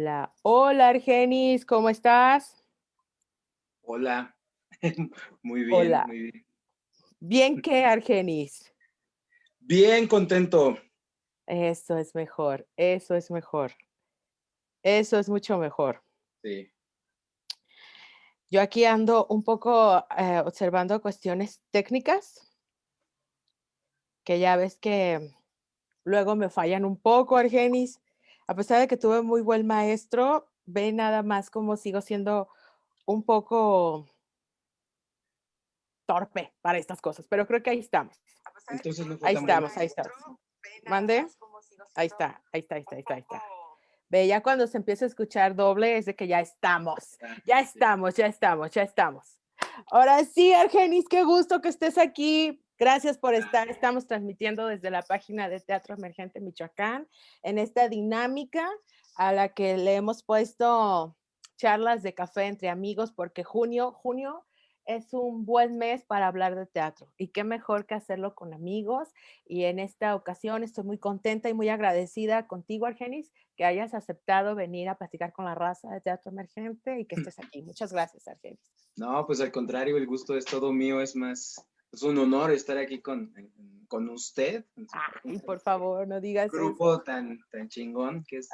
Hola, hola Argenis, ¿cómo estás? Hola, muy bien, Hola. muy bien. ¿Bien qué, Argenis? Bien contento. Eso es mejor, eso es mejor. Eso es mucho mejor. Sí. Yo aquí ando un poco eh, observando cuestiones técnicas, que ya ves que luego me fallan un poco, Argenis. A pesar de que tuve muy buen maestro, ve nada más como sigo siendo un poco torpe para estas cosas, pero creo que ahí estamos. Entonces no Ahí estamos, ahí estamos. ¿Mande? Ahí está, ahí está, ahí está, ahí está, ahí está. Ve, ya cuando se empieza a escuchar doble es de que ya estamos, ya estamos, ya estamos, ya estamos. Ahora sí, Argenis, qué gusto que estés aquí. Gracias por estar. Estamos transmitiendo desde la página de Teatro Emergente Michoacán en esta dinámica a la que le hemos puesto charlas de café entre amigos porque junio, junio es un buen mes para hablar de teatro y qué mejor que hacerlo con amigos y en esta ocasión estoy muy contenta y muy agradecida contigo, Argenis, que hayas aceptado venir a platicar con la raza de Teatro Emergente y que estés aquí. Muchas gracias, Argenis. No, pues al contrario, el gusto es todo mío, es más, es un honor estar aquí con, con usted. Ay, por favor, no digas eso. grupo tan, tan chingón que es.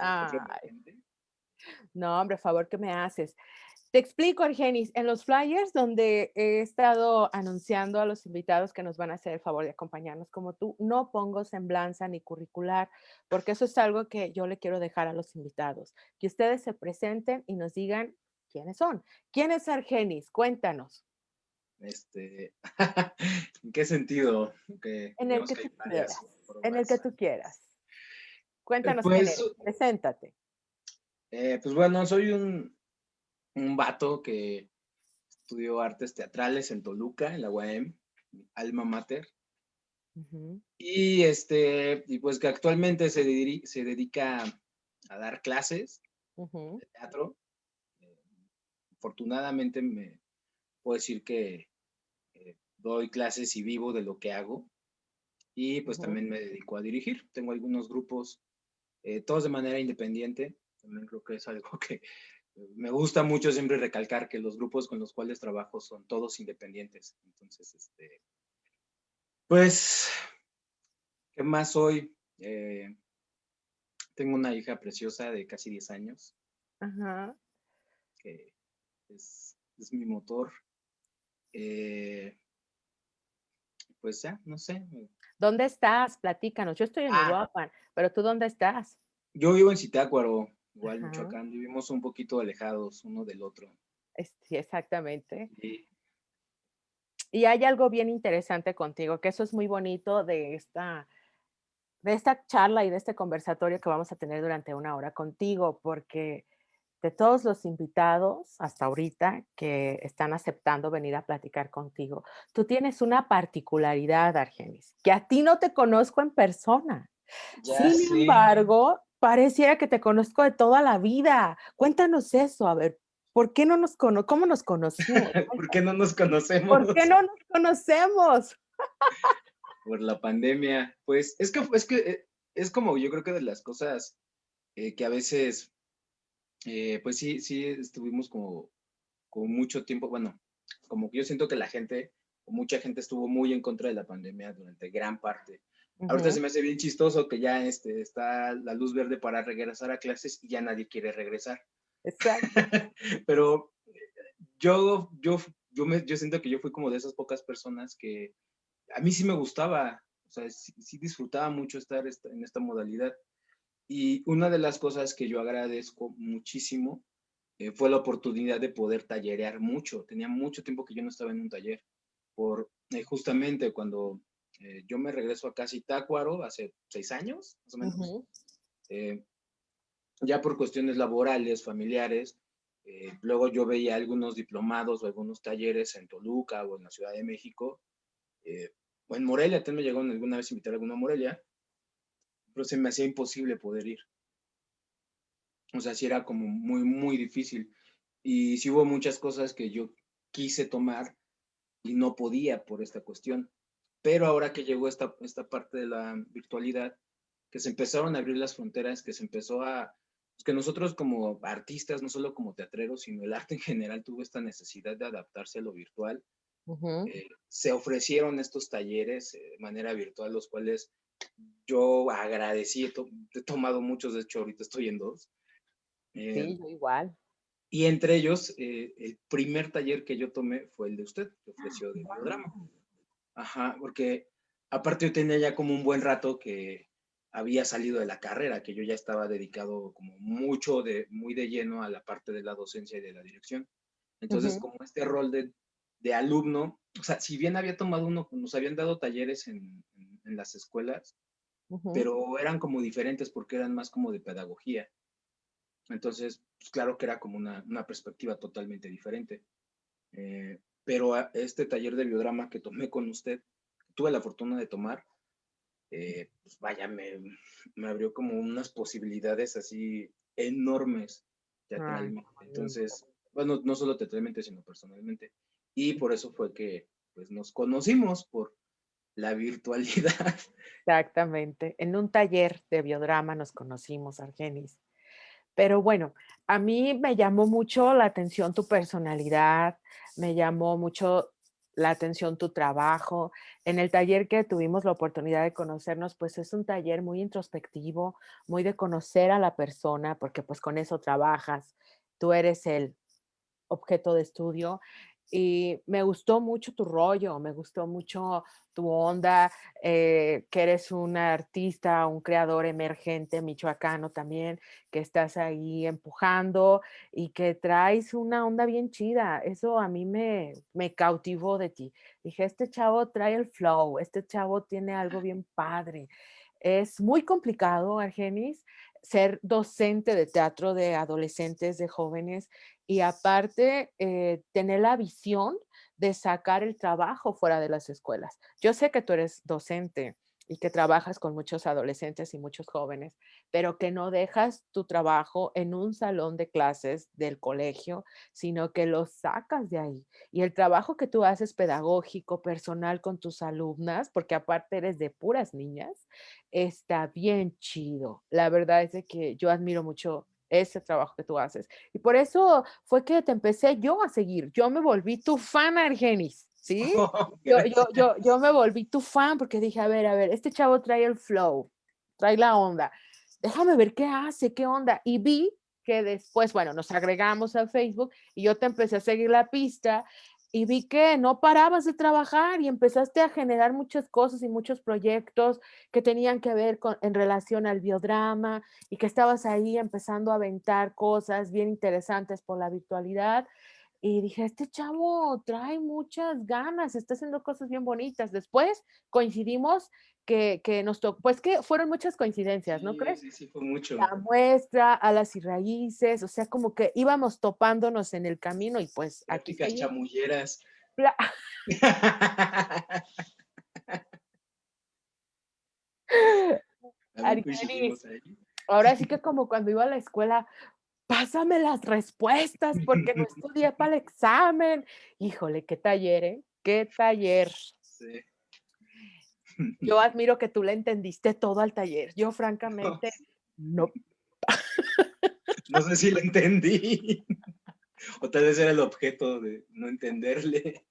No, hombre, favor que me haces. Te explico, Argenis, en los flyers donde he estado anunciando a los invitados que nos van a hacer el favor de acompañarnos como tú, no pongo semblanza ni curricular, porque eso es algo que yo le quiero dejar a los invitados, que ustedes se presenten y nos digan quiénes son. ¿Quién es Argenis? Cuéntanos. Este, ¿en qué sentido? Que, En el que varias quieras, En el que tú quieras. Cuéntanos quién pues, eres. Preséntate. Eh, pues bueno, soy un, un vato que estudió artes teatrales en Toluca, en la UAM, alma mater. Y este, y pues que actualmente se, diri- se dedica a dar clases de teatro. Eh, afortunadamente me puedo decir que eh, doy clases y vivo de lo que hago. Y pues también me dedico a dirigir. Tengo algunos grupos, eh, todos de manera independiente. También creo que es algo que me gusta mucho siempre recalcar que los grupos con los cuales trabajo son todos independientes. Entonces, este, pues, ¿qué más soy? Eh, tengo una hija preciosa de casi 10 años, Ajá. que es, es mi motor. Eh, pues ya, no sé. ¿Dónde estás? Platícanos. Yo estoy en Ah. Uruapan, pero ¿tú dónde estás? Yo vivo en Zitácuaro, igual Ajá. Michoacán, vivimos un poquito alejados uno del otro. Sí, exactamente. Y Y hay algo bien interesante contigo, que eso es muy bonito de esta, de esta charla y de este conversatorio que vamos a tener durante una hora contigo, porque de todos los invitados hasta ahorita que están aceptando venir a platicar contigo, tú tienes una particularidad, Argenis, que a ti no te conozco en persona. ya Sin embargo, pareciera que te conozco de toda la vida. Cuéntanos eso, a ver, ¿por qué no nos cono cómo nos conocimos? ¿Por qué no nos conocemos? ¿Por qué no nos conocemos? Por la pandemia. Pues es que es que eh, es como yo creo que de las cosas eh, que a veces, eh, pues sí, sí estuvimos como, como mucho tiempo, bueno, como que yo siento que la gente, mucha gente estuvo muy en contra de la pandemia durante gran parte. Ahorita se me hace bien chistoso que ya este, está la luz verde para regresar a clases y ya nadie quiere regresar. Exacto. Pero yo, yo, yo, me, yo siento que yo fui como de esas pocas personas que a mí sí me gustaba, o sea, sí, sí disfrutaba mucho estar esta- en esta modalidad. Y una de las cosas que yo agradezco muchísimo eh, fue la oportunidad de poder tallerear mucho. Tenía mucho tiempo que yo no estaba en un taller. Por eh, justamente cuando eh, yo me regreso a casi Tácuaro hace seis años, más o menos, ya por cuestiones laborales, familiares, luego yo veía algunos diplomados o algunos talleres en Toluca o en la Ciudad de México, o en Morelia, también me llegó alguna vez a invitar a alguna a Morelia, pero se me hacía imposible poder ir. O sea, sí era como muy, muy difícil. Y sí hubo muchas cosas que yo quise tomar y no podía por esta cuestión. Pero ahora que llegó esta, esta parte de la virtualidad, que se empezaron a abrir las fronteras, que se empezó a, que nosotros como artistas, no solo como teatreros, sino el arte en general tuvo esta necesidad de adaptarse a lo virtual. Eh, se ofrecieron estos talleres de manera virtual, los cuales yo agradecí, he, tomado muchos, de hecho ahorita estoy en dos. sí, eh, yo igual. Y entre ellos, eh, el primer taller que yo tomé fue el de usted, que ofreció de drama. Ajá, porque aparte yo tenía ya como un buen rato que había salido de la carrera, que yo ya estaba dedicado como mucho, de, muy de lleno a la parte de la docencia y de la dirección. Entonces, como este rol de, de, alumno, o sea, si bien había tomado uno, nos habían dado talleres en, en, las escuelas, pero eran como diferentes porque eran más como de pedagogía. Entonces, pues claro que era como una, una perspectiva totalmente diferente. Eh, pero este taller de biodrama que tomé con usted, tuve la fortuna de tomar, eh, pues vaya, me, me, abrió como unas posibilidades así enormes teatralmente. Entonces, bueno, no solo teatralmente, sino personalmente. Y por eso fue que pues, nos conocimos por la virtualidad. Exactamente. En un taller de biodrama nos conocimos, Argenis. Pero bueno, a mí me llamó mucho la atención tu personalidad, me llamó mucho la atención tu trabajo. En el taller que tuvimos la oportunidad de conocernos, pues es un taller muy introspectivo, muy de conocer a la persona, porque pues con eso trabajas. Tú eres el objeto de estudio y me gustó mucho tu rollo, me gustó mucho tu onda, eh, que eres un artista, un creador emergente michoacano también, que estás ahí empujando y que traes una onda bien chida. Eso a mí me, me cautivó de ti. Dije, este chavo trae el flow, este chavo tiene algo bien padre. Es muy complicado, Argenis, ser docente de teatro de adolescentes, de jóvenes, y aparte eh, tener la visión de sacar el trabajo fuera de las escuelas. Yo sé que tú eres docente y que trabajas con muchos adolescentes y muchos jóvenes, pero que no dejas tu trabajo en un salón de clases del colegio, sino que lo sacas de ahí. Y el trabajo que tú haces pedagógico, personal con tus alumnas, porque aparte eres de puras niñas, está bien chido. La verdad es que yo admiro mucho ese trabajo que tú haces. Y por eso fue que te empecé yo a seguir. Yo me volví tu fan, Argenis, ¿sí? Yo, yo, yo, yo me volví tu fan porque dije, a ver, a ver, este chavo trae el flow, trae la onda. Déjame ver qué hace, qué onda. Y vi que después, bueno, nos agregamos a Facebook y yo te empecé a seguir la pista y vi que no parabas de trabajar y empezaste a generar muchas cosas y muchos proyectos que tenían que ver con, en relación al biodrama y que estabas ahí empezando a aventar cosas bien interesantes por la virtualidad. Y dije, este chavo trae muchas ganas, está haciendo cosas bien bonitas. Después coincidimos que, que nos tocó, pues que fueron muchas coincidencias, ¿no crees? Sí, sí, fue mucho. La muestra, alas y raíces, o sea, como que íbamos topándonos en el camino y pues aquí. chamulleras. ahora sí que como cuando iba a la escuela, pásame las respuestas porque no estudié para el examen. Híjole, qué taller, ¿eh? Qué taller. Sí. Yo admiro que tú le entendiste todo al taller. Yo francamente no. No sé si lo entendí. O tal vez era el objeto de no entenderle.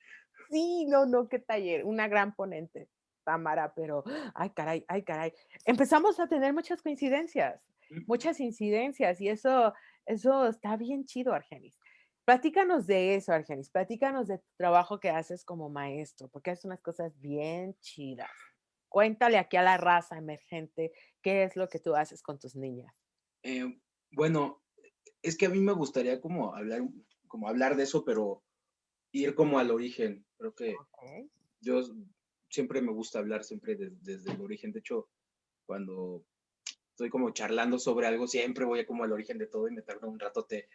Sí, no, no, qué taller. Una gran ponente, Tamara, pero, ay, caray, ay, caray. Empezamos a tener muchas coincidencias, muchas incidencias y eso, eso está bien chido, Argenis. Platícanos de eso, Argenis. Platícanos de tu trabajo que haces como maestro, porque haces unas cosas bien chidas. Cuéntale aquí a la raza emergente qué es lo que tú haces con tus niñas. Eh, bueno, es que a mí me gustaría como hablar, como hablar de eso, pero ir como al origen. Creo que yo siempre me gusta hablar siempre desde el origen. De hecho, cuando estoy como charlando sobre algo, siempre voy como al origen de todo y me tardo un rato te,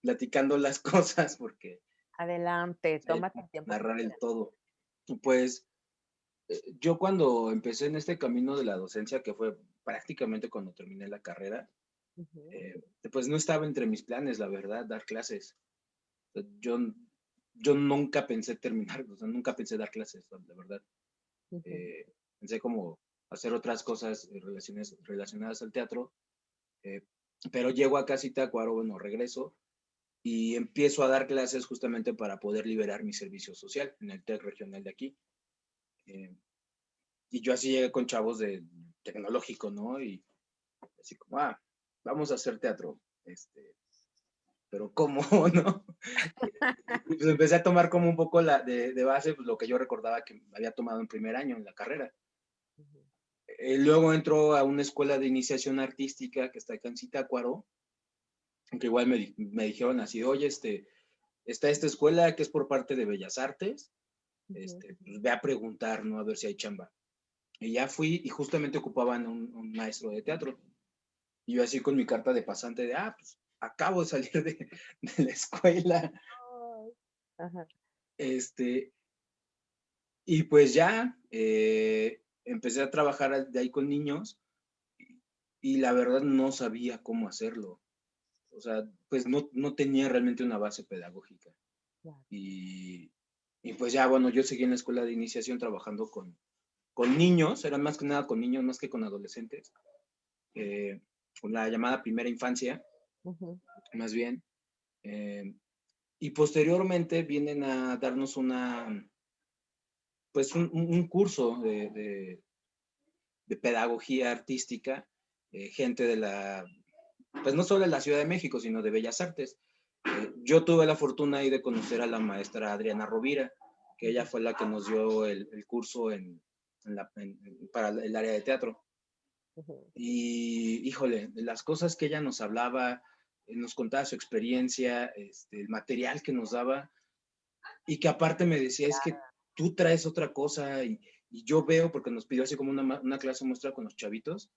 platicando las cosas porque... Adelante, tómate tiempo. Narrar el todo. Pues eh, yo cuando empecé en este camino de la docencia, que fue prácticamente cuando terminé la carrera, eh, pues no estaba entre mis planes, la verdad, dar clases. Yo, yo nunca pensé terminar, o sea, nunca pensé dar clases, la verdad. Eh, pensé como hacer otras cosas relacionadas, relacionadas al teatro, pero llego a casi Tacuaro, bueno, regreso y empiezo a dar clases justamente para poder liberar mi servicio social en el TEC regional de aquí. Eh, y yo así llegué con chavos de tecnológico, ¿no? Y así como, ah, vamos a hacer teatro. Este, pero ¿cómo, no? pues empecé a tomar como un poco la, de, de, base pues, lo que yo recordaba que había tomado en primer año en la carrera. Eh, luego entró a una escuela de iniciación artística que está acá en Zitácuaro, que igual me, me, dijeron así, oye, este, está esta escuela que es por parte de Bellas Artes, este, pues ve a preguntar, ¿no? A ver si hay chamba. Y ya fui y justamente ocupaban un, un, maestro de teatro. Y yo así con mi carta de pasante de, ah, pues acabo de salir de, de la escuela. Ajá. Este, y pues ya eh, empecé a trabajar de ahí con niños y, la verdad no sabía cómo hacerlo. O sea, pues no, no tenía realmente una base pedagógica. Y, y, pues ya, bueno, yo seguí en la escuela de iniciación trabajando con, con niños, era más que nada con niños, más que con adolescentes, eh, con la llamada primera infancia, uh -huh. más bien. Eh, y posteriormente vienen a darnos una, pues un, un curso de, de, de, pedagogía artística, eh, gente de la, pues no solo de la Ciudad de México, sino de Bellas Artes. Eh, yo tuve la fortuna ahí de conocer a la maestra Adriana Rovira, que ella fue la que nos dio el, el curso en, en la, en, para el área de teatro. Y, híjole, las cosas que ella nos hablaba, eh, nos contaba su experiencia, este, el material que nos daba, y que aparte me decía, es que tú traes otra cosa, y, yo veo, porque nos pidió así como una, clase muestra con los chavitos,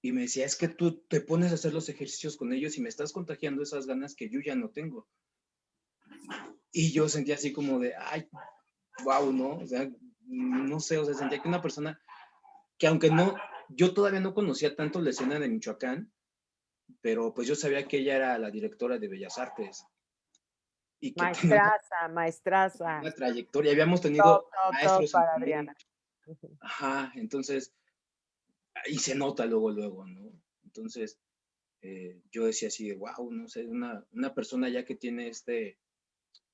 y me decía, es que tú te pones a hacer los ejercicios con ellos y me estás contagiando esas ganas que yo ya no tengo. Y yo sentía así como de, ay, wow, ¿no? No sé, o sea, sentía que una persona que aunque no, yo todavía no conocía tanto la escena de Michoacán, pero pues yo sabía que ella era la directora de Bellas Artes. Y que maestraza, maestraza. Una trayectoria, habíamos tenido top, top, maestros. Top para Adriana. Ajá, entonces, y se nota luego, luego, ¿no? Entonces, eh, yo decía así de, wow, no sé, una, una persona ya que tiene este,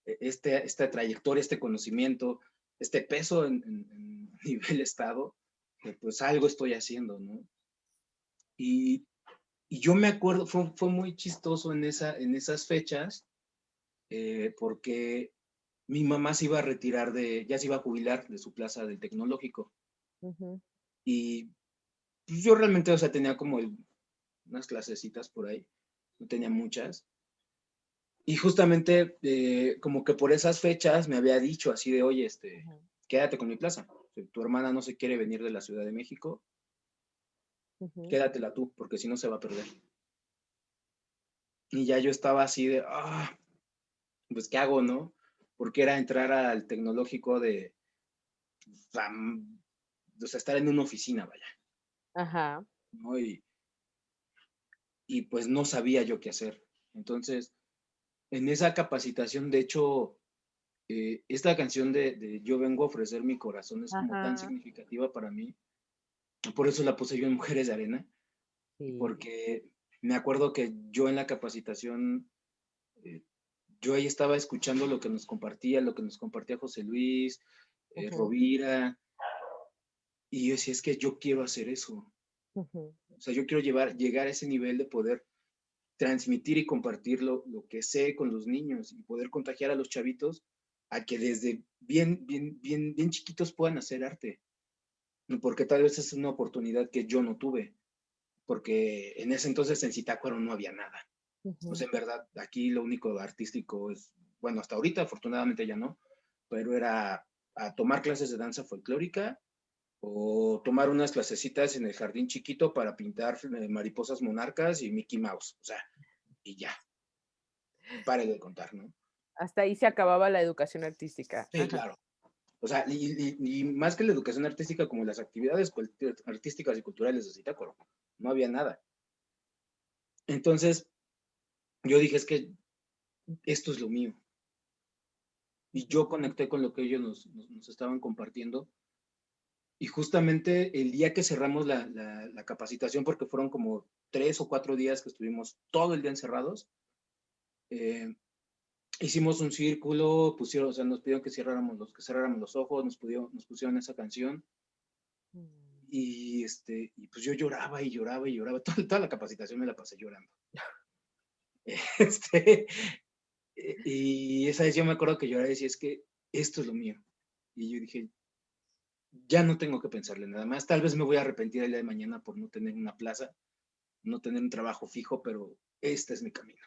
este, esta trayectoria, este conocimiento, este peso en, en, en nivel estado, pues algo estoy haciendo, ¿no? Y, y yo me acuerdo, fue, fue, muy chistoso en, esa, en esas fechas, eh, porque mi mamá se iba a retirar de, ya se iba a jubilar de su plaza del tecnológico. Uh -huh. Y pues, yo realmente, o sea, tenía como el, unas clasecitas por ahí, no tenía muchas. Y justamente, eh, como que por esas fechas me había dicho así de, oye, este, uh -huh. quédate con mi plaza. Tu hermana no se quiere venir de la Ciudad de México, uh -huh. quédatela tú, porque si no se va a perder. Y ya yo estaba así de, ah, pues, ¿qué hago, no? Porque era entrar al tecnológico de, o sea, estar en una oficina, vaya. Ajá. ¿no? Y, y pues no sabía yo qué hacer. Entonces, en esa capacitación, de hecho, eh, esta canción de, de, Yo vengo a ofrecer mi corazón es como tan significativa para mí. Por eso la puse yo en Mujeres de Arena. Sí. Porque me acuerdo que yo en la capacitación, yo ahí estaba escuchando lo que nos compartía, lo que nos compartía José Luis, eh, uh -huh. Rovira. Y yo decía, es que yo quiero hacer eso. Uh -huh. O sea, yo quiero llevar, llegar a ese nivel de poder transmitir y compartir lo, lo, que sé con los niños y poder contagiar a los chavitos a que desde bien, bien, bien, bien chiquitos puedan hacer arte. Porque tal vez es una oportunidad que yo no tuve. Porque en ese entonces en Zitácuaro no había nada. Uh -huh. Pues en verdad, aquí lo único artístico es, bueno, hasta ahorita afortunadamente ya no, pero era a tomar clases de danza folclórica o tomar unas clasecitas en el jardín chiquito para pintar eh, mariposas monarcas y Mickey Mouse, o sea, y ya. Pare de contar, ¿no? Hasta ahí se acababa la educación artística. Sí, Ajá. claro. O sea, y, y, y, más que la educación artística, como las actividades artísticas y culturales de Zitácuaro, no había nada. Entonces, yo dije, es que esto es lo mío. Y yo conecté con lo que ellos nos, nos, nos estaban compartiendo y justamente el día que cerramos la, la, capacitación, porque fueron como tres o cuatro días que estuvimos todo el día encerrados, eh, hicimos un círculo, pusieron, o sea, nos pidieron que cerráramos los, que cerráramos los ojos, nos, pudieron, nos pusieron esa canción. Mm. Y, este, y pues yo lloraba y lloraba y lloraba. Toda, toda la capacitación me la pasé llorando. este, y esa vez yo me acuerdo que lloraba y decía, es que esto es lo mío. Y yo dije, ya no tengo que pensarle nada más. Tal vez me voy a arrepentir el día de mañana por no tener una plaza, no tener un trabajo fijo, pero este es mi camino.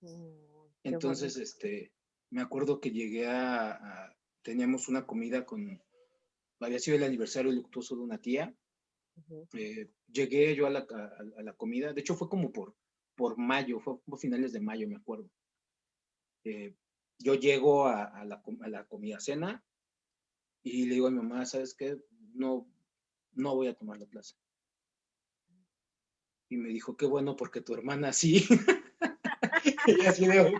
Mm, Entonces, este, me acuerdo que llegué a, teníamos una comida con, había sido el aniversario luctuoso de una tía. Eh, llegué yo a la, a, la, comida, de hecho fue como por, por mayo, fue como finales de mayo, me acuerdo. Eh, yo llego a, la, a la comida cena, y le digo a mi mamá, ¿sabes qué? No, no voy a tomar la plaza. Y me dijo, qué bueno, porque tu hermana sí. y así de,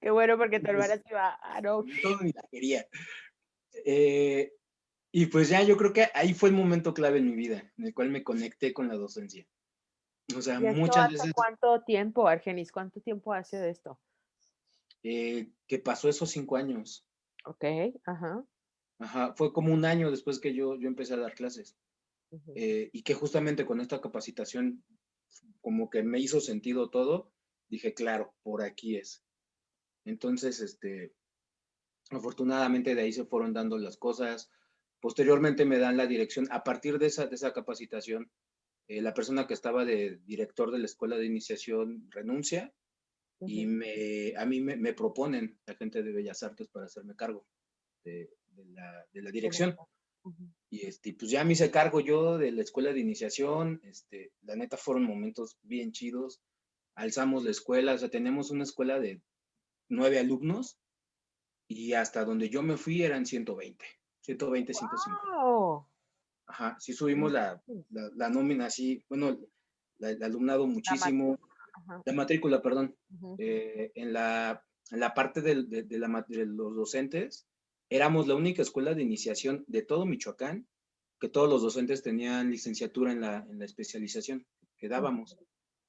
Qué bueno, porque tu hermana sí va a no. Todo ni la quería. Eh, y pues ya yo creo que ahí fue el momento clave en mi vida, en el cual me conecté con la docencia. O sea, muchas veces... ¿Cuánto tiempo, Argenis? ¿Cuánto tiempo hace de esto? Eh, que pasó esos cinco años. Ok, ajá. Ajá, fue como un año después que yo, yo empecé a dar clases. Eh, y que justamente con esta capacitación, como que me hizo sentido todo, dije, claro, por aquí es. Entonces, este, afortunadamente de ahí se fueron dando las cosas. Posteriormente me dan la dirección. A partir de esa, de esa capacitación, eh, la persona que estaba de director de la escuela de iniciación renuncia y me, a mí me, proponen la gente de Bellas Artes para hacerme cargo de, la, de la, dirección. Y este, pues ya me hice cargo yo de la escuela de iniciación, este, la neta fueron momentos bien chidos, alzamos la escuela, o sea, tenemos una escuela de nueve alumnos y hasta donde yo me fui eran 120, 120, 150. Ajá, sí subimos la, la, nómina así, bueno, el alumnado muchísimo la matrícula, perdón, eh, en, la, en, la, parte de, de, la, de, los docentes, éramos la única escuela de iniciación de todo Michoacán que todos los docentes tenían licenciatura en la, en la especialización que dábamos.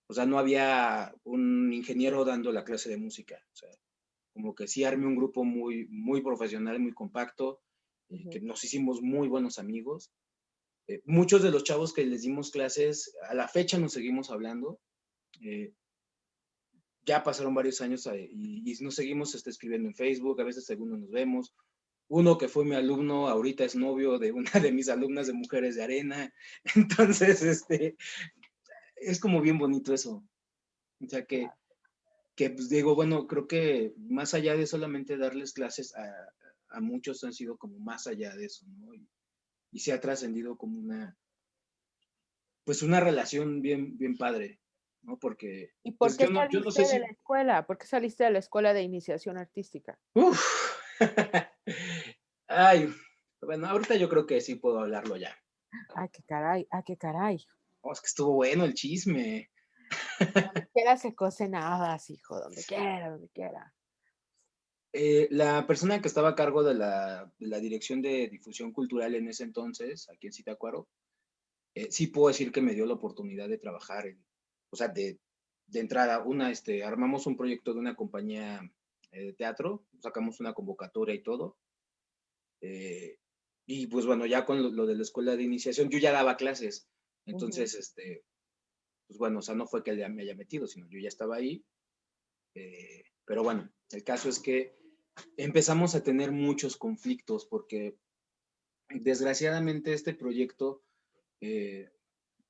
O sea, no había un ingeniero dando la clase de música. O sea, como que sí armé un grupo muy, muy profesional, muy compacto, eh, que nos hicimos muy buenos amigos. Eh, muchos de los chavos que les dimos clases, a la fecha nos seguimos hablando. Eh, ya pasaron varios años y, y, nos seguimos este, escribiendo en Facebook, a veces segundo nos vemos. Uno que fue mi alumno, ahorita es novio de una de mis alumnas de Mujeres de Arena. Entonces, este, es como bien bonito eso. O sea que, que pues digo, bueno, creo que más allá de solamente darles clases a, a muchos han sido como más allá de eso, ¿no? Y, y se ha trascendido como una, pues una relación bien, bien padre. ¿no? Porque... ¿Y por pues, qué saliste de la escuela? ¿Por qué saliste de la escuela de iniciación artística? Uf. Ay, bueno, ahorita yo creo que sí puedo hablarlo ya. Ay, qué caray, ay, qué caray. Oh, es que estuvo bueno el chisme. Donde quiera se cocen hijo, donde quiera, donde quiera. Eh, la persona que estaba a cargo de la, de la, dirección de difusión cultural en ese entonces, aquí en Citacuaro, eh, sí puedo decir que me dio la oportunidad de trabajar en, o sea, de, de entrada, una, este, armamos un proyecto de una compañía eh, de teatro, sacamos una convocatoria y todo. Eh, y pues bueno, ya con lo, de la escuela de iniciación, yo ya daba clases. Entonces, este, pues bueno, o sea, no fue que me haya metido, sino yo ya estaba ahí. Eh, pero bueno, el caso es que empezamos a tener muchos conflictos porque desgraciadamente este proyecto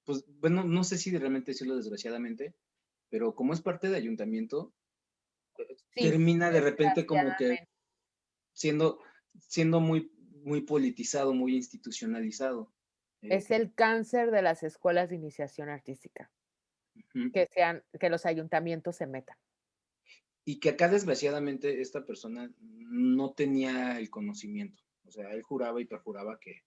pues bueno, no sé si realmente decirlo desgraciadamente, pero como es parte de ayuntamiento, termina de repente como que siendo, siendo muy, muy politizado, muy institucionalizado. Es eh, el cáncer de las escuelas de iniciación artística. Que sean, que los ayuntamientos se metan. Y que acá desgraciadamente esta persona no tenía el conocimiento. O sea, él juraba y perjuraba que,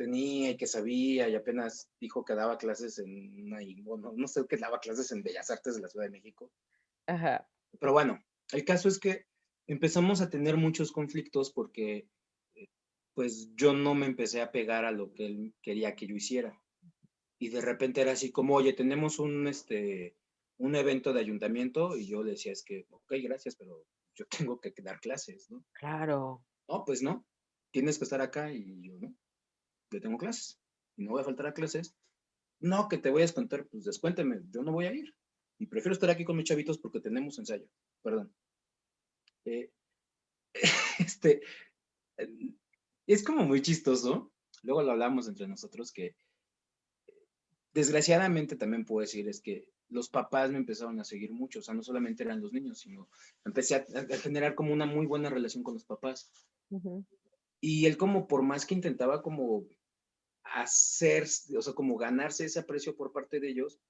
tenía y que sabía y apenas dijo que daba clases en una, bueno, no sé qué daba clases en Bellas Artes de la Ciudad de México. Ajá. Pero bueno, el caso es que empezamos a tener muchos conflictos porque eh, pues yo no me empecé a pegar a lo que él quería que yo hiciera. Y de repente era así como, oye, tenemos un, este, un evento de ayuntamiento y yo le decía, es que, ok, gracias, pero yo tengo que dar clases, ¿no? Claro. No, pues no, tienes que estar acá y yo no, yo tengo clases y no voy a faltar a clases. No, que te voy a descontar, pues descuénteme, yo no voy a ir. Y prefiero estar aquí con mis chavitos porque tenemos ensayo, perdón. Eh, este, es como muy chistoso, luego lo hablamos entre nosotros, que desgraciadamente también puedo decir es que los papás me empezaron a seguir mucho, o sea, no solamente eran los niños, sino empecé a, generar como una muy buena relación con los papás. Y él como por más que intentaba como hacer, o sea, como ganarse ese aprecio por parte de ellos,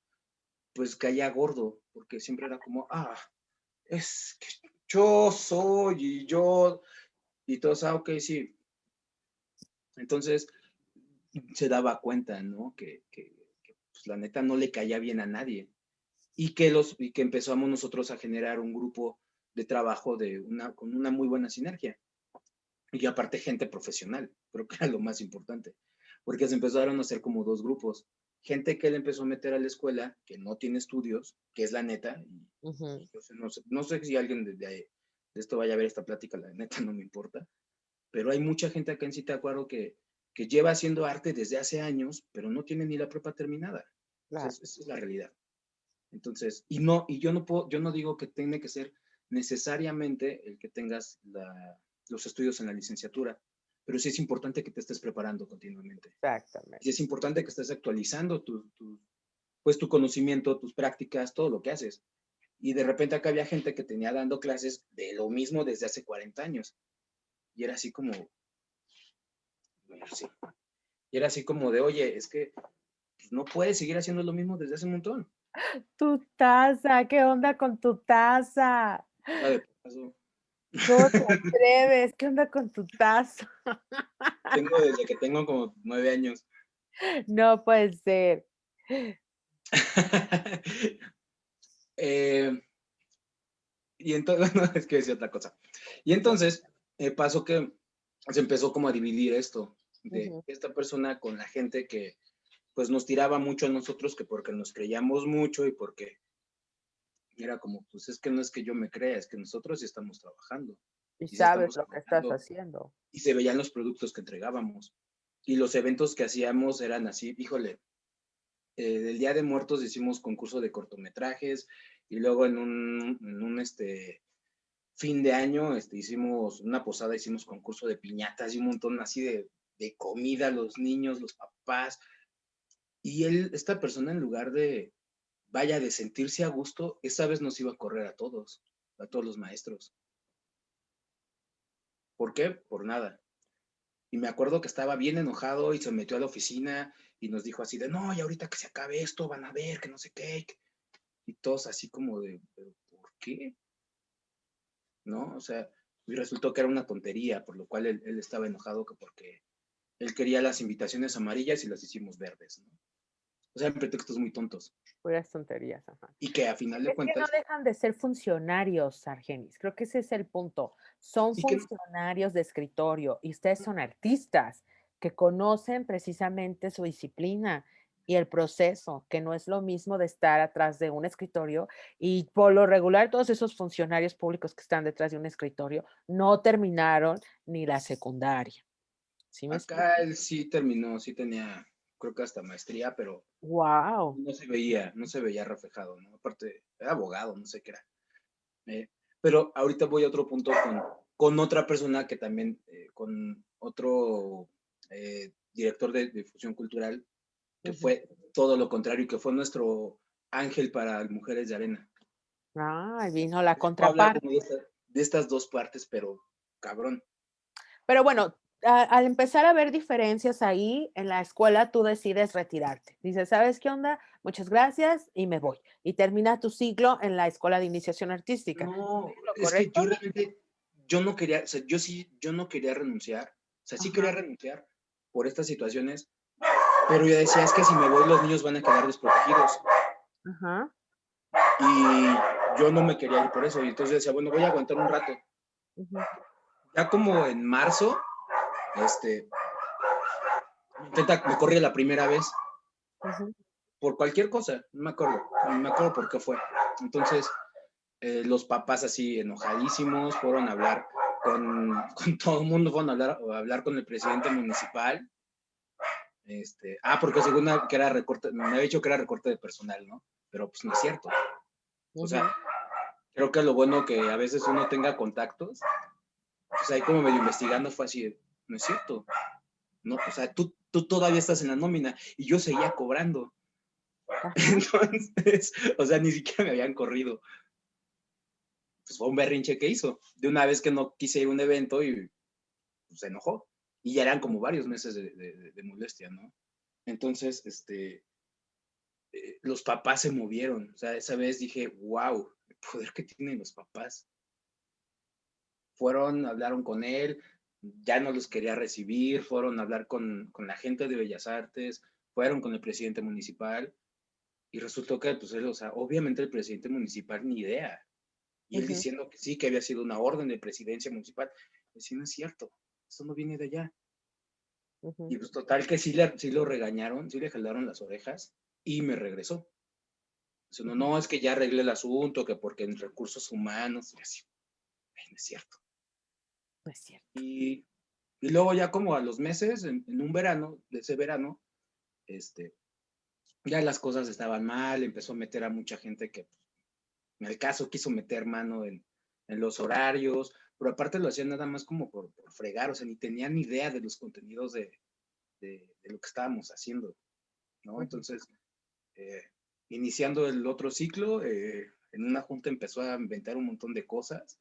pues caía gordo, porque siempre era como, ah, es que yo soy y yo, y todos, ah, ok, sí. Entonces, se daba cuenta, ¿no? Que, que, pues, la neta no le caía bien a nadie y que, los, y que empezamos nosotros a generar un grupo de trabajo de una, con una muy buena sinergia. Y aparte gente profesional, creo que era lo más importante, porque se empezaron a hacer como dos grupos. Gente que él empezó a meter a la escuela, que no tiene estudios, que es la neta. no, sé, si alguien de, de, esto vaya a ver esta plática, la neta no me importa. Pero hay mucha gente acá en Citacuaro que, que lleva haciendo arte desde hace años, pero no tiene ni la prepa terminada. esa es la realidad. Entonces, y no, y yo no puedo, yo no digo que tenga que ser necesariamente el que tengas los estudios en la licenciatura, pero sí es importante que te estés preparando continuamente. Exactamente. Y es importante que estés actualizando tu, pues tu conocimiento, tus prácticas, todo lo que haces. Y de repente acá había gente que tenía dando clases de lo mismo desde hace 40 años. Y era así como, y era así como de, oye, es que pues, no puedes seguir haciendo lo mismo desde hace un montón. Tu taza, ¿qué onda con tu taza? ¿Cómo te atreves? ¿Qué onda con tu taza? Tengo desde que tengo como nueve años. No puede ser. Eh, y entonces, no, es que decía otra cosa. Y entonces eh, pasó que se empezó como a dividir esto, de esta persona con la gente que, pues nos tiraba mucho a nosotros que porque nos creíamos mucho y porque era como, pues es que no es que yo me crea, es que nosotros sí estamos trabajando. Y, sabes lo que estás haciendo. Y se veían los productos que entregábamos. Y los eventos que hacíamos eran así, híjole, eh, del Día de Muertos hicimos concurso de cortometrajes y luego en un, en un este, fin de año este, hicimos una posada, hicimos concurso de piñatas y un montón así de, de comida, los niños, los papás, y él, esta persona, en lugar de, vaya, de sentirse a gusto, esa vez nos iba a correr a todos, a todos los maestros. ¿Por qué? Por nada. Y me acuerdo que estaba bien enojado y se metió a la oficina y nos dijo así de, no, y ahorita que se acabe esto, van a ver que no sé qué. Y todos así como de, ¿por qué? ¿No? O sea, y resultó que era una tontería, por lo cual él, él estaba enojado que porque él quería las invitaciones amarillas y las hicimos verdes, ¿no? O sea, en pretextos muy tontos. Puras tonterías, ajá. Y que a final de cuentas... Que no dejan de ser funcionarios, Argenis. Creo que ese es el punto. Son funcionarios de escritorio y ustedes son artistas que conocen precisamente su disciplina y el proceso, que no es lo mismo de estar atrás de un escritorio y por lo regular todos esos funcionarios públicos que están detrás de un escritorio no terminaron ni la secundaria. ¿Sí Acá él sí terminó, sí tenía creo que hasta maestría, pero wow. no se veía, no se veía reflejado, ¿no? Aparte, era abogado, no sé qué era. Eh, pero ahorita voy a otro punto con, con otra persona que también, eh, con otro eh, director de difusión cultural, que fue todo lo contrario, que fue nuestro ángel para Mujeres de Arena. Ah, vino la contraparte. De, de estas dos partes, pero cabrón. Pero bueno, al empezar a ver diferencias ahí en la escuela, tú decides retirarte. Dices, ¿sabes qué onda? Muchas gracias y me voy. Y termina tu ciclo en la escuela de iniciación artística. No, es que yo realmente, yo no quería, o sea, yo sí, yo no quería renunciar. O sea, sí quería renunciar por estas situaciones, pero yo decía, es que si me voy los niños van a quedar desprotegidos. Ajá. Y yo no me quería ir por eso. Y entonces decía, bueno, voy a aguantar un rato. Ya como en marzo, este, me corría la primera vez por cualquier cosa, no me acuerdo, no me acuerdo por qué fue. Entonces, eh, los papás así enojadísimos fueron a hablar con, con todo el mundo, fueron a hablar, a hablar con el presidente municipal. Este, ah, porque según que era recorte, me había dicho que era recorte de personal, ¿no? Pero pues no es cierto. O sea, creo que lo bueno que a veces uno tenga contactos, pues ahí como medio investigando fue así, no es cierto. No, o sea, tú, tú todavía estás en la nómina y yo seguía cobrando. Entonces, o sea, ni siquiera me habían corrido. Pues fue un berrinche que hizo. De una vez que no quise ir a un evento y pues, se enojó. Y ya eran como varios meses de, molestia, ¿no? Entonces, este, eh, los papás se movieron. O sea, esa vez dije, wow, el poder que tienen los papás. Fueron, hablaron con él, ya no los quería recibir, fueron a hablar con, con la gente de Bellas Artes, fueron con el presidente municipal y resultó que, pues, él, o sea, obviamente el presidente municipal ni idea. Y él diciendo que sí, que había sido una orden de presidencia municipal. Decía, no es cierto, eso no viene de allá. Y pues total que sí, le, sí lo regañaron, sí le jalaron las orejas y me regresó. Dice, no, no, es que ya arreglé el asunto, que porque en recursos humanos, y así, no es cierto. No es cierto. Y, y luego ya como a los meses, en, en, un verano, de ese verano, este, ya las cosas estaban mal, empezó a meter a mucha gente que en el caso quiso meter mano en, en los horarios, pero aparte lo hacían nada más como por, fregar, o sea, ni tenían ni idea de los contenidos de, de, lo que estábamos haciendo, ¿no? Entonces, eh, iniciando el otro ciclo, eh, en una junta empezó a inventar un montón de cosas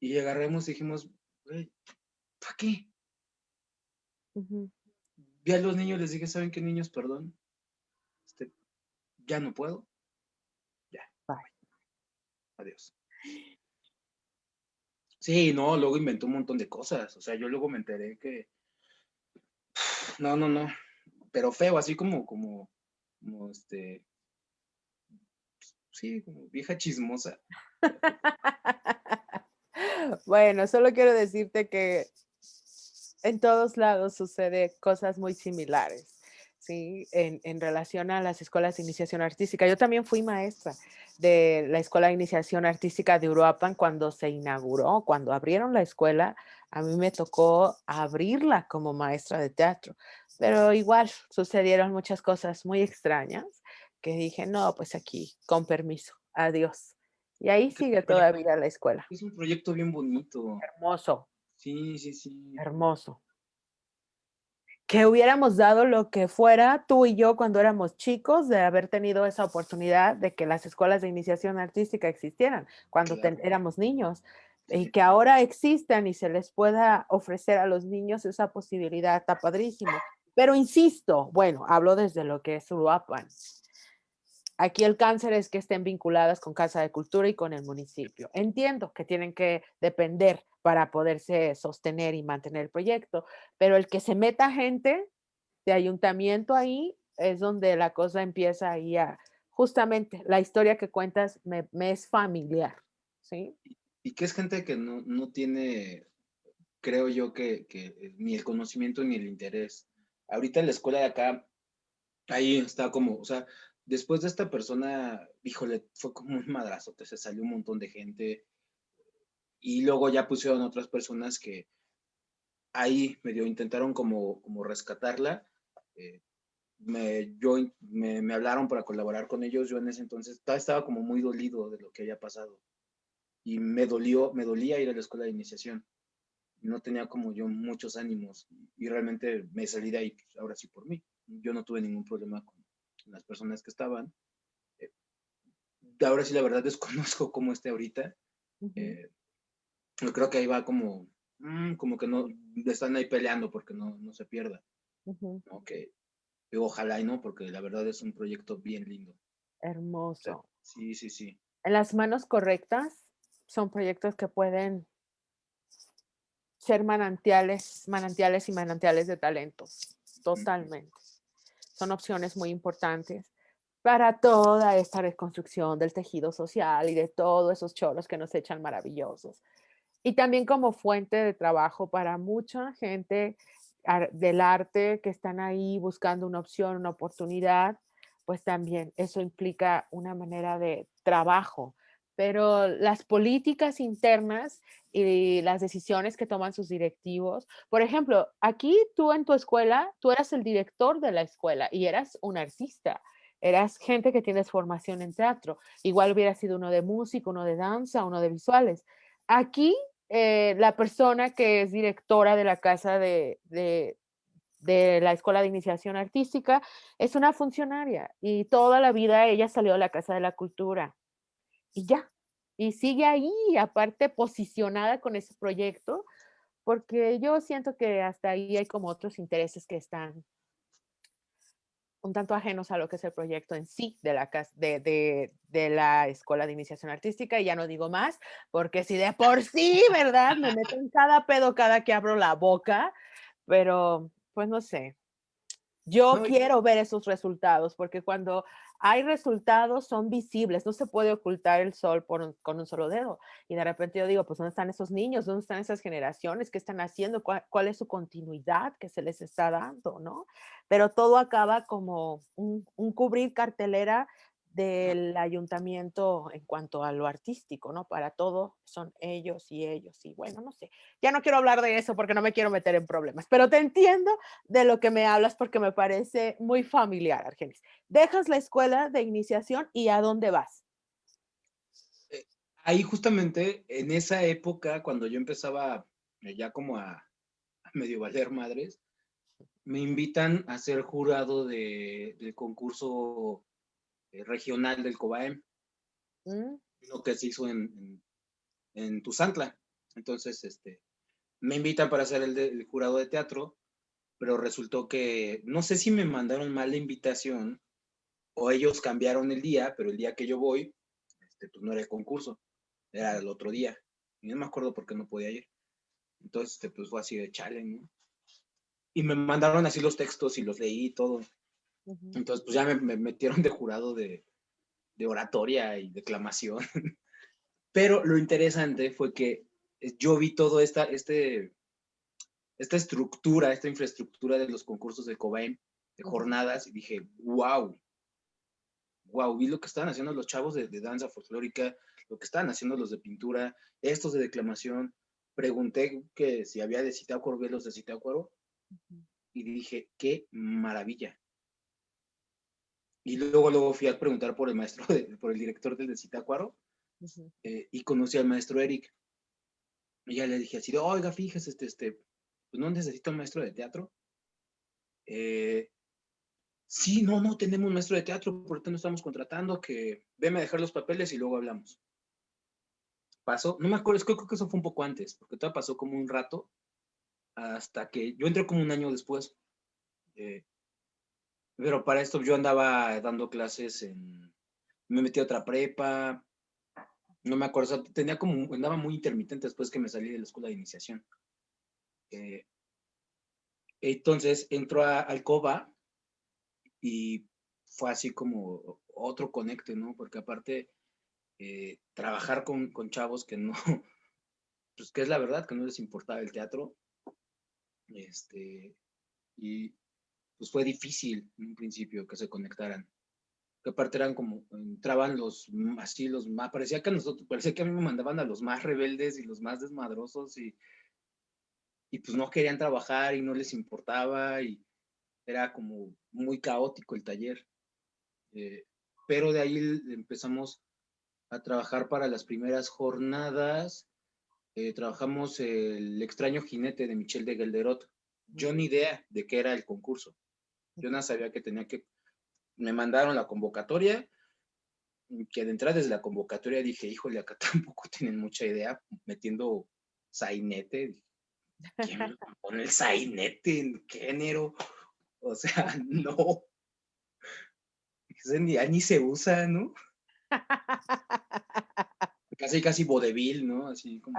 y agarramos y dijimos, ¿para qué? Vi a los niños, les dije, ¿saben qué niños? Perdón. Este, ya no puedo. Ya. Bye. Adiós. Sí, no, luego inventó un montón de cosas. O sea, yo luego me enteré que. No, no, no. Pero feo, así como, como, como este. Sí, como vieja chismosa. bueno, solo quiero decirte que en todos lados sucede cosas muy similares. ¿sí? En, en, relación a las escuelas de iniciación artística. Yo también fui maestra de la Escuela de Iniciación Artística de Uruapan cuando se inauguró, cuando abrieron la escuela, a mí me tocó abrirla como maestra de teatro, pero igual sucedieron muchas cosas muy extrañas que dije, no, pues aquí, con permiso, adiós. Y ahí sigue todavía la escuela. Es un proyecto bien bonito. Hermoso, Sí, sí, sí. Hermoso. Que hubiéramos dado lo que fuera tú y yo cuando éramos chicos de haber tenido esa oportunidad de que las escuelas de iniciación artística existieran cuando éramos niños y que ahora existan y se les pueda ofrecer a los niños esa posibilidad, está padrísimo. Pero insisto, bueno, hablo desde lo que es Uruapan. Aquí el cáncer es que estén vinculadas con Casa de Cultura y con el municipio. Entiendo que tienen que depender para poderse sostener y mantener el proyecto, pero el que se meta gente de ayuntamiento ahí es donde la cosa empieza ahí a, justamente, la historia que cuentas me, es familiar, ¿sí? Y que es gente que no, no tiene, creo yo, que, que ni el conocimiento ni el interés. Ahorita en la escuela de acá, ahí está como, o sea, después de esta persona, híjole, fue como un madrazo, se salió un montón de gente y luego ya pusieron otras personas que ahí medio intentaron como, como rescatarla. Eh, me, yo, me, hablaron para colaborar con ellos, yo en ese entonces estaba como muy dolido de lo que había pasado y me dolió, me dolía ir a la escuela de iniciación. No tenía como yo muchos ánimos y realmente me salí de ahí, pues, ahora sí por mí. Yo no tuve ningún problema con, las personas que estaban. Eh, ahora sí, la verdad, desconozco cómo esté ahorita. Eh, yo creo que ahí va como, mm, como que no, están ahí peleando porque no, no se pierda. ojalá y no, porque la verdad es un proyecto bien lindo. Hermoso. sí, sí, sí. En las manos correctas son proyectos que pueden ser manantiales, manantiales y manantiales de talentos. Totalmente son opciones muy importantes para toda esta reconstrucción del tejido social y de todos esos choros que nos echan maravillosos. Y también como fuente de trabajo para mucha gente del arte que están ahí buscando una opción, una oportunidad, pues también eso implica una manera de trabajo. Pero las políticas internas y las decisiones que toman sus directivos, por ejemplo, aquí tú en tu escuela, tú eras el director de la escuela y eras un artista eras gente que tienes formación en teatro. Igual hubiera sido uno de música, uno de danza, uno de visuales. Aquí, eh, la persona que es directora de la casa de, de, la Escuela de Iniciación Artística es una funcionaria y toda la vida ella salió a la Casa de la Cultura. Y ya. Y sigue ahí, aparte posicionada con ese proyecto, porque yo siento que hasta ahí hay como otros intereses que están un tanto ajenos a lo que es el proyecto en sí de la, de, de, la Escuela de Iniciación Artística, y ya no digo más, porque si de por sí, ¿verdad? Me meto en cada pedo cada que abro la boca, pero pues no sé. Yo quiero ver esos resultados, porque cuando hay resultados, son visibles, no se puede ocultar el sol con un solo dedo. Y de repente yo digo, pues ¿dónde están esos niños? ¿Dónde están esas generaciones? ¿Qué están haciendo? ¿Cuál, es su continuidad que se les está dando? ¿no? Pero todo acaba como un cubrir cartelera del ayuntamiento en cuanto a lo artístico, ¿no? Para todo son ellos y ellos y bueno, no sé. Ya no quiero hablar de eso porque no me quiero meter en problemas, pero te entiendo de lo que me hablas porque me parece muy familiar, Argenis. Dejas la escuela de iniciación y ¿a dónde vas? Eh, ahí justamente en esa época, cuando yo empezaba eh, ya como a, medio valer madres, me invitan a ser jurado de, del concurso regional del COBAEM, mm. lo que se hizo en, en, Tuzantla. Entonces, este, me invitan para ser el, jurado de teatro, pero resultó que, no sé si me mandaron mal la invitación o ellos cambiaron el día, pero el día que yo voy, este, pues no era el concurso, era el otro día. Y no me acuerdo por qué no podía ir. Entonces, este, pues fue así de chale, ¿no? Y me mandaron así los textos y los leí y todo. Entonces, pues ya me, metieron de jurado de, oratoria y declamación. Pero lo interesante fue que yo vi toda esta, este, esta estructura, esta infraestructura de los concursos de Cobain, de jornadas, y dije, wow, wow, vi lo que estaban haciendo los chavos de, danza folclórica, lo que estaban haciendo los de pintura, estos de declamación. Pregunté que si había de Citácuaro, vi los de Citácuaro, y dije, qué maravilla. Y luego, luego fui a preguntar por el maestro, por el director del de Citácuaro, eh, y conocí al maestro Eric. Y ya le dije así, oiga, fíjese, este, este, pues no necesito un maestro de teatro. Eh, sí, no, no tenemos un maestro de teatro, por eso no estamos contratando, que veme a dejar los papeles y luego hablamos. Pasó, no me acuerdo, creo que eso fue un poco antes, porque todo pasó como un rato, hasta que yo entré como un año después. Eh, pero para esto yo andaba dando clases en... Me metí a otra prepa, no me acuerdo, tenía como, andaba muy intermitente después que me salí de la escuela de iniciación. Eh, entonces entró a Alcoba y fue así como otro conecte, ¿no? Porque aparte, eh, trabajar con, con, chavos que no, pues que es la verdad, que no les importaba el teatro, este, y pues fue difícil en un principio que se conectaran. Que aparte eran como, entraban los, así los más, parecía que a nosotros, parecía que a mí me mandaban a los más rebeldes y los más desmadrosos y, y pues no querían trabajar y no les importaba y era como muy caótico el taller. Eh, pero de ahí empezamos a trabajar para las primeras jornadas. Eh, trabajamos el extraño jinete de Michel de Gelderot. Yo ni idea de qué era el concurso. Yo no sabía que tenía que... Me mandaron la convocatoria, que de entrada desde la convocatoria dije, híjole, acá tampoco tienen mucha idea, metiendo sainete. ¿Quién me pone el sainete? ¿En qué género? O sea, no. Ya ni se usa, ¿no? casi, casi vodevil, ¿no? Así como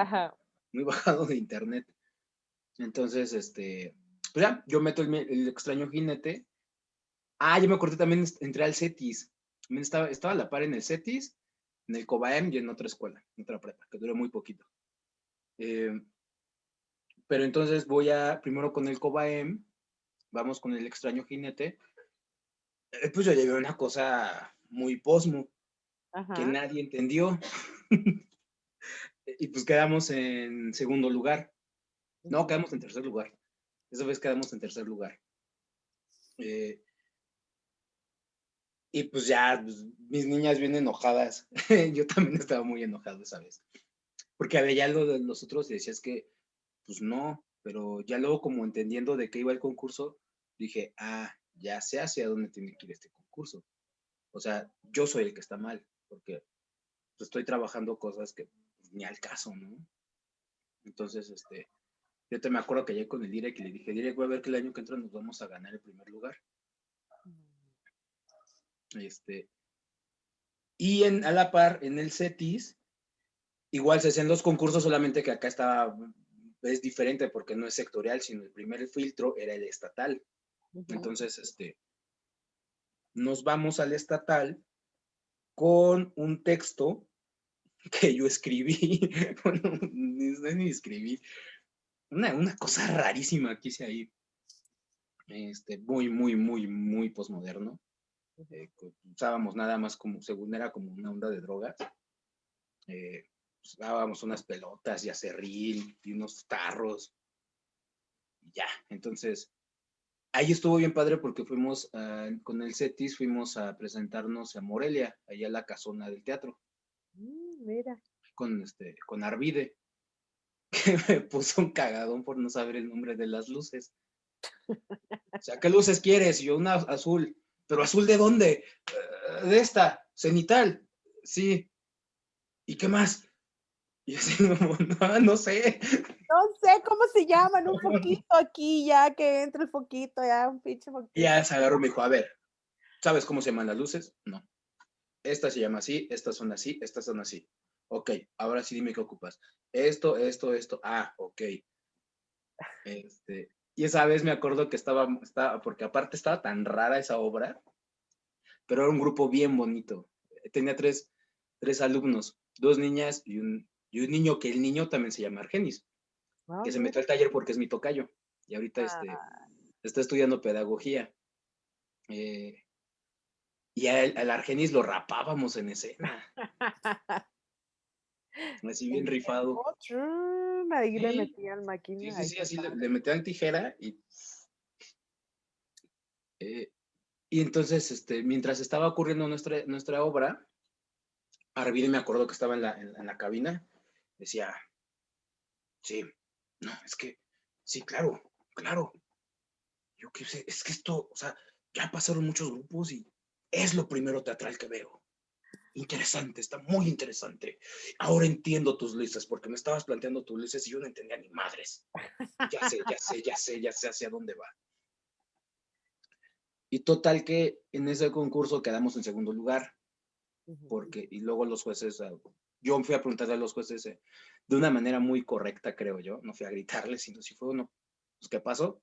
muy bajado de internet. Entonces, este, pues ya, yo meto el, extraño jinete. Ah, yo me acordé también, entré al CETIS. Estaba, estaba a la par en el CETIS, en el COBAEM y en otra escuela, en otra prepa, que duró muy poquito. Eh, pero entonces voy a, primero con el Cobaem, vamos con el extraño jinete. Eh, pues yo llevé una cosa muy posmo, que nadie entendió. y pues quedamos en segundo lugar. No, quedamos en tercer lugar. Esa vez quedamos en tercer lugar. Eh, y pues ya, pues, mis niñas bien enojadas. Yo también estaba muy enojado esa vez. Porque había ya de los otros y decías que, pues no, pero ya luego como entendiendo de qué iba el concurso, dije, ah, ya sé hacia dónde tiene que ir este concurso. O sea, yo soy el que está mal, porque pues, estoy trabajando cosas que ni al caso, ¿no? Entonces, este, yo te me acuerdo que llegué con el Direct y le dije, Direct, voy a ver que el año que entra nos vamos a ganar el primer lugar. Este, y en, a la par, en el CETIS, igual se hacen los concursos, solamente que acá estaba, es diferente porque no es sectorial, sino el primer filtro era el estatal. Entonces, este, nos vamos al estatal con un texto que yo escribí, bueno, ni, ni escribí, una, una, cosa rarísima que hice ahí, este, muy, muy, muy, muy posmoderno. Eh, usábamos nada más como, según era como una onda de drogas. Eh, usábamos unas pelotas y acerril y unos tarros. Y ya, entonces, ahí estuvo bien padre porque fuimos con el CETIS, fuimos a presentarnos a Morelia, allá a la casona del teatro. Mm, mira. Con, este, con Arvide, que me puso un cagadón por no saber el nombre de las luces. O sea, ¿qué luces quieres? Y yo una azul. ¿Pero azul de dónde? Eh, de esta, cenital. Sí. ¿Y qué más? Y así, no, no sé. No sé cómo se llaman, un poquito aquí, ya que entra el foquito, ya un pinche foquito. Y ya se agarró y me dijo, a ver, ¿sabes cómo se llaman las luces? No. Esta se llama así, estas son así, estas son así. Ok, ahora sí dime qué ocupas. Esto, esto, esto. Ah, ok. Este, y esa vez me acuerdo que estaba, estaba, porque aparte estaba tan rara esa obra, pero era un grupo bien bonito. Tenía tres, tres alumnos, dos niñas y un, y un niño, que el niño también se llama Argenis, ah, que se metió al taller porque es mi tocayo. Y ahorita este, ah. está estudiando pedagogía. Eh, y al, Argenis lo rapábamos en escena. Así bien rifado. Ahí le metían máquina. Sí, sí, sí, así le, metían tijera y. Eh, y entonces, este, mientras estaba ocurriendo nuestra, nuestra obra, Arvide me acuerdo que estaba en la, en, la cabina, decía, sí, no, es que, sí, claro, claro. Yo qué sé, es que esto, o sea, ya pasaron muchos grupos y es lo primero teatral que veo. Interesante, está muy interesante. Ahora entiendo tus luces, porque me estabas planteando tus luces y yo no entendía ni madres. Ya sé, ya sé, ya sé, ya sé hacia dónde va. Y total que en ese concurso quedamos en segundo lugar, porque, y luego los jueces, ah, yo fui a preguntarle a los jueces eh, de una manera muy correcta, creo yo, no fui a gritarles, sino si fue uno, pues, ¿qué pasó?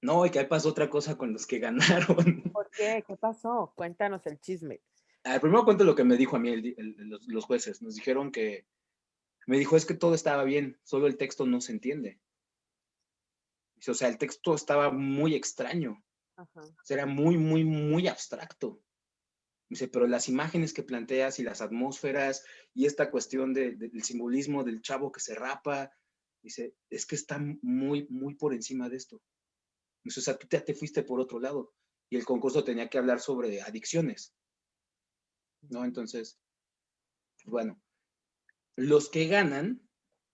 No, y que pasó otra cosa con los que ganaron. ¿Por qué? ¿Qué pasó? Cuéntanos el chisme. Al primero cuento lo que me dijo a mí los, jueces. Nos dijeron que, me dijo, es que todo estaba bien, solo el texto no se entiende. O sea, el texto estaba muy extraño. era muy, muy, muy abstracto. Dice, pero las imágenes que planteas y las atmósferas y esta cuestión del simbolismo del chavo que se rapa, dice, es que está muy, muy por encima de esto. Dice, o sea, tú te fuiste por otro lado y el concurso tenía que hablar sobre adicciones. ¿No? Entonces, bueno, los que ganan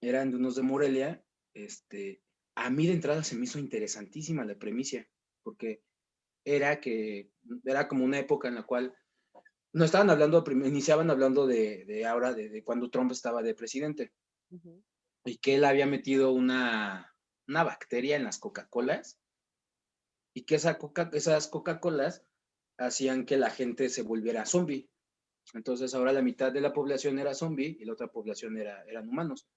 eran de unos de Morelia, este, a mí de entrada se me hizo interesantísima la premisa, porque era que, era como una época en la cual no estaban hablando, iniciaban hablando de, ahora, de, cuando Trump estaba de presidente, y que él había metido una, una bacteria en las Coca-Colas, y que esa Coca, esas Coca-Colas hacían que la gente se volviera zombie. Entonces ahora la mitad de la población era zombie y la otra población era, eran humanos.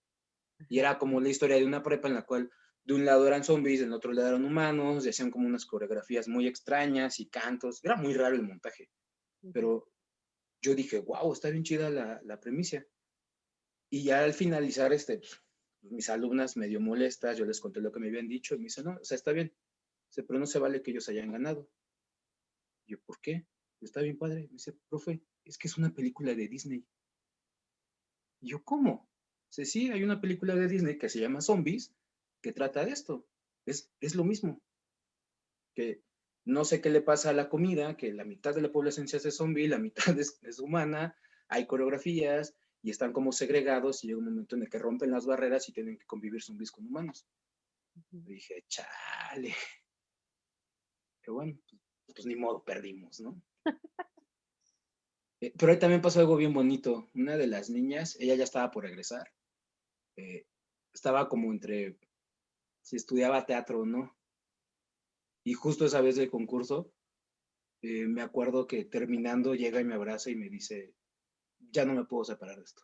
Y era como la historia de una prepa en la cual de un lado eran zombies, del otro lado eran humanos, y hacían como unas coreografías muy extrañas y cantos. Era muy raro el montaje. Pero yo dije, wow, está bien chida la, la premisa. Y ya al finalizar, este, mis alumnas medio molestas, yo les conté lo que me habían dicho y me dice, no, o sea, está bien, dice, pero no se vale que ellos hayan ganado. yo, ¿por qué? Está bien padre. Me dice, profe, es que es una película de Disney. Y yo, ¿cómo? Dice, sí, hay una película de Disney que se llama Zombies, que trata de esto. Es, es lo mismo. Que no sé qué le pasa a la comida, que la mitad de la población se hace zombie, la mitad es, es humana, hay coreografías, y están como segregados y llega un momento en el que rompen las barreras y tienen que convivir zombies con humanos. dije, chale. Pero bueno, pues, pues ni modo, perdimos, ¿no? Eh, pero ahí también pasó algo bien bonito. Una de las niñas, ella ya estaba por regresar. Eh, estaba como entre si estudiaba teatro o no. Y justo esa vez del concurso, eh, me acuerdo que terminando llega y me abraza y me dice, ya no me puedo separar de esto.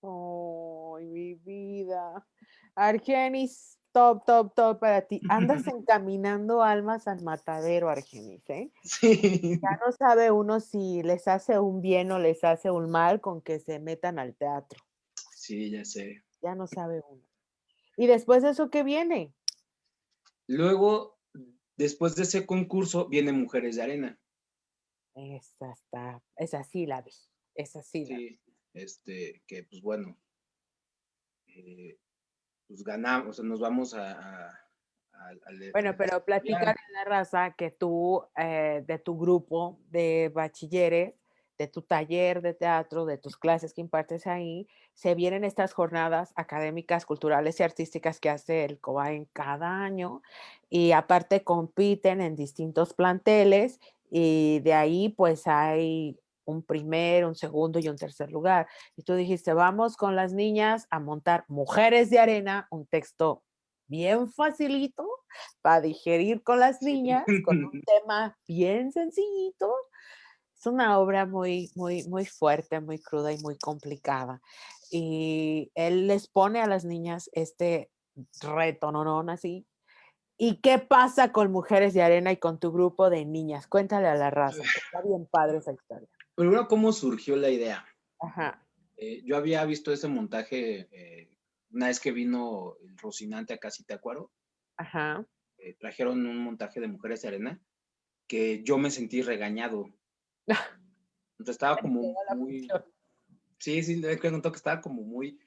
¡Ay, mi vida! Argenis, top, top, top para ti. Andas encaminando almas al matadero, Argenis, ¿eh? Sí. Ya no sabe uno si les hace un bien o les hace un mal con que se metan al teatro. Sí, ya sé. Ya no sabe uno. ¿Y después de eso qué viene? Luego, después de ese concurso, viene Mujeres de Arena. Esa está, esa sí la vi. Es así. Sí, este, que pues bueno, eh, pues ganamos, o sea, nos vamos a... bueno, pero platicar en la raza que tú, eh, de tu grupo de bachilleres, de tu taller de teatro, de tus clases que impartes ahí, se vienen estas jornadas académicas, culturales y artísticas que hace el COBAEN cada año y aparte compiten en distintos planteles y de ahí pues hay un primer, un segundo y un tercer lugar. Y tú dijiste, vamos con las niñas a montar Mujeres de Arena, un texto bien facilito para digerir con las niñas, con un tema bien sencillito. Es una obra muy, muy, muy fuerte, muy cruda y muy complicada. Y él les pone a las niñas este reto, no, no, así. ¿Y qué pasa con Mujeres de Arena y con tu grupo de niñas? Cuéntale a la raza, está bien padre esa historia. Primero, ¿cómo surgió la idea? Ajá. Eh, yo había visto ese montaje eh, una vez que vino el Rocinante a Casitacuaro. Ajá. Eh, trajeron un montaje de Mujeres de Arena que yo me sentí regañado. Entonces estaba como muy... Sí, sí, le contó que estaba como muy,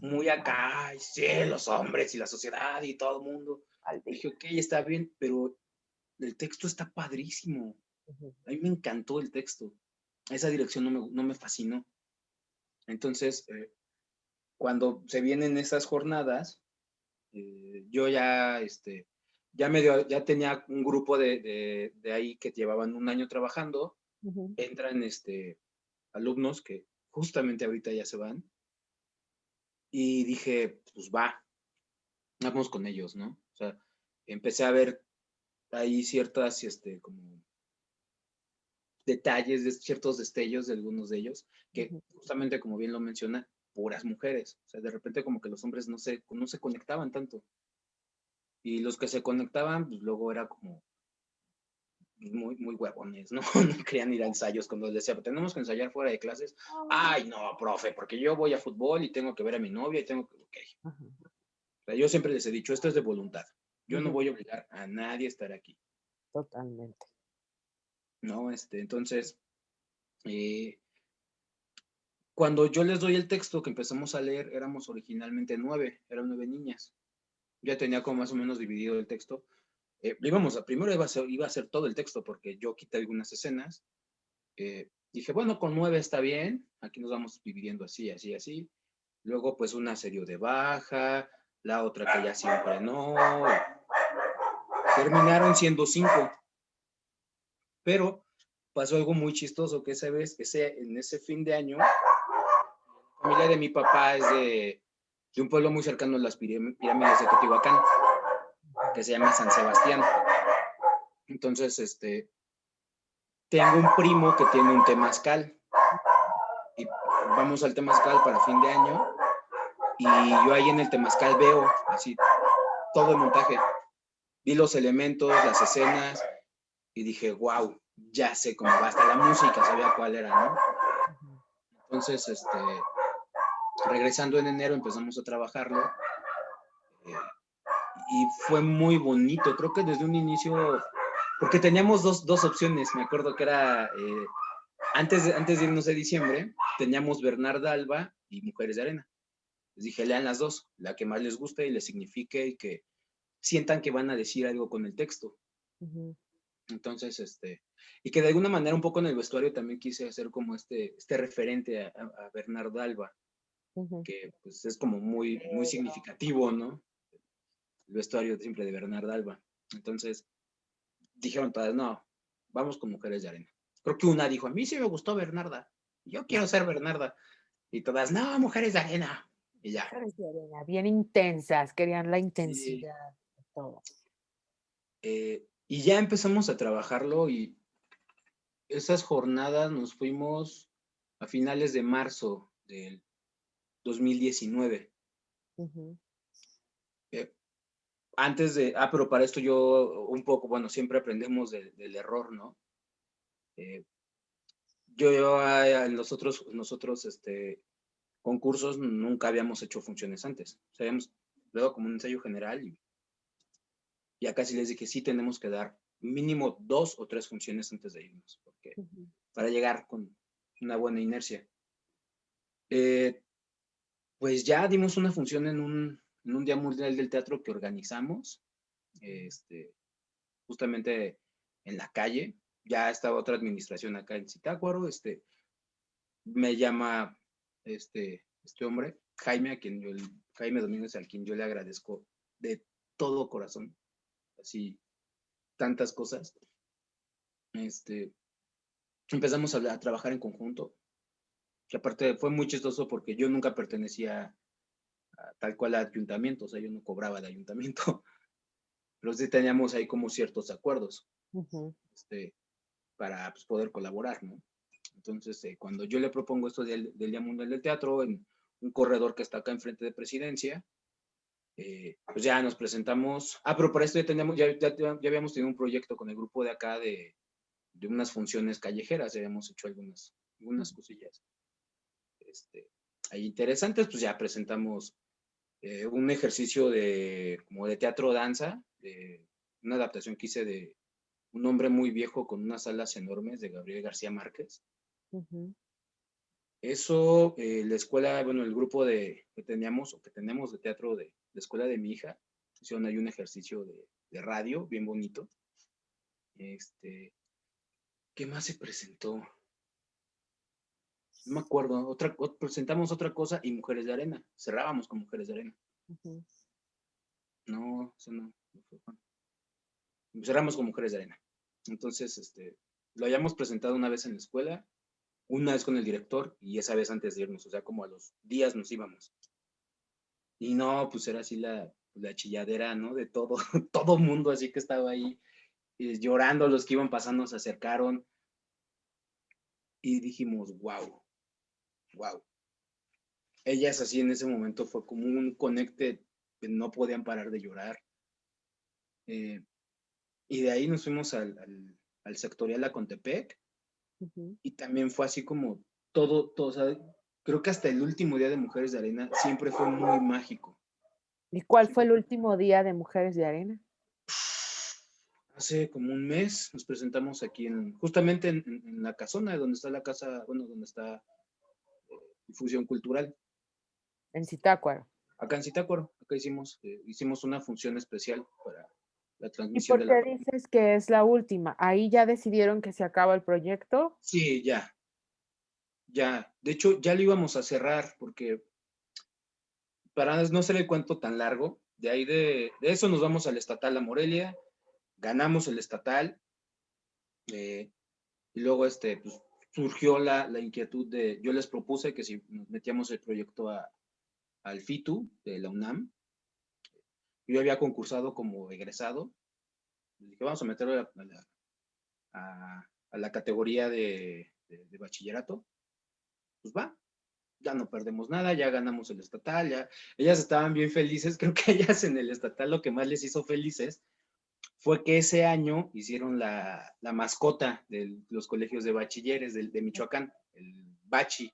muy acá, y sí, los hombres y la sociedad y todo el mundo. Dije, ok, está bien, pero el texto está padrísimo. A mí me encantó el texto esa dirección no me, no me fascinó. Entonces, eh, cuando se vienen esas jornadas, eh, yo ya, este, ya, medio, ya tenía un grupo de, de, ahí que llevaban un año trabajando, entran este, alumnos que justamente ahorita ya se van, y dije, pues va, vamos con ellos, ¿no? O sea, empecé a ver ahí ciertas, este, como detalles, de ciertos destellos de algunos de ellos, que justamente como bien lo menciona, puras mujeres. O sea, de repente como que los hombres no se, no se conectaban tanto. Y los que se conectaban, pues luego era como muy, muy huevones, ¿no? No querían ir a ensayos cuando les decía, tenemos que ensayar fuera de clases. Ay, no, profe, porque yo voy a fútbol y tengo que ver a mi novia y tengo que... Ok. O sea, yo siempre les he dicho, esto es de voluntad. Yo no voy a obligar a nadie a estar aquí. Totalmente. ¿No? Este, entonces, eh, cuando yo les doy el texto que empezamos a leer, éramos originalmente nueve, eran nueve niñas. Ya tenía como más o menos dividido el texto. Eh, íbamos a, primero iba a, ser, iba a ser todo el texto porque yo quité algunas escenas. Eh, dije, bueno, con nueve está bien, aquí nos vamos dividiendo así, así, así. Luego, pues, una serie de baja, la otra que ya siempre no. Terminaron siendo cinco. Pero pasó algo muy chistoso, que esa vez, ese, en ese fin de año, la familia de mi papá es de, de un pueblo muy cercano a las pirámides de Teotihuacán, que se llama San Sebastián. Entonces, este, tengo un primo que tiene un temazcal. Y vamos al temazcal para fin de año. Y yo ahí en el temazcal veo así todo el montaje. Vi los elementos, las escenas, y dije, wow, ya sé cómo va, hasta la música sabía cuál era, ¿no? Entonces, este, regresando en enero empezamos a trabajarlo y fue muy bonito. Creo que desde un inicio, porque teníamos dos, dos opciones, me acuerdo que era, eh, antes, de, antes de irnos de diciembre, teníamos Bernarda Alba y Mujeres de Arena. Les dije, lean las dos, la que más les guste y les signifique y que sientan que van a decir algo con el texto. Entonces, este, y que de alguna manera un poco en el vestuario también quise hacer como este, este referente a, a Bernardo Alba, que pues es como muy, muy significativo, ¿no? El vestuario siempre de Bernardo Alba. Entonces, dijeron todas, no, vamos con Mujeres de Arena. Creo que una dijo, a mí sí me gustó Bernarda, yo quiero ser Bernarda. Y todas, no, Mujeres de Arena. Y ya. Mujeres de Arena, bien intensas, querían la intensidad. Todo. Eh, y ya empezamos a trabajarlo y esas jornadas nos fuimos a finales de marzo del 2019. Eh, antes de, ah, pero para esto yo un poco, bueno, siempre aprendemos del error, ¿no? Eh, yo, yo ah, en los otros, nosotros, este, concursos nunca habíamos hecho funciones antes. O sea, habíamos luego como un ensayo general y y acá sí les dije, sí tenemos que dar mínimo dos o tres funciones antes de irnos, porque para llegar con una buena inercia. Eh, pues ya dimos una función en un, en un Día Mundial del Teatro que organizamos, este, justamente en la calle. Ya estaba otra administración acá en Zitácuaro, este, me llama este, este hombre, Jaime, a quien yo, Jaime Domínguez, a quien yo le agradezco de todo corazón así tantas cosas. Este, empezamos a, trabajar en conjunto, que aparte fue muy chistoso porque yo nunca pertenecía a, tal cual al ayuntamiento, o sea, yo no cobraba de ayuntamiento, pero sí teníamos ahí como ciertos acuerdos este, para pues, poder colaborar, ¿no? Entonces, eh, cuando yo le propongo esto del, del Día Mundial del Teatro en un corredor que está acá enfrente de Presidencia, eh, pues ya nos presentamos. Ah, pero para esto ya, teníamos, ya, ya, habíamos tenido un proyecto con el grupo de acá de, de unas funciones callejeras, ya habíamos hecho algunas, algunas cosillas este, ahí interesantes, pues ya presentamos eh, un ejercicio de, como de teatro-danza, una adaptación que hice de un hombre muy viejo con unas alas enormes de Gabriel García Márquez. Eso, eh, la escuela, bueno, el grupo de, que teníamos o que tenemos de teatro de la escuela de mi hija, hicieron ahí un ejercicio de, de radio bien bonito. Este, ¿qué más se presentó? No me acuerdo, otra, presentamos otra cosa y Mujeres de Arena, cerrábamos con Mujeres de Arena. No, eso no, Cerramos con Mujeres de Arena. Entonces, este, lo hayamos presentado una vez en la escuela, una vez con el director y esa vez antes de irnos, o sea, como a los días nos íbamos. Y no, pues era así la, la chilladera, ¿no? De todo, todo mundo así que estaba ahí eh, llorando, los que iban pasando se acercaron y dijimos, wow, wow. Ellas así en ese momento fue como un conecte, no podían parar de llorar. Eh, y de ahí nos fuimos al, al, al sectorial a Contepec y también fue así como todo, todo, o sea, creo que hasta el último día de Mujeres de Arena siempre fue muy mágico. ¿Y cuál fue el último día de Mujeres de Arena? Hace como un mes nos presentamos aquí, en, justamente en, la casona, donde está la casa, bueno, donde está eh, difusión cultural. En Zitácuaro. Acá en Zitácuaro, acá hicimos, eh, hicimos una función especial para la transmisión. ¿Y por qué dices que es la última? ¿Ahí ya decidieron que se acaba el proyecto? Sí, ya. Ya. De hecho, ya lo íbamos a cerrar porque para no ser el cuento tan largo, de ahí de, eso nos vamos al estatal a Morelia, ganamos el estatal eh, y luego este, pues, surgió la, la, inquietud de, yo les propuse que si nos metíamos el proyecto a, al FITU de la UNAM, yo había concursado como egresado. Dije, vamos a meterlo a la, categoría de, bachillerato. Pues va, ya no perdemos nada, ya ganamos el estatal, ya. Ellas estaban bien felices, creo que ellas en el estatal lo que más les hizo felices fue que ese año hicieron la, mascota de los colegios de bachilleres de, de Michoacán, el Bachi.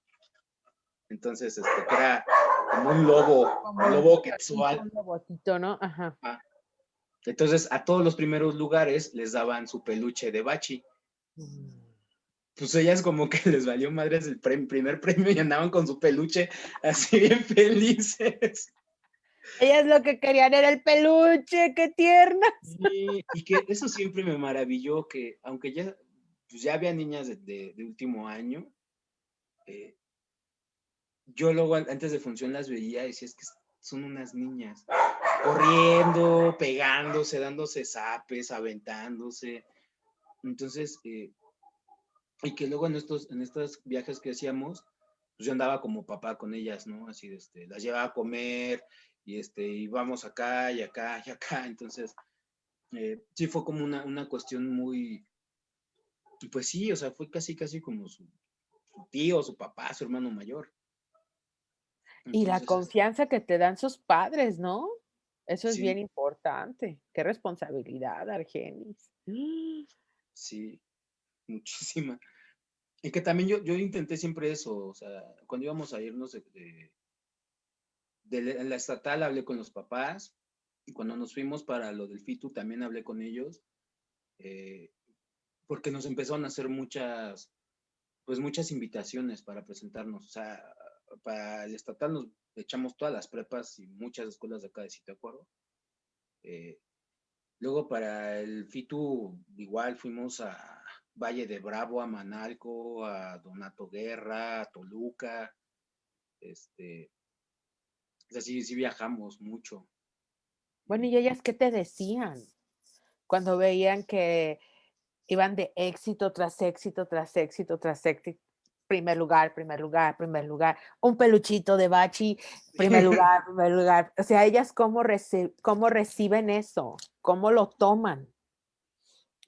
Entonces, este, era como un lobo, Como un lobo quetzal. Un robotito, ¿no? Ajá. Entonces, a todos los primeros lugares les daban su peluche de bachi. Pues ellas como que les valió madres el pre- primer premio y andaban con su peluche así bien felices. Ellas lo que querían era el peluche, qué tierna. Sí, y que eso siempre me maravilló, que aunque ya, pues ya había niñas de, de- de último año, eh, yo luego an- antes de función las veía y decía, es que son unas niñas, corriendo, pegándose, dándose zapes, aventándose. Entonces, eh, y que luego en estos, en estos viajes que hacíamos, pues yo andaba como papá con ellas, ¿no? Así, este, las llevaba a comer y este, íbamos acá y acá y acá. Entonces, eh, sí fue como una, una cuestión muy, pues sí, o sea, fue casi, casi como su, su tío, su papá, su hermano mayor. Y la este, confianza que te dan sus padres, ¿no? Eso es Sí. bien importante. Qué responsabilidad, Argenis. Sí, muchísima. Y que también yo, yo intenté siempre eso, o sea, cuando íbamos a irnos de, la- estatal hablé con los papás, y cuando nos fuimos para lo del FITU también hablé con ellos, eh, porque nos empezaron a hacer muchas, pues muchas invitaciones para presentarnos, o sea, para el estatal nos echamos todas las prepas y muchas escuelas de acá de Zitácuaro. Eh, luego para el FITU igual fuimos a Valle de Bravo, a Manalco, a Donato Guerra, a Toluca, este, o sea, sí, sí viajamos mucho. Bueno, ¿y ellas qué te decían cuando veían que iban de éxito tras éxito, tras éxito, tras éxito? Primer lugar, primer lugar, primer lugar. Un peluchito de bachi, primer lugar, primer lugar. O sea, ellas cómo, reci- cómo reciben eso, cómo lo toman.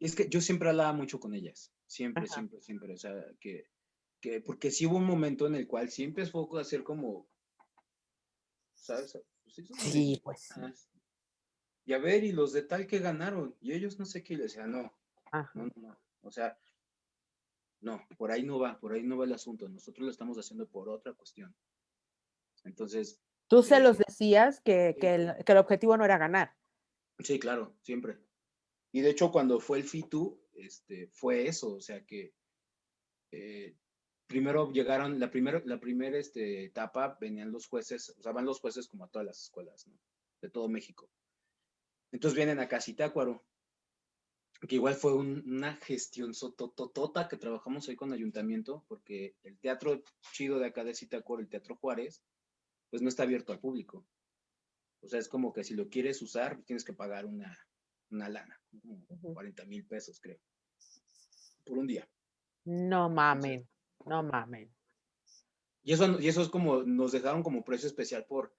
Es que yo siempre hablaba mucho con ellas, siempre, Ajá. siempre, siempre, o sea, que, que, porque sí hubo un momento en el cual sí empezó a hacer como, ¿sabes? Pues sí, pues. Y a ver, y los de tal que ganaron, y ellos no sé qué, y le decía, no, Ajá. no, no, no, o sea, no, por ahí no va, por ahí no va el asunto, nosotros lo estamos haciendo por otra cuestión. Entonces, Tú se eh, los decías que, que el, que el objetivo no era ganar. Sí, claro, siempre. Y de hecho, cuando fue el FITU, este, fue eso, o sea que eh, primero llegaron, la primera la primer, este, etapa venían los jueces, o sea, van los jueces como a todas las escuelas, ¿no? De todo México. Entonces vienen a Zitácuaro, que igual fue un- una gestión sotototota que trabajamos ahí con ayuntamiento, porque el teatro chido de acá de Zitácuaro, el Teatro Juárez, pues no está abierto al público. O sea, es como que si lo quieres usar, tienes que pagar una, una lana, como Ujú. 40 mil pesos, creo, por un día. No mamen, no mamen. Y eso, y eso es como, nos dejaron como precio especial por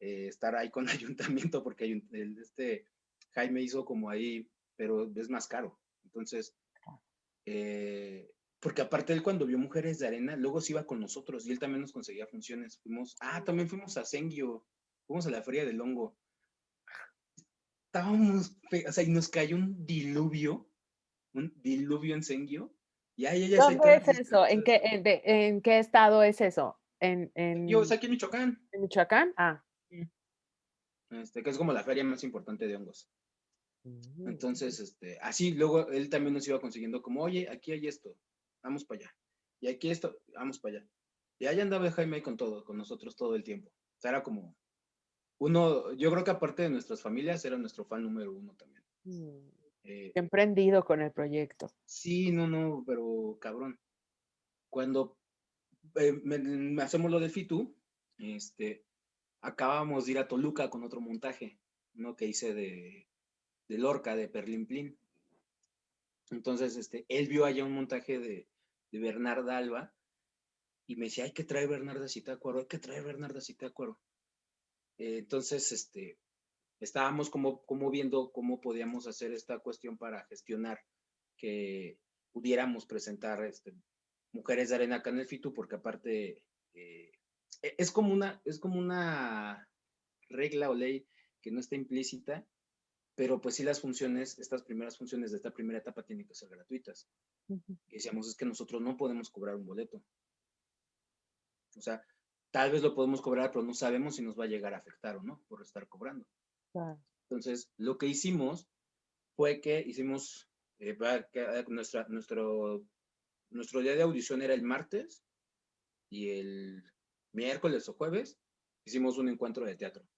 eh, estar ahí con ayuntamiento, porque el- este Jaime hizo como ahí, pero es más caro. Entonces, eh, porque aparte él cuando vio Mujeres de Arena, luego se iba con nosotros y él también nos conseguía funciones. Fuimos, ah, también fuimos a Sengio, fuimos a la Feria del Hongo. Estábamos, o sea, y nos cayó un diluvio, un diluvio en Sengio. Y ahí ellas ahí ¿Dónde es eso? ¿En qué, en, de- en qué estado es eso? ¿En, en, Yo, o sea, aquí en Michoacán. en Michoacán? Ah. este, que es como la feria más importante de hongos. Mm. Entonces, este, así luego él también nos iba consiguiendo como, oye, aquí hay esto, vamos para allá. Y aquí esto, vamos para allá. Y ahí andaba Jaime con todo, con nosotros todo el tiempo. O sea, era como uno, yo creo que aparte de nuestras familias, era nuestro fan número uno también. Mm. Eh, emprendido con el proyecto. sí, no, no, pero cabrón. Cuando eh, me- me hacemos lo del FITU, este, acabamos de ir a Toluca con otro montaje, uno que hice de, de Lorca, de Perlimplín. Entonces, este, él vio allá un montaje de, de Bernarda Alba y me decía, hay que traer Bernarda Citácuaro, hay que traer Bernarda Citácuaro. Eh, entonces, este, estábamos como, como viendo cómo podíamos hacer esta cuestión para gestionar que pudiéramos presentar este, mujeres de arena acá en el FITU, porque aparte eh, e- es como una, es como una regla o ley que no está implícita, pero pues sí las funciones, estas primeras funciones de esta primera etapa tienen que ser gratuitas. Y decíamos, es que nosotros no podemos cobrar un boleto. O sea, tal vez lo podemos cobrar, pero no sabemos si nos va a llegar a afectar o no por estar cobrando. Entonces, lo que hicimos fue que hicimos, eh, eh, nuestra, nuestro, nuestro día de audición era el martes y el miércoles o jueves hicimos un encuentro de teatro.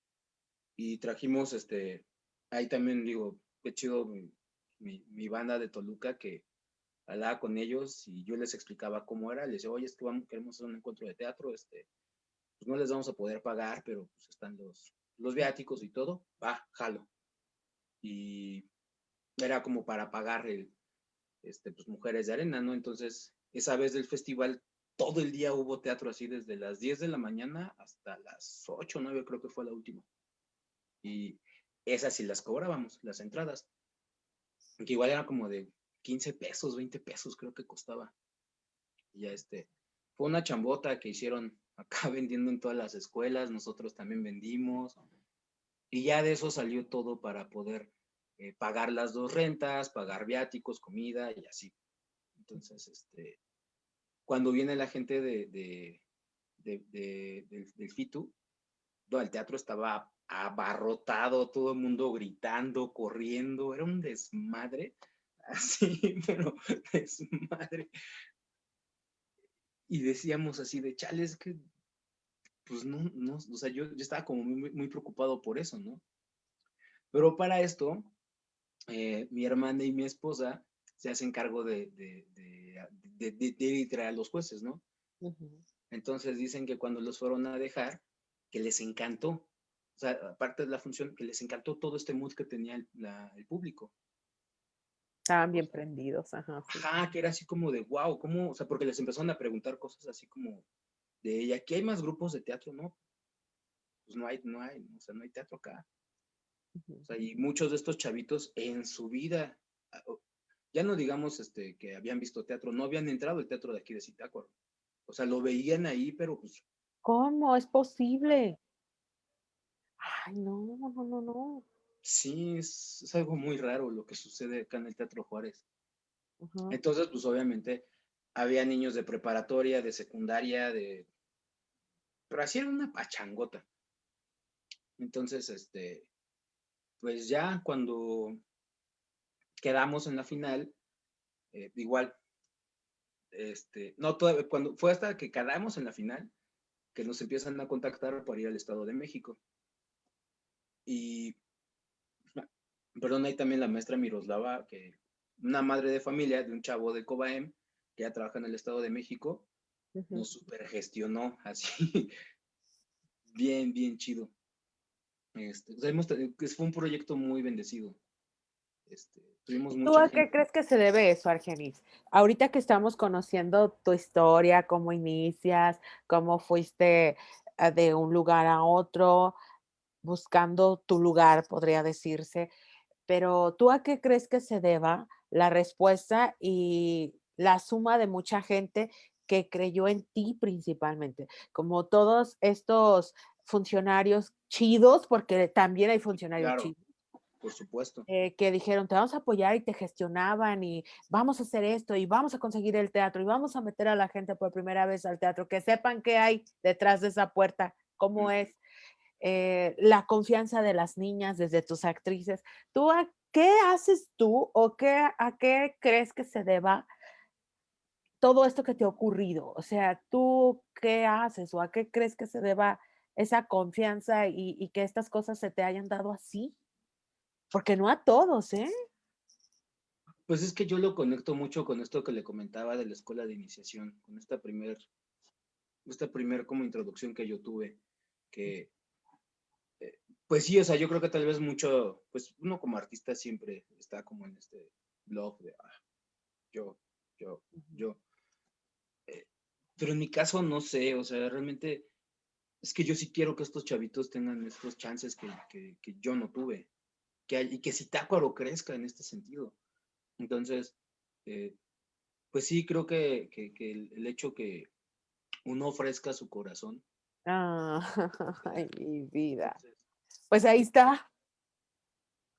Y trajimos, este, ahí también digo, qué chido mi, mi, banda de Toluca que hablaba con ellos y yo les explicaba cómo era. Les decía, oye, es que vamos, queremos hacer un encuentro de teatro, este, pues no les vamos a poder pagar, pero pues están los, los viáticos y todo. Va, jalo. Y era como para pagar el, este, pues Mujeres de Arena, ¿no? Entonces, esa vez del festival, todo el día hubo teatro así, desde las 10 de la mañana hasta las 8 o 9, creo que fue la última. Y esas sí las cobrábamos, las entradas. Que igual era como de 15 pesos, 20 pesos creo que costaba. Y ya este, fue una chambota que hicieron acá vendiendo en todas las escuelas, nosotros también vendimos. Y ya de eso salió todo para poder eh, pagar las dos rentas, pagar viáticos, comida y así. Entonces, este, cuando viene la gente de, de, del, del, FITU, el teatro estaba abarrotado, todo el mundo gritando, corriendo, era un desmadre, así, pero desmadre. Y decíamos así de chales que, pues no, no, o sea, yo, yo estaba como muy, muy preocupado por eso, ¿no? Pero para esto, eh, mi hermana y mi esposa se hacen cargo de, de, de, de, a los jueces, ¿no? Entonces dicen que cuando los fueron a dejar, que les encantó, o sea, aparte de la función, que les encantó todo este mood que tenía el, el público. Estaban bien prendidos, ajá. Ajá, que era así como de, wow, ¿cómo? O sea, porque les empezaron a preguntar cosas así como de ella, ¿aquí hay más grupos de teatro? No, pues no hay, no hay, o sea, no hay teatro acá. O sea, y muchos de estos chavitos en su vida, ya no digamos este, que habían visto teatro, no habían entrado al teatro de aquí de Zitácuaro. O sea, lo veían ahí, pero pues... ¿Cómo es posible? Ay, no, no, no, no. Sí, es, algo muy raro lo que sucede acá en el Teatro Juárez. Entonces, pues obviamente había niños de preparatoria, de secundaria, de... Pero así era una pachangota. Entonces, este, pues ya cuando quedamos en la final, eh, igual, este, no, todo, cuando fue hasta que quedamos en la final, que nos empiezan a contactar para ir al Estado de México. Y, perdón, ahí también la maestra Miroslava, que una madre de familia de un chavo de Cobaem, que ya trabaja en el Estado de México, nos supergestionó así, bien, bien chido. Este, fue un proyecto muy bendecido. Este, ¿Tú a qué crees que se debe eso, Argenis? Ahorita que estamos conociendo tu historia, cómo inicias, cómo fuiste ah, de un lugar a otro, buscando tu lugar, podría decirse, pero ¿tú a qué crees que se deba la respuesta y la suma de mucha gente que creyó en ti principalmente? Como todos estos funcionarios chidos, porque también hay funcionarios chidos por supuesto. Eh, que dijeron, te vamos a apoyar y te gestionaban y vamos a hacer esto y vamos a conseguir el teatro y vamos a meter a la gente por primera vez al teatro, que sepan qué hay detrás de esa puerta, cómo es eh, la confianza de las niñas desde tus actrices. ¿Tú a qué haces tú o qué, a qué crees que se deba todo esto que te ha ocurrido? O sea, ¿tú qué haces o a qué crees que se deba esa confianza y, y que estas cosas se te hayan dado así? Porque no a todos, ¿eh? Pues es que yo lo conecto mucho con esto que le comentaba de la escuela de iniciación, con esta primer, esta primer como introducción que yo tuve, que, pues sí, o sea, yo creo que tal vez mucho, pues uno como artista siempre está como en este blog de, ah, yo, yo, yo. Eh, pero en mi caso no sé, o sea, realmente es que yo sí quiero que estos chavitos tengan estos chances que, que yo no tuve que, y que Zitácuaro crezca en este sentido. Entonces, eh, pues sí, creo que, el, hecho que uno ofrezca su corazón. Ah, ay, mi vida. Pues ahí está.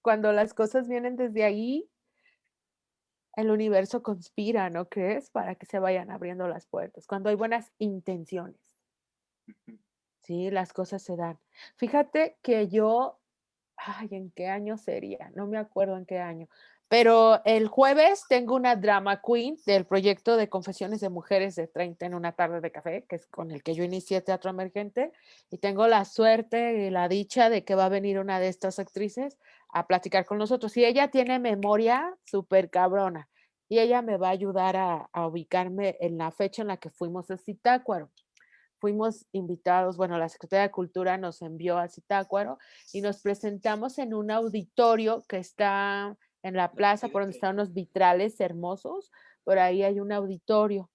Cuando las cosas vienen desde ahí, el universo conspira, ¿no crees? Para que se vayan abriendo las puertas, cuando hay buenas intenciones. Sí, las cosas se dan. Fíjate que yo, ay, ¿en qué año sería? No me acuerdo en qué año. Pero el jueves tengo una drama queen del proyecto de Confesiones de Mujeres de 30 en una tarde de café, que es con el que yo inicié Teatro Emergente, y tengo la suerte y la dicha de que va a venir una de estas actrices a platicar con nosotros. Y ella tiene memoria súper cabrona, y ella me va a ayudar a, ubicarme en la fecha en la que fuimos a Zitácuaro. Fuimos invitados, bueno, la Secretaría de Cultura nos envió a Zitácuaro y nos presentamos en un auditorio que está en la plaza por donde están unos vitrales hermosos, por ahí hay un auditorio.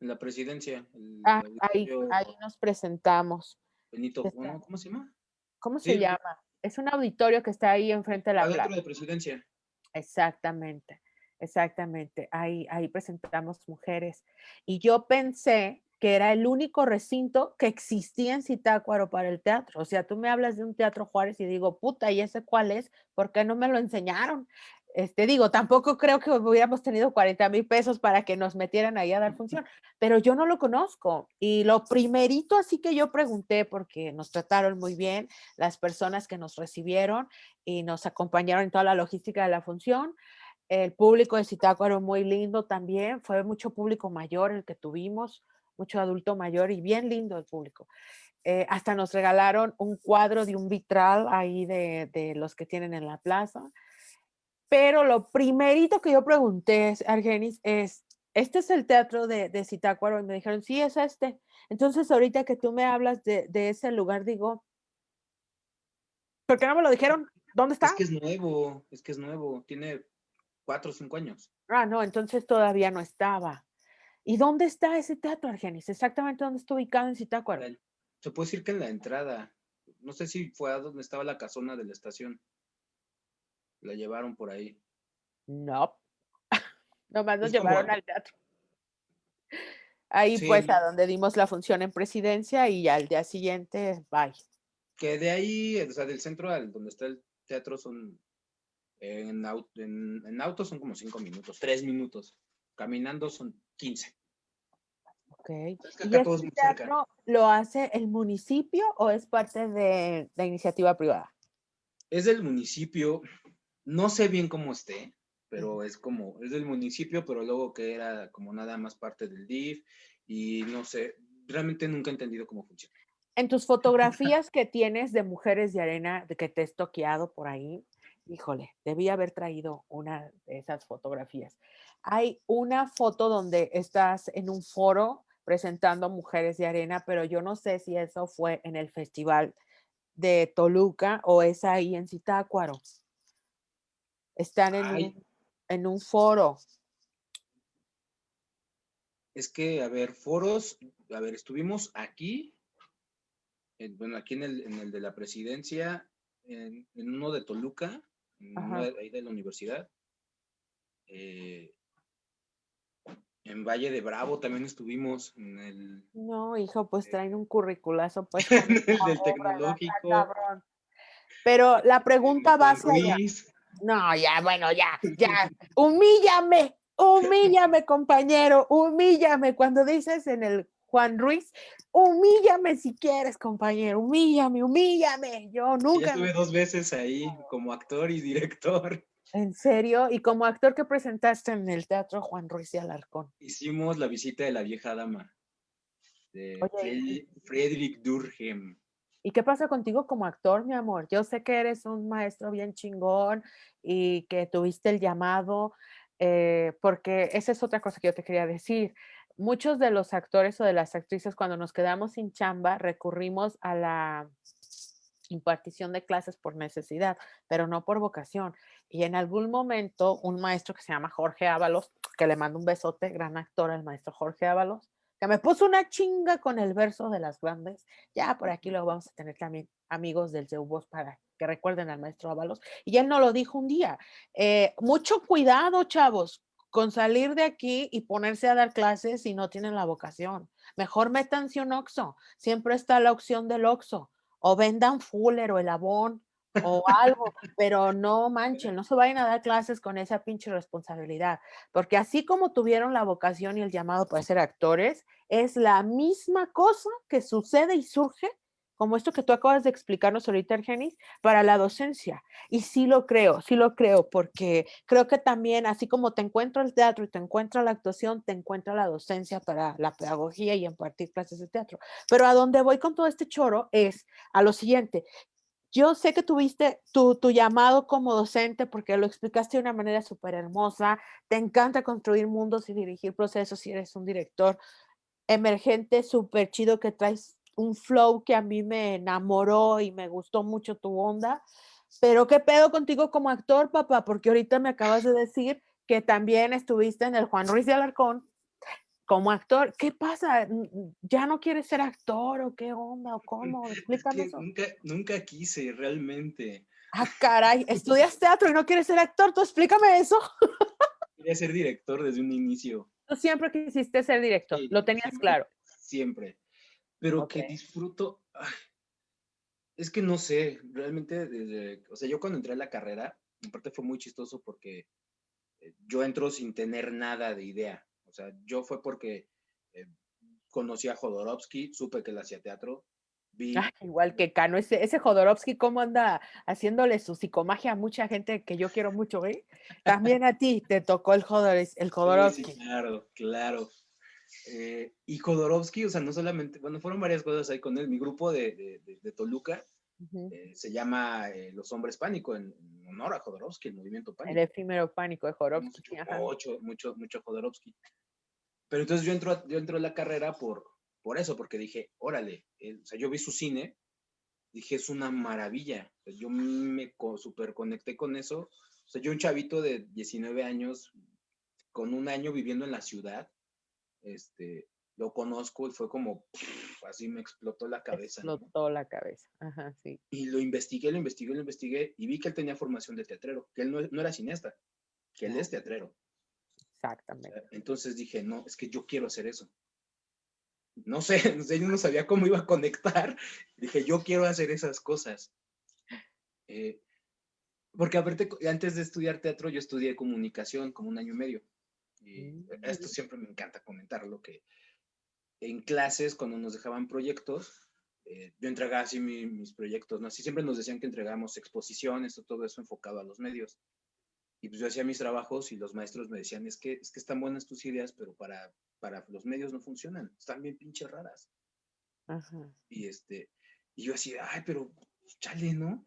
En la presidencia. Ah, ahí, ahí, nos presentamos. Benito, ¿cómo se llama? ¿Cómo se llama? Es un auditorio que está ahí enfrente de la Adentro plaza. de presidencia. Exactamente, exactamente. Ahí, ahí presentamos mujeres. Y yo pensé que era el único recinto que existía en Zitácuaro para el teatro. O sea, tú me hablas de un teatro Juárez y digo, puta, ¿y ese cuál es? ¿Por qué no me lo enseñaron? Este, digo, tampoco creo que hubiéramos tenido 40 mil pesos para que nos metieran ahí a dar función, pero yo no lo conozco. Y lo primerito así que yo pregunté, porque nos trataron muy bien las personas que nos recibieron y nos acompañaron en toda la logística de la función, el público de Zitácuaro muy lindo también, fue mucho público mayor el que tuvimos, mucho adulto mayor y bien lindo el público. Eh, hasta nos regalaron un cuadro de un vitral ahí de, de, los que tienen en la plaza. Pero lo primerito que yo pregunté, Argenis, es, ¿este es el teatro de, de Zitácuaro? Y me dijeron, sí, es este. Entonces, ahorita que tú me hablas de, de ese lugar, digo, ¿por qué no me lo dijeron? ¿Dónde está? Es que es nuevo, es que es nuevo, tiene cuatro o cinco años. Ah, no, entonces todavía no estaba. ¿Y dónde está ese teatro, Argenis? Exactamente dónde está ubicado en Zitácuaro. Se puede decir que en la entrada. No sé si fue a donde estaba la casona de la estación. La llevaron por ahí. No. Nomás nos llevaron como... al teatro. Ahí sí. pues a donde dimos la función en presidencia y al día siguiente, bye. Que de ahí, o sea, del centro al donde está el teatro son, en, auto, en, en auto son como cinco minutos, tres minutos. Caminando son 15. Ok. Es que acá ¿Y todo este teatro lo hace el municipio o es parte de la iniciativa privada? Es del municipio. No sé bien cómo esté, pero es como, es del municipio, pero luego que era como nada más parte del DIF y no sé, realmente nunca he entendido cómo funciona. En tus fotografías que tienes de mujeres de arena, de que te he toqueado por ahí, híjole, debí haber traído una de esas fotografías. Hay una foto donde estás en un foro presentando mujeres de arena, pero yo no sé si eso fue en el festival de Toluca o es ahí en Zitácuaro. Están en un, en un foro. Es que, a ver, foros, a ver, estuvimos aquí, en, bueno, aquí en el, en el de la presidencia, en, en uno de Toluca, en uno de, ahí de la universidad. Eh, en Valle de Bravo también estuvimos en el. No, hijo, pues traen un curriculazo, pues. del tecnológico. Pero la pregunta va hacia allá. No, ya, bueno, ya, ya. Humíllame, humíllame, compañero, humíllame. Cuando dices en el Juan Ruiz, humíllame si quieres, compañero, humíllame, humíllame. Yo nunca. Ya estuve dos veces ahí como actor y director. ¿En serio? ¿Y como actor que presentaste en el Teatro Juan Ruiz de Alarcón? Hicimos la visita de la vieja dama, de Oye, Friedrich Durkheim. ¿Y qué pasa contigo como actor, mi amor? Yo sé que eres un maestro bien chingón y que tuviste el llamado, eh, porque esa es otra cosa que yo te quería decir. Muchos de los actores o de las actrices, cuando nos quedamos sin chamba, recurrimos a la impartición de clases por necesidad, pero no por vocación. Y en algún momento, un maestro que se llama Jorge Ábalos, que le mando un besote, gran actor, el maestro Jorge Ábalos, que me puso una chinga con el verso de las grandes. Ya por aquí lo vamos a tener también amigos del Zeubos para que recuerden al maestro Ábalos. Y él nos lo dijo un día. Eh, mucho cuidado, chavos, con salir de aquí y ponerse a dar clases si no tienen la vocación. Mejor métanse un oxo. Siempre está la opción del oxo o vendan Fuller o el Avon o algo, pero no manchen, no se vayan a dar clases con esa pinche responsabilidad, porque así como tuvieron la vocación y el llamado para ser actores, es la misma cosa que sucede y surge como esto que tú acabas de explicarnos ahorita, Argenis, para la docencia. Y sí lo creo, sí lo creo, porque creo que también, así como te encuentro el teatro y te encuentra la actuación, te encuentra la docencia para la pedagogía y impartir clases de teatro. Pero a donde voy con todo este choro es a lo siguiente. Yo sé que tuviste tu, tu llamado como docente porque lo explicaste de una manera súper hermosa. Te encanta construir mundos y dirigir procesos y eres un director emergente súper chido que traes un flow que a mí me enamoró y me gustó mucho tu onda. Pero ¿qué pedo contigo como actor, papá? Porque ahorita me acabas de decir que también estuviste en el Juan Ruiz de Alarcón como actor. ¿Qué pasa? ¿Ya no quieres ser actor o qué onda o cómo? Explícame eso. Nunca, nunca quise realmente. Ah, caray, estudias teatro y no quieres ser actor, tú explícame eso. Quería ser director desde un inicio. Tú siempre quisiste ser director, lo tenías claro. Siempre pero que disfruto. es que no sé, realmente, desde, o sea, yo cuando entré a la carrera, en parte fue muy chistoso porque eh, yo entro sin tener nada de idea. O sea, yo fue porque eh, conocí a Jodorowsky, supe que él hacía teatro. Vi, ah, igual que Cano, ese, ese Jodorowsky, ¿cómo anda haciéndole su psicomagia a mucha gente que yo quiero mucho, eh? También a ti te tocó el, el Jodorowsky. Sí, claro, claro. Eh, y Jodorowsky, o sea, no solamente, bueno, fueron varias cosas ahí con él. Mi grupo de, de, Toluca eh, se llama eh, Los Hombres Pánico, en, honor a Jodorowsky, el movimiento pánico. El efímero pánico de Jodorowsky. Mucho, mucho, mucho, Jodorowsky. Pero entonces yo entro, yo entro a la carrera por, por eso, porque dije, órale, o sea, yo vi su cine, dije, es una maravilla. yo me super conecté con eso. O sea, yo un chavito de 19 años, con un año viviendo en la ciudad, este, lo conozco y fue como, así me explotó la cabeza. Explotó la cabeza, ajá, sí. Y lo investigué, lo investigué, lo investigué y vi que él tenía formación de teatrero, que él no, era cineasta, que él es teatrero. Exactamente. entonces dije, no, es que yo quiero hacer eso. No sé, yo no sabía cómo iba a conectar. Dije, yo quiero hacer esas cosas. Eh, porque aparte, antes de estudiar teatro, yo estudié comunicación como un año y medio. Y mm, esto siempre me encanta comentarlo, que en clases, cuando nos dejaban proyectos, eh, yo entregaba así mis proyectos, ¿no? Así siempre nos decían que entregamos exposiciones o todo eso enfocado a los medios. Y pues yo hacía mis trabajos y los maestros me decían, es que, es que están buenas tus ideas, pero para, para los medios no funcionan, están bien pinches raras. Y, este, y yo así, ay, pero chale, ¿no?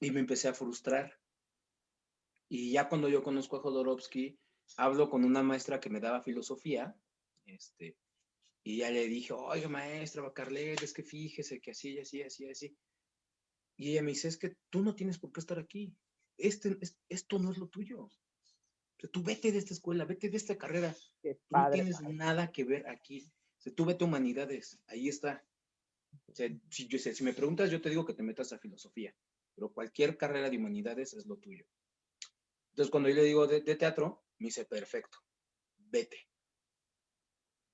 Y me empecé a frustrar. Y ya cuando yo conozco a Jodorowsky, hablo con una maestra que me daba filosofía, este, y ya le dije, oye maestra, Carlet, es que fíjese que así, así, así, así. Y ella me dice, es que tú no tienes por qué estar aquí. Este, esto no es lo tuyo. O sea, tú vete de esta escuela, vete de esta carrera. no tienes nada que ver aquí. O sea, tú vete humanidades, ahí está. O sea, si, yo, si me preguntas, yo te digo que te metas a filosofía, pero cualquier carrera de humanidades es lo tuyo. Entonces, cuando yo le digo de teatro, me dice, perfecto, vete.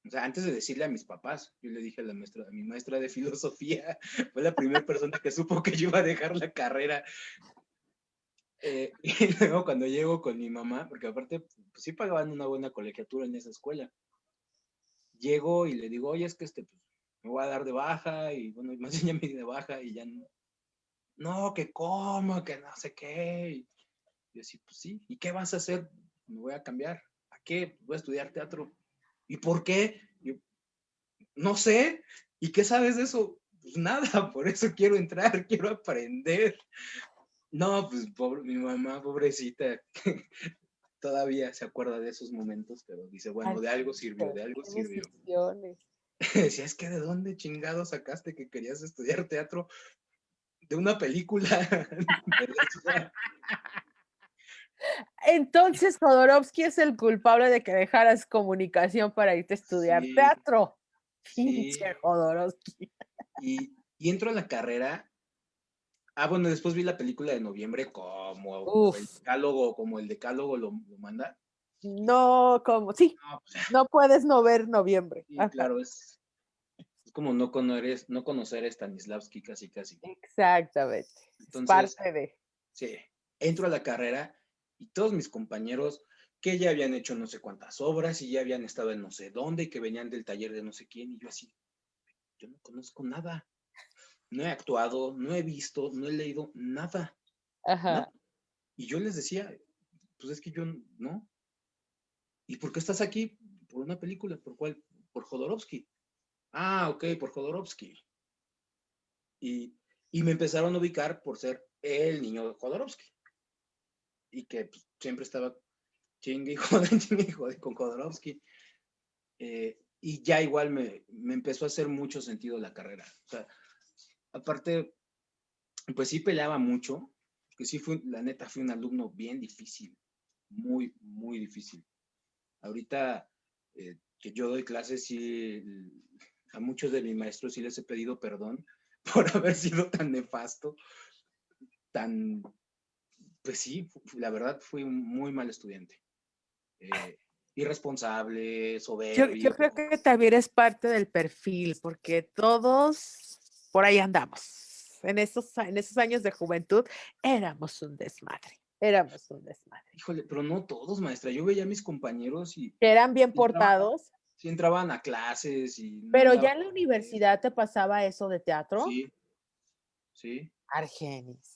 O sea, antes de decirle a mis papás, yo le dije a la maestra, a mi maestra de filosofía, fue la primera persona que supo que yo iba a dejar la carrera. Eh, y luego cuando llego con mi mamá, porque aparte pues, sí pagaban una buena colegiatura en esa escuela, llego y le digo, oye, es que este, pues, me voy a dar de baja, y bueno, me enseña mi de baja, y ya no, no, que cómo, que no sé qué. Y yo así, pues sí, ¿y qué vas a hacer? me voy a cambiar. ¿A qué? Voy a estudiar teatro. ¿Y por qué? no sé. ¿Y qué sabes de eso? Pues nada, por eso quiero entrar, quiero aprender. No, pues pobre, mi mamá, pobrecita, todavía se acuerda de esos momentos, pero dice, bueno, de algo sirvió, de algo sirvió. Decía, es que de dónde chingado sacaste que querías estudiar teatro de una película. Entonces, Jodorowsky es el culpable de que dejaras comunicación para irte a estudiar teatro. Pinche Jodorowsky. Y, y, entro a la carrera. Ah, bueno, después vi la película de noviembre como el decálogo, como el decálogo lo, manda. No, como, sí, no, pues, puedes no ver noviembre. claro, es, es, como no conocer, no conocer a Stanislavski casi, casi. Exactamente. Entonces, parte de. Sí, entro a la carrera y todos mis compañeros que ya habían hecho no sé cuántas obras y ya habían estado en no sé dónde y que venían del taller de no sé quién y yo así, yo no conozco nada. no he actuado, no he visto, no he leído nada. Ajá. Y yo les decía, pues es que yo no. ¿Y por qué estás aquí? Por una película, ¿por cuál? Por Jodorowsky. Ah, ok, por Jodorowsky. Y, y me empezaron a ubicar por ser el niño de Jodorowsky. Y que pues, siempre estaba chingue y jode, chingue y jode con Jodorowsky. Eh, y ya igual me, me, empezó a hacer mucho sentido la carrera. O sea, aparte, pues sí peleaba mucho, que sí fue, la neta, fui un alumno bien difícil, muy, muy difícil. Ahorita eh, que yo doy clases, sí, a muchos de mis maestros sí les he pedido perdón por haber sido tan nefasto, tan, pues sí, la verdad fui un muy mal estudiante. Eh, irresponsable, soberbio. Yo, yo, creo que también es parte del perfil, porque todos por ahí andamos. En esos, en esos años de juventud éramos un desmadre. Éramos un desmadre. Híjole, pero no todos, maestra. Yo veía a mis compañeros y... Eran bien portados. Sí, entraban a clases y... Pero ya en la universidad te pasaba eso de teatro. Sí, sí. Argenis.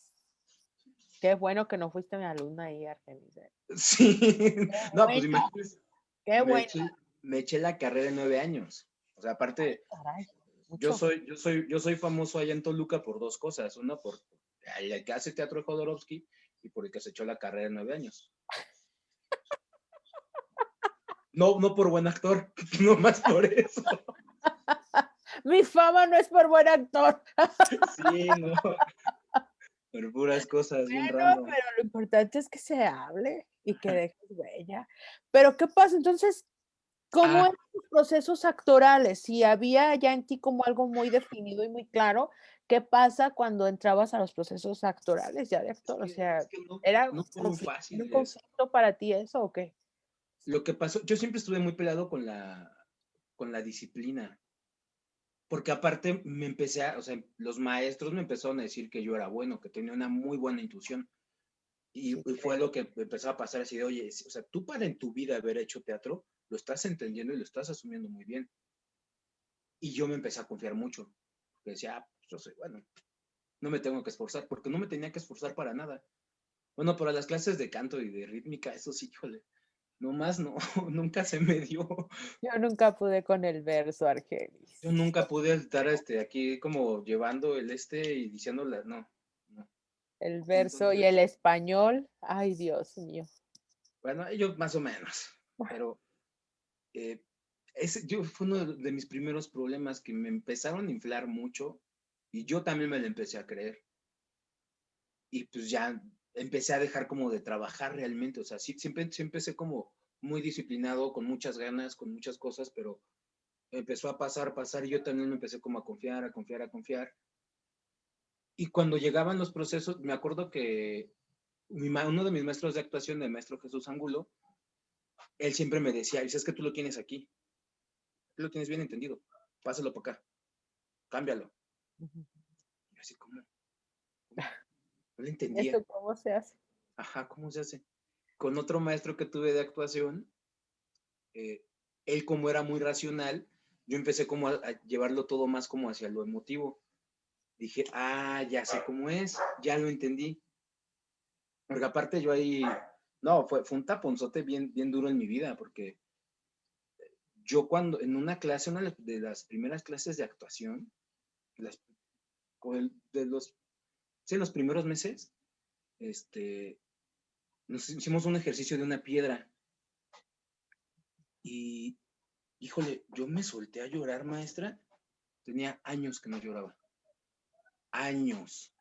Qué bueno que no fuiste mi alumna ahí, Argenis. ¿eh? Sí. no, pues imagínate. Qué bueno. Me eché, me eché, la carrera de nueve años. O sea, aparte, Caray, yo soy, yo soy, yo soy famoso allá en Toluca por dos cosas. Una, por el que hace teatro de Jodorowsky y por el que se echó la carrera de nueve años. No, no por buen actor, no más por eso. Mi fama no es por buen actor. Sí, no. Por puras cosas bien bueno, random. pero lo importante es que se hable y que dejes huella. Pero ¿qué pasa? Entonces, ¿cómo Ah. eran tus procesos actorales? Si había ya en ti como algo muy definido y muy claro, ¿qué pasa cuando entrabas a los procesos actorales ya de actor? O sea, es que no, ¿era no un fue muy fácil un eso. conflicto para ti eso o qué? Lo que pasó, yo siempre estuve muy peleado con la, con la disciplina. Porque aparte me empecé a, o sea, los maestros me empezaron a decir que yo era bueno, que tenía una muy buena intuición. Y, Sí, y fue lo que empezó a pasar así de, oye, o sea, tú para en tu vida haber hecho teatro, lo estás entendiendo y lo estás asumiendo muy bien. Y yo me empecé a confiar mucho. Porque decía, ah, pues yo soy bueno, no me tengo que esforzar, porque no me tenía que esforzar para nada. Bueno, para las clases de canto y de rítmica, eso sí, híjole, no más no, nunca se me dio. Yo nunca pude con el verso, Argenis. Yo nunca pude estar este, aquí como llevando el este y diciéndole, no, no. El verso y el español, ay Dios mío. Bueno, ellos más o menos, pero eh, ese yo, fue uno de, de mis primeros problemas que me empezaron a inflar mucho y yo también me lo empecé a creer. Y pues ya empecé a dejar como de trabajar realmente, o sea, sí, siempre, siempre empecé como muy disciplinado, con muchas ganas, con muchas cosas, pero empezó a pasar, pasar, y yo también me empecé como a confiar, a confiar, a confiar. Y cuando llegaban los procesos, me acuerdo que mi uno de mis maestros de actuación, el maestro Jesús Angulo, él siempre me decía, dice, es que tú lo tienes aquí, tú lo tienes bien entendido, pásalo para acá, cámbialo. Y así, ¿cómo? No le entendía. ¿Eso cómo se hace? Ajá, ¿cómo se hace? Con otro maestro que tuve de actuación, eh, él como era muy racional, yo empecé como a, a llevarlo todo más como hacia lo emotivo. Dije, ah, ya sé cómo es, ya lo entendí. Porque aparte yo ahí, no, fue, fue un taponzote bien, bien duro en mi vida, porque yo cuando, en una clase, una de las primeras clases de actuación, las, de los, sí, los primeros meses, este, nos hicimos un ejercicio de una piedra. Y, híjole, yo me solté a llorar, maestra. Tenía años que no lloraba. Años.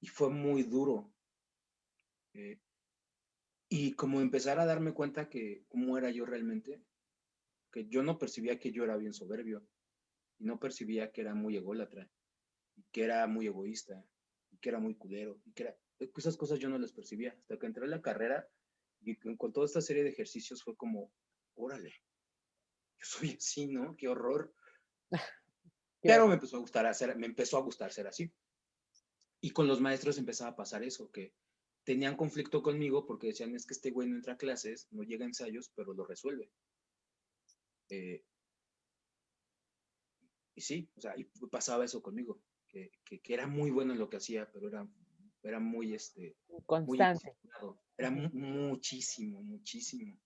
Y fue muy duro. Eh, y como empezar a darme cuenta que cómo era yo realmente, que yo no percibía que yo era bien soberbio. Y no percibía que era muy ególatra. Que era muy egoísta. Que era muy culero. Y que era, esas cosas yo no las percibía. Hasta que entré a la carrera y con, con toda esta serie de ejercicios fue como, órale, yo soy así, ¿no? Qué horror. Pero me empezó a gustar hacer, me empezó a gustar ser así. Y con los maestros empezaba a pasar eso, que tenían conflicto conmigo porque decían, es que este güey no entra a clases, no llega a ensayos, pero lo resuelve. Eh, y sí, o sea, y pasaba eso conmigo. Que, era muy bueno en lo que hacía, pero era, era muy, este, constante. era muchísimo, muchísimo.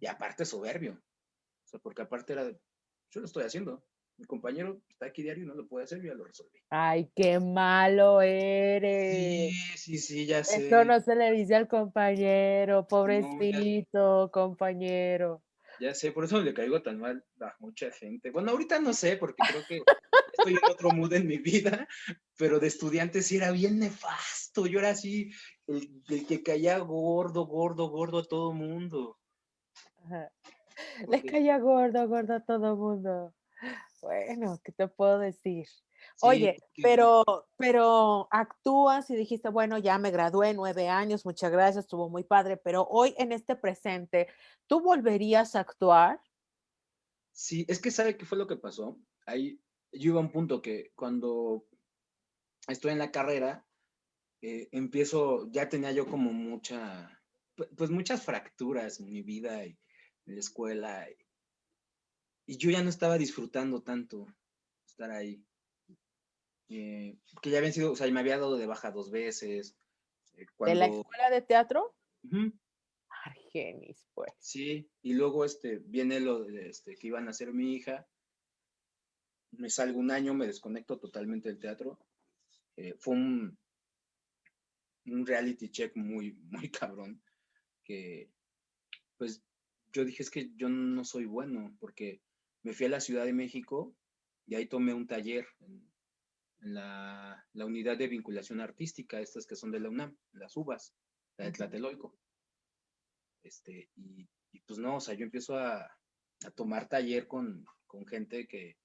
Y aparte soberbio. O sea, porque aparte era, yo lo estoy haciendo. Mi compañero está aquí diario y no lo puede hacer, yo ya lo resolví. Ay, qué malo eres. Sí, sí, sí, ya sé. Esto no se le dice al compañero, pobrecito compañero. Ya sé, por eso le caigo tan mal a mucha gente. Bueno, ahorita no sé, porque creo que estoy en otro mood en mi vida, pero de estudiante sí era bien nefasto. Yo era así, el, que caía gordo, gordo, gordo a todo mundo. Le caía gordo, gordo a todo mundo. Bueno, ¿qué te puedo decir? Oye, pero, pero actúas y dijiste, bueno, ya me gradué nueve años, muchas gracias, estuvo muy padre, pero hoy en este presente, ¿tú volverías a actuar? Sí, es que sabe qué fue lo que pasó. Ahí yo iba a un punto que cuando estoy en la carrera, eh, empiezo, ya tenía yo como mucha, pues muchas fracturas en mi vida y en la escuela. y yo ya no estaba disfrutando tanto estar ahí. Eh, que ya habían sido, o sea, me había dado de baja dos veces. Eh, ¿De la escuela de teatro? Argenis, pues. Sí, y luego este, viene lo de este, que iban a ser mi hija. Me salgo un año, me desconecto totalmente del teatro. Eh, fue un, un reality check muy, muy cabrón. Que, pues, yo dije, es que yo no soy bueno, porque me fui a la Ciudad de México y ahí tomé un taller en, la, unidad de vinculación artística, estas que son de la UNAM, las UVAS, la de Tlatelolco. Este, y, pues no, o sea, yo empiezo a, tomar taller con, gente que,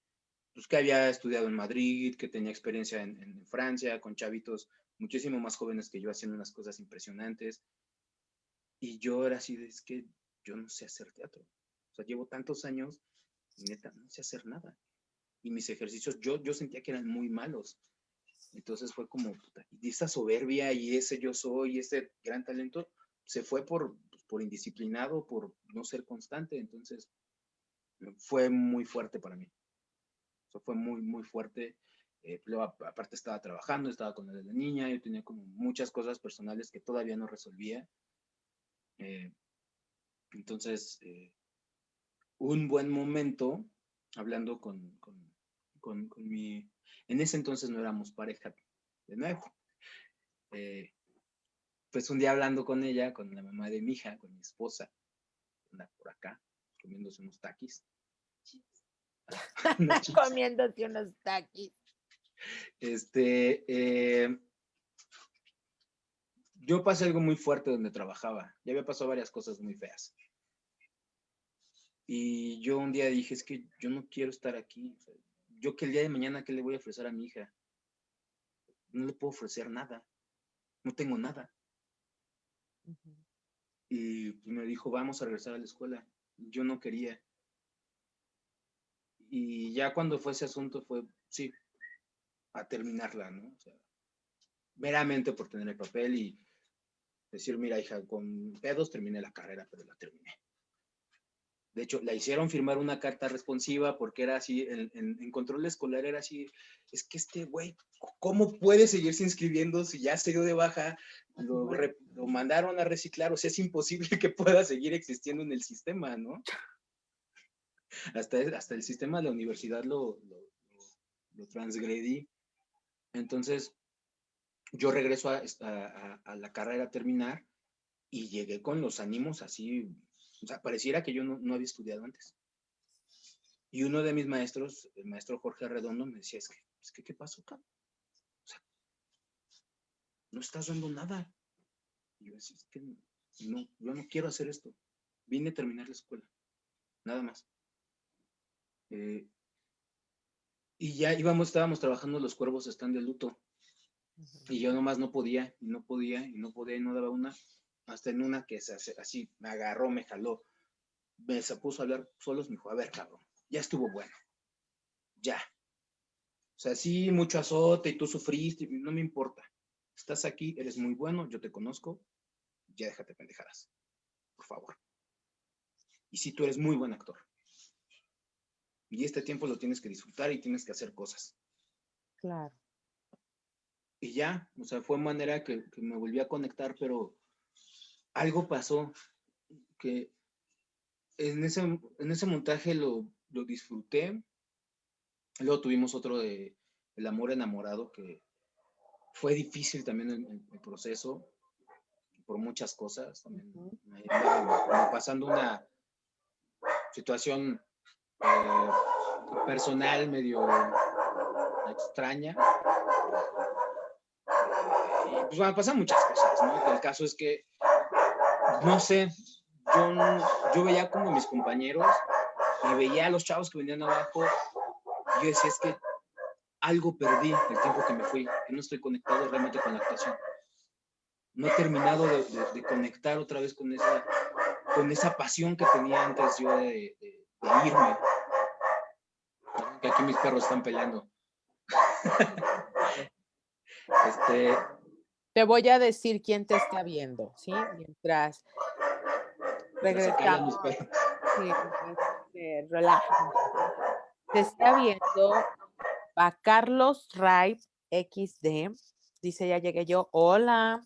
pues, que había estudiado en Madrid, que tenía experiencia en, Francia, con chavitos muchísimo más jóvenes que yo haciendo unas cosas impresionantes. Y yo era así, es que yo no sé hacer teatro. O sea, llevo tantos años y neta, no sé hacer nada y mis ejercicios yo, yo sentía que eran muy malos. Entonces fue como, puta, y esa soberbia y ese yo soy, ese gran talento, se fue por, pues, por indisciplinado, por no ser constante. Entonces fue muy fuerte para mí. Eso fue muy, muy fuerte. Eh, aparte estaba trabajando, estaba con la niña, yo tenía como muchas cosas personales que todavía no resolvía. Eh, entonces, eh, un buen momento, hablando con, con, con, mi... En ese entonces no éramos pareja de nuevo. Pues un día hablando con ella, con la mamá de mi hija, con mi esposa, por acá, comiéndose unos taquis. comiéndose unos taquis. Este, eh, yo pasé algo muy fuerte donde trabajaba. Ya había pasado varias cosas muy feas. Y yo un día dije, es que yo no quiero estar aquí yo que el día de mañana, ¿qué le voy a ofrecer a mi hija? No le puedo ofrecer nada. No tengo nada. Y pues, me dijo, vamos a regresar a la escuela. Yo no quería. Y ya cuando fue ese asunto fue, sí, a terminarla, ¿no? O sea, meramente por tener el papel y decir, mira, hija, con pedos terminé la carrera, pero la terminé. De hecho, la hicieron firmar una carta responsiva porque era así, en, control escolar era así, es que este güey, ¿cómo puede seguirse inscribiendo si ya se dio de baja? Lo, mandaron a reciclar, o sea, es imposible que pueda seguir existiendo en el sistema, ¿no? Hasta, hasta el sistema de la universidad lo, lo, transgredí. Entonces, yo regreso a, a la carrera a terminar y llegué con los ánimos así o sea, pareciera que yo no, había estudiado antes. Y uno de mis maestros, el maestro Jorge Arredondo, me decía, es que, es que ¿qué pasó, acá? O sea, no estás dando nada. Y yo decía, es que no, yo no quiero hacer esto. Vine a terminar la escuela. Nada más. Eh, y ya íbamos, estábamos trabajando, los cuervos están de luto. Y yo nomás no podía, y no podía, y no podía, y no daba una hasta en una que se hace, así me agarró, me jaló, me se puso a hablar solos, me dijo, a ver, cabrón, ya estuvo bueno, ya. O sea, sí, mucho azote y tú sufriste, no me importa. Estás aquí, eres muy bueno, yo te conozco, ya déjate pendejadas, por favor. Y si tú eres muy buen actor. Y este tiempo lo tienes que disfrutar y tienes que hacer cosas. Claro. Y ya, o sea, fue manera que, que me volví a conectar, pero algo pasó que en ese, en ese montaje lo, lo disfruté. Luego tuvimos otro de El amor enamorado, que fue difícil también el, el proceso, por muchas cosas. También pasando una situación eh, personal medio extraña. Y pues bueno, pasan muchas cosas, ¿no? El caso es que, no sé, yo, yo veía como mis compañeros y veía a los chavos que venían abajo y yo decía, es que algo perdí el tiempo que me fui, que no estoy conectado realmente con la actuación. No he terminado de, de, de conectar otra vez con esa, con esa pasión que tenía antes yo de, de, de irme. Que aquí mis perros están peleando. este, te voy a decir quién te está viendo, ¿sí? Mientras regresamos. Sí, eh, Te está viendo a Carlos Ray XD. Dice, ya llegué yo. Hola.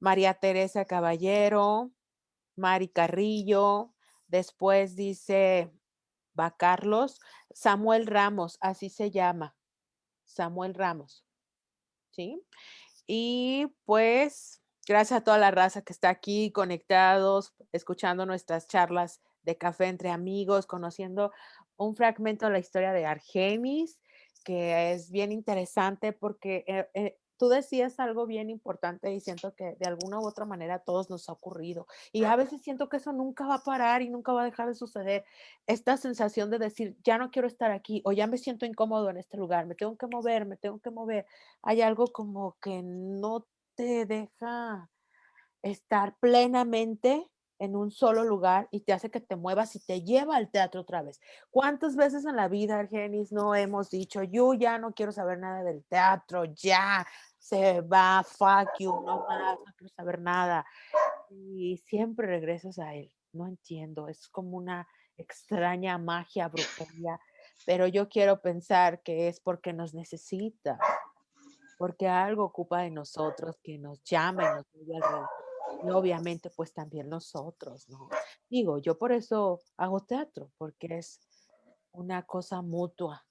María Teresa Caballero. Mari Carrillo. Después dice, va Carlos. Samuel Ramos, así se llama. Samuel Ramos. ¿Sí? Y pues, gracias a toda la raza que está aquí conectados, escuchando nuestras charlas de café entre amigos, conociendo un fragmento de la historia de Argenis, que es bien interesante porque eh, eh, tú decías algo bien importante y siento que de alguna u otra manera a todos nos ha ocurrido. Y a veces siento que eso nunca va a parar y nunca va a dejar de suceder. Esta sensación de decir, ya no quiero estar aquí o ya me siento incómodo en este lugar, me tengo que mover, me tengo que mover. Hay algo como que no te deja estar plenamente en un solo lugar y te hace que te muevas y te lleva al teatro otra vez. ¿Cuántas veces en la vida, Argenis, no hemos dicho, yo ya no quiero saber nada del teatro, ya se va, fuck you, no más, no quiero saber nada? Y siempre regresas a él. No entiendo, es como una extraña magia, brujería, pero yo quiero pensar que es porque nos necesita, porque algo ocupa de nosotros que nos llama y nos lleva alrededor y obviamente pues también nosotros, ¿no? Digo, yo por eso hago teatro, porque es una cosa mutua,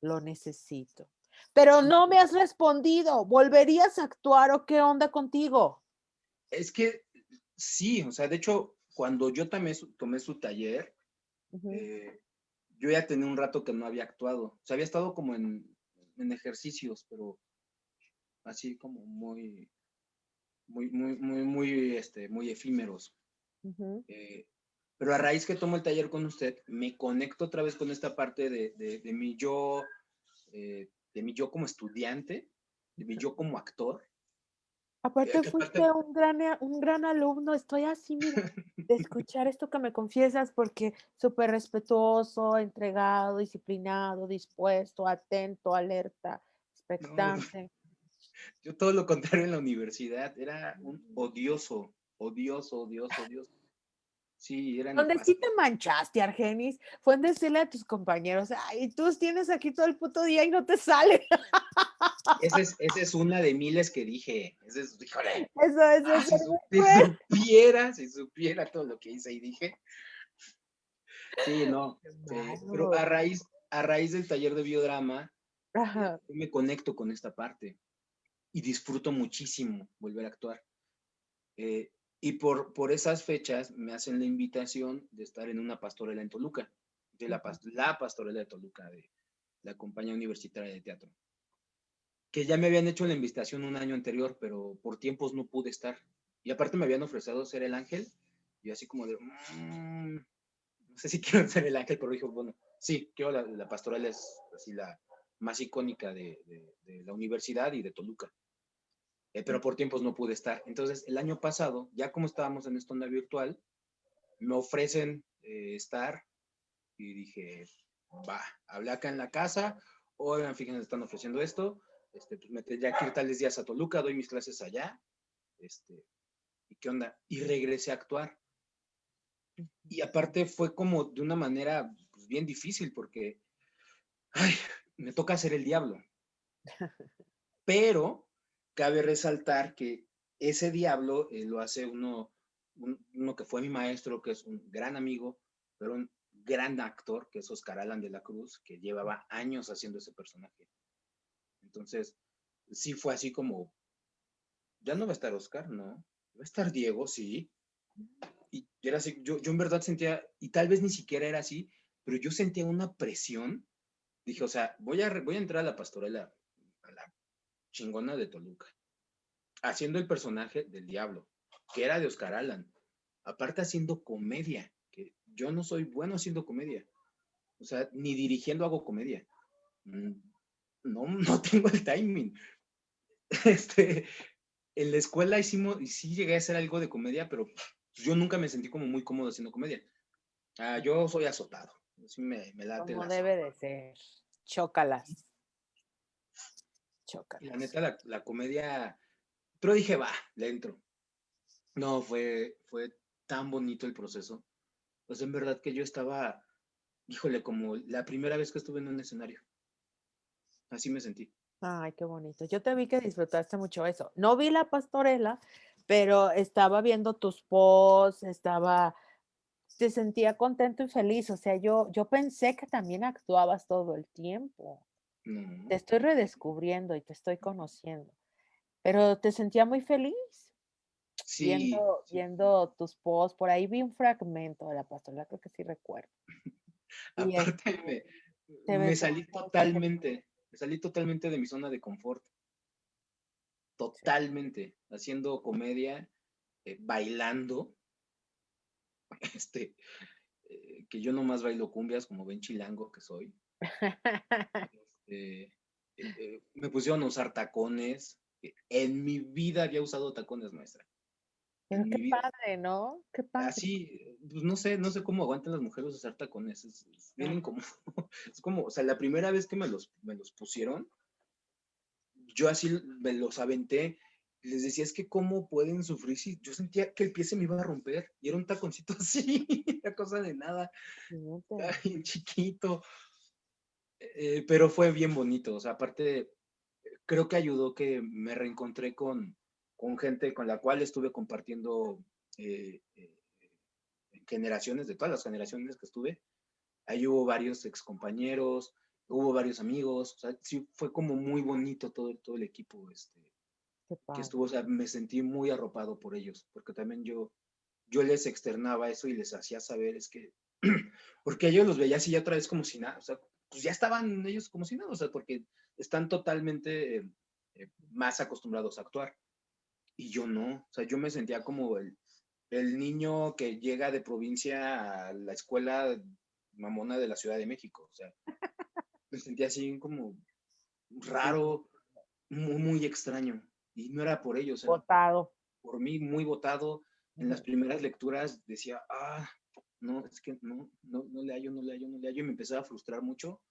lo necesito. Pero no me has respondido, ¿volverías a actuar o qué onda contigo? Es que sí, o sea, de hecho, cuando yo tomé su, tomé su taller, uh -huh. eh, yo ya tenía un rato que no había actuado. O sea, había estado como en, en ejercicios, pero así como muy, muy, muy, muy, muy, este, muy efímeros. Uh -huh. eh, pero a raíz que tomo el taller con usted, me conecto otra vez con esta parte de, de, de mi yo, eh, de mi yo como estudiante, de mi yo como actor. Aparte eh, fuiste aparte... un, gran, un gran alumno, estoy así, mira, de escuchar esto que me confiesas, porque súper respetuoso, entregado, disciplinado, dispuesto, atento, alerta, expectante. No. Yo todo lo contrario en la universidad, era un odioso, odioso, odioso, odioso. Sí, era Donde sí te manchaste, Argenis, fue en decirle a tus compañeros, ay, tú tienes aquí todo el puto día y no te sale. Esa es, esa es una de miles que dije. Esa es, híjole. Eso, eso, ah, eso. Si, si supiera, si supiera todo lo que hice y dije. Sí, no. Sí, pero a raíz, a raíz del taller de biodrama, Ajá. yo me conecto con esta parte y disfruto muchísimo volver a actuar. Eh, y por, por esas fechas me hacen la invitación de estar en una pastorela en Toluca, de la, la pastorela de Toluca, de la compañía universitaria de teatro. Que ya me habían hecho la invitación un año anterior, pero por tiempos no pude estar. Y aparte me habían ofrecido ser el ángel, y así como de, mmm, no sé si quiero ser el ángel, pero dije, bueno, sí, quiero la, la pastorela es así la más icónica de, de, de la universidad y de Toluca eh, pero por tiempos no pude estar. Entonces, el año pasado, ya como estábamos en esta onda virtual, me ofrecen eh, estar y dije, va, hablé acá en la casa, oigan, fíjense, están ofreciendo esto, este, pues me tendría que ir tales días a Toluca, doy mis clases allá, este, ¿y qué onda? Y regresé a actuar. Y aparte fue como de una manera pues, bien difícil porque, ay, me toca hacer el diablo. Pero cabe resaltar que ese diablo eh, lo hace uno, uno que fue mi maestro, que es un gran amigo, pero un gran actor, que es Oscar Alan de la Cruz, que llevaba años haciendo ese personaje. Entonces, sí fue así como, ya no va a estar Oscar, no, va a estar Diego, sí. Y era así, yo, en verdad sentía, y tal vez ni siquiera era así, pero yo sentía una presión. Dije, o sea, voy a, voy a entrar a la pastorela, chingona de Toluca, haciendo el personaje del diablo, que era de Oscar Alan. Aparte haciendo comedia, que yo no soy bueno haciendo comedia. O sea, ni dirigiendo hago comedia. Mm, no, no tengo el timing. Este, en la escuela hicimos, y sí llegué a hacer algo de comedia, pero yo nunca me sentí como muy cómodo haciendo comedia. Ah, yo soy azotado. Así me, me late. Como debe de ser. Chócalas. Chócalas. La neta, la, comedia. Pero dije, va, le entro. No, fue, fue tan bonito el proceso. Pues en verdad que yo estaba, híjole, como la primera vez que estuve en un escenario. Así me sentí. Ay, qué bonito. Yo te vi que disfrutaste mucho eso. No vi la pastorela, pero estaba viendo tus posts, estaba, te sentía contento y feliz. O sea, yo, yo pensé que también actuabas todo el tiempo. Te estoy redescubriendo y te estoy conociendo. Pero te sentía muy feliz. Sí, viendo, viendo tus posts, por ahí vi un fragmento de la pastorela, creo que sí recuerdo. Aparte, me, me salí totalmente salí totalmente de mi zona de confort. Totalmente. Haciendo comedia, eh, bailando. Este, eh, que yo nomás bailo cumbias como ven chilango que soy. Este, eh, me pusieron a usar tacones. En mi vida había usado tacones, maestra. qué padre, ¿no? Qué padre. Así, pues no sé, no sé cómo aguantan las mujeres usar tacones. Es, es como, es como, o sea, la primera vez que me los, me los pusieron, yo así me los aventé. Les decía, es que cómo pueden sufrir si yo sentía que el pie se me iba a romper y era un taconcito así, era cosa de nada, Ay, chiquito. Eh, pero fue bien bonito, o sea, aparte, creo que ayudó que me reencontré con, con gente con la cual estuve compartiendo eh, eh, generaciones, de todas las generaciones que estuve. Ahí hubo varios excompañeros, hubo varios amigos, o sea, sí fue como muy bonito todo, todo el equipo este, que estuvo, o sea, me sentí muy arropado por ellos, porque también yo, yo les externaba eso y les hacía saber, es que, porque ellos los veía así ya otra vez como si nada, o sea, pues ya estaban ellos como si nada, o sea, porque están totalmente eh, eh, más acostumbrados a actuar. Y yo no, o sea, yo me sentía como el, el niño que llega de provincia a la escuela mamona de la Ciudad de México. O sea, me sentía así como raro, muy, muy extraño. Y no era por ellos. Votado. Por mí, muy votado. En las primeras lecturas decía, ah, no, es que no, no, no le hallo, no le hallo, no le hallo. Y me empezaba a frustrar mucho.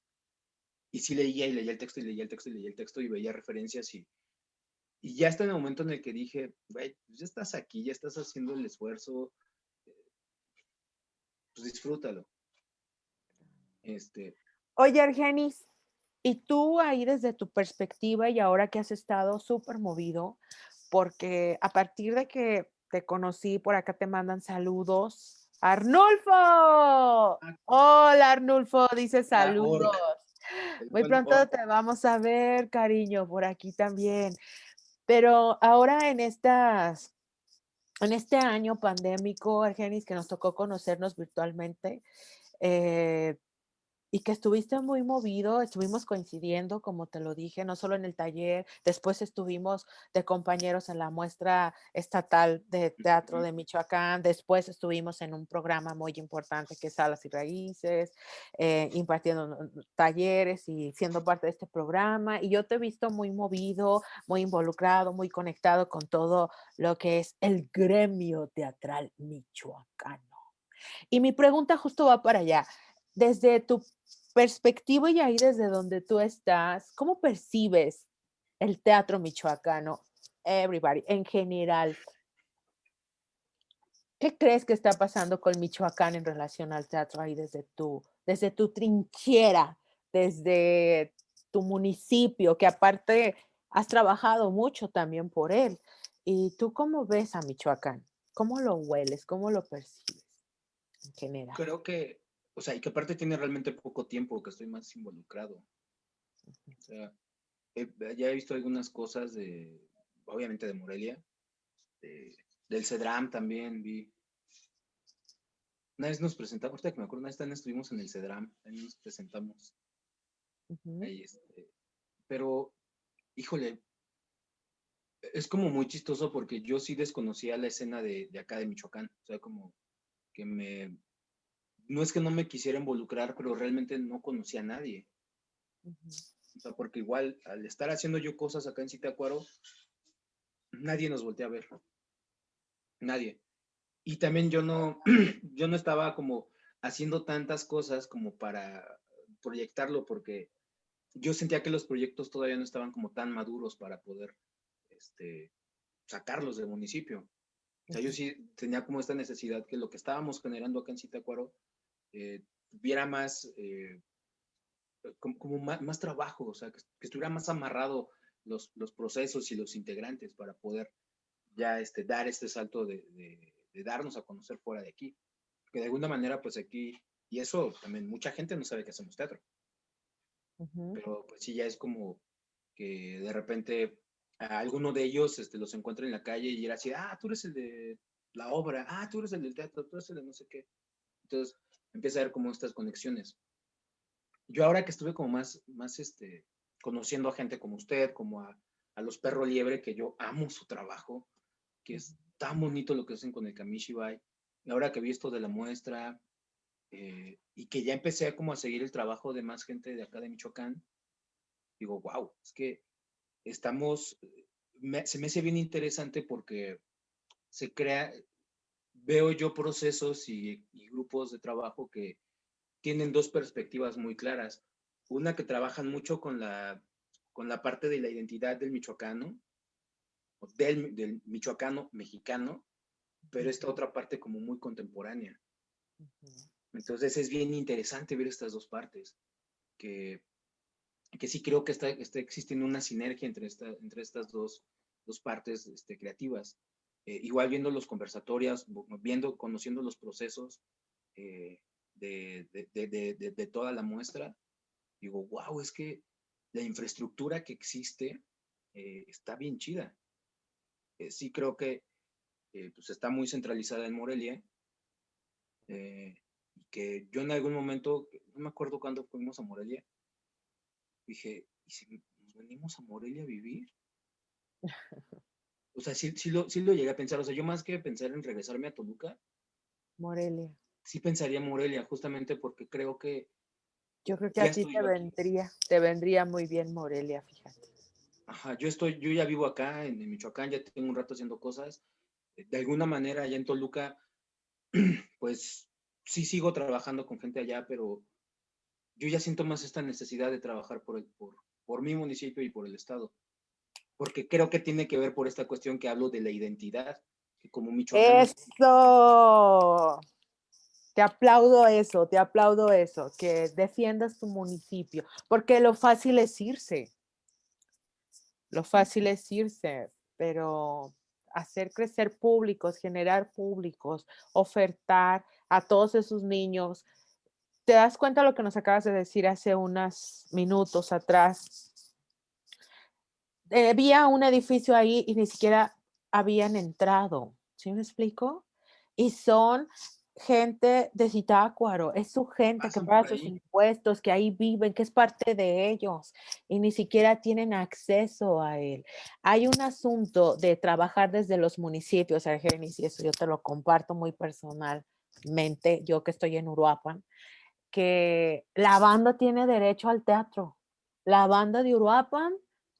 Y sí leía y leía el texto y leía el texto y leía el texto y veía referencias y, y ya está en el momento en el que dije, pues ya estás aquí, ya estás haciendo el esfuerzo, eh, pues disfrútalo. Este. Oye, Argenis, y tú ahí desde tu perspectiva y ahora que has estado súper movido, porque a partir de que te conocí, por acá te mandan saludos. Arnulfo. Hola, Arnulfo, dice saludos. Muy pronto te vamos a ver, cariño, por aquí también. Pero ahora en estas, en este año pandémico, Argenis, que nos tocó conocernos virtualmente, eh, y que estuviste muy movido, estuvimos coincidiendo, como te lo dije, no solo en el taller, después estuvimos de compañeros en la muestra estatal de teatro de Michoacán, después estuvimos en un programa muy importante que es Salas y Raíces, eh, impartiendo talleres y siendo parte de este programa, y yo te he visto muy movido, muy involucrado, muy conectado con todo lo que es el gremio teatral michoacano. Y mi pregunta justo va para allá. Desde tu perspectiva y ahí desde donde tú estás, ¿cómo percibes el teatro michoacano? Everybody, en general. ¿Qué crees que está pasando con Michoacán en relación al teatro ahí desde tu, desde tu trinchera, desde tu municipio, que aparte has trabajado mucho también por él. ¿Y tú cómo ves a Michoacán? ¿Cómo lo hueles? ¿Cómo lo percibes en general? Creo que, o sea, y que aparte tiene realmente poco tiempo que estoy más involucrado. O sea, ya he visto algunas cosas de, obviamente de Morelia, del CEDRAM también vi. Una vez nos presentamos, ahorita que me acuerdo, una vez estuvimos en el CEDRAM, ahí nos presentamos. Este, pero, híjole, es como muy chistoso porque yo sí desconocía la escena de, acá de Michoacán. O sea, como que me... No es que no me quisiera involucrar, pero realmente no conocía a nadie. O sea, porque igual al estar haciendo yo cosas acá en Citacuaro, nadie nos voltea a ver. Nadie. Y también yo no, yo no estaba como haciendo tantas cosas como para proyectarlo porque yo sentía que los proyectos todavía no estaban como tan maduros para poder este, sacarlos del municipio. O sea, yo sí tenía como esta necesidad que lo que estábamos generando acá en Citacuaro eh, tuviera más, eh, como, más, trabajo, o sea, que, estuviera más amarrado los, los, procesos y los integrantes para poder ya este, dar este salto de, de, darnos a conocer fuera de aquí. Que de alguna manera, pues aquí, y eso también mucha gente no sabe que hacemos teatro. Pero pues sí, ya es como que de repente a alguno de ellos este, los encuentra en la calle y era así, ah, tú eres el de la obra, ah, tú eres el del teatro, tú eres el de no sé qué. Entonces empieza a ver como estas conexiones. Yo ahora que estuve como más, más este, conociendo a gente como usted, como a, a los perros liebre, que yo amo su trabajo, que es tan bonito lo que hacen con el Kamishibai, y ahora que he visto de la muestra, eh, y que ya empecé como a seguir el trabajo de más gente de acá de Michoacán, digo, wow, es que estamos, se me hace bien interesante porque se crea, veo yo procesos y, grupos de trabajo que tienen dos perspectivas muy claras. Una que trabajan mucho con la, con la parte de la identidad del michoacano, del, del michoacano mexicano, pero esta otra parte como muy contemporánea. Entonces es bien interesante ver estas dos partes, que, que sí creo que está, está existiendo una sinergia entre, esta, entre estas dos, dos partes este, creativas. Eh, igual viendo los conversatorios, viendo, conociendo los procesos eh, de, de, de, de, toda la muestra, digo, wow, es que la infraestructura que existe eh, está bien chida. sí creo que pues está muy centralizada en Morelia, que yo en algún momento, no me acuerdo cuándo fuimos a Morelia, dije, ¿y si nos venimos a Morelia a vivir? O sea, sí, sí, lo, sí lo llegué a pensar. O sea, yo más que pensar en regresarme a Toluca. Morelia. Sí pensaría en Morelia, justamente porque creo que... Yo creo que a ti te vendría, te vendría muy bien Morelia, fíjate. Ajá, yo estoy, yo ya vivo acá en, Michoacán, ya tengo un rato haciendo cosas. De alguna manera, allá en Toluca, pues sí sigo trabajando con gente allá, pero yo ya siento más esta necesidad de trabajar por, el, por, por mi municipio y por el Estado. Porque creo que tiene que ver por esta cuestión que hablo de la identidad, como Michoacán. ¡Eso! Te aplaudo eso, te aplaudo eso, que defiendas tu municipio, porque lo fácil es irse. Lo fácil es irse, pero hacer crecer públicos, generar públicos, ofertar a todos esos niños. ¿Te das cuenta lo que nos acabas de decir hace unos minutos atrás? Eh, había un edificio ahí y ni siquiera habían entrado. ¿Sí me explico? Y son gente de Zitácuaro, es su gente que paga sus impuestos, que ahí viven, que es parte de ellos y ni siquiera tienen acceso a él. Hay un asunto de trabajar desde los municipios, Argenis, y eso yo te lo comparto muy personalmente, yo que estoy en Uruapan, que la banda tiene derecho al teatro. La banda de Uruapan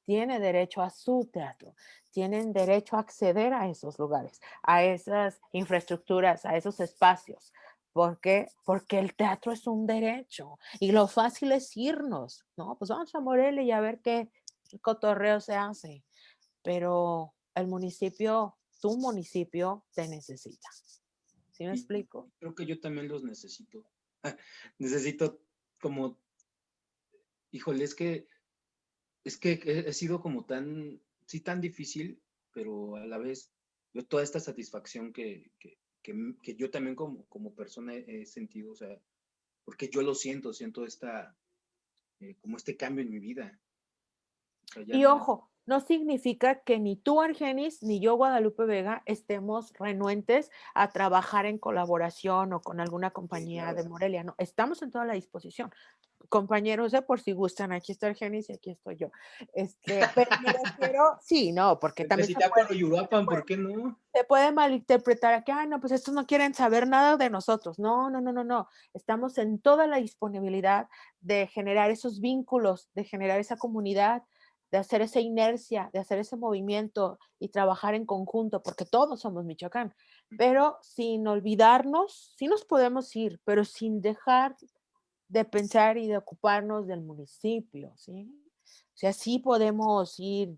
tiene derecho a su teatro tienen derecho a acceder a esos lugares, a esas infraestructuras, a esos espacios. ¿Por qué? Porque el teatro es un derecho y lo fácil es irnos, ¿no? Pues vamos a Morelia y a ver qué cotorreo se hace. Pero el municipio, tu municipio te necesita. ¿Sí me explico? Creo que yo también los necesito. necesito como, híjole, es que es que he, sido como tan, sí, tan difícil, pero a la vez, yo toda esta satisfacción que, que, que, yo también como, como persona he, sentido, o sea, porque yo lo siento, siento esta, eh, como este cambio en mi vida. y ojo, no significa que ni tú, Argenis, ni yo, Guadalupe Vega, estemos renuentes a trabajar en colaboración o con alguna compañía de Morelia. No, estamos en toda la disposición. Compañeros, de por si gustan, aquí está Argenis y aquí estoy yo. Este, pero sí, no, porque también. Se puede, ¿por qué no? Se puede malinterpretar que, ah, no, pues estos no quieren saber nada de nosotros. No, no, no, no, no. Estamos en toda la disponibilidad de generar esos vínculos, de generar esa comunidad, de hacer esa inercia, de hacer ese movimiento y trabajar en conjunto, porque todos somos Michoacán, pero sin olvidarnos, sí nos podemos ir, pero sin dejar de pensar y de ocuparnos del municipio, ¿sí? O sea, sí podemos ir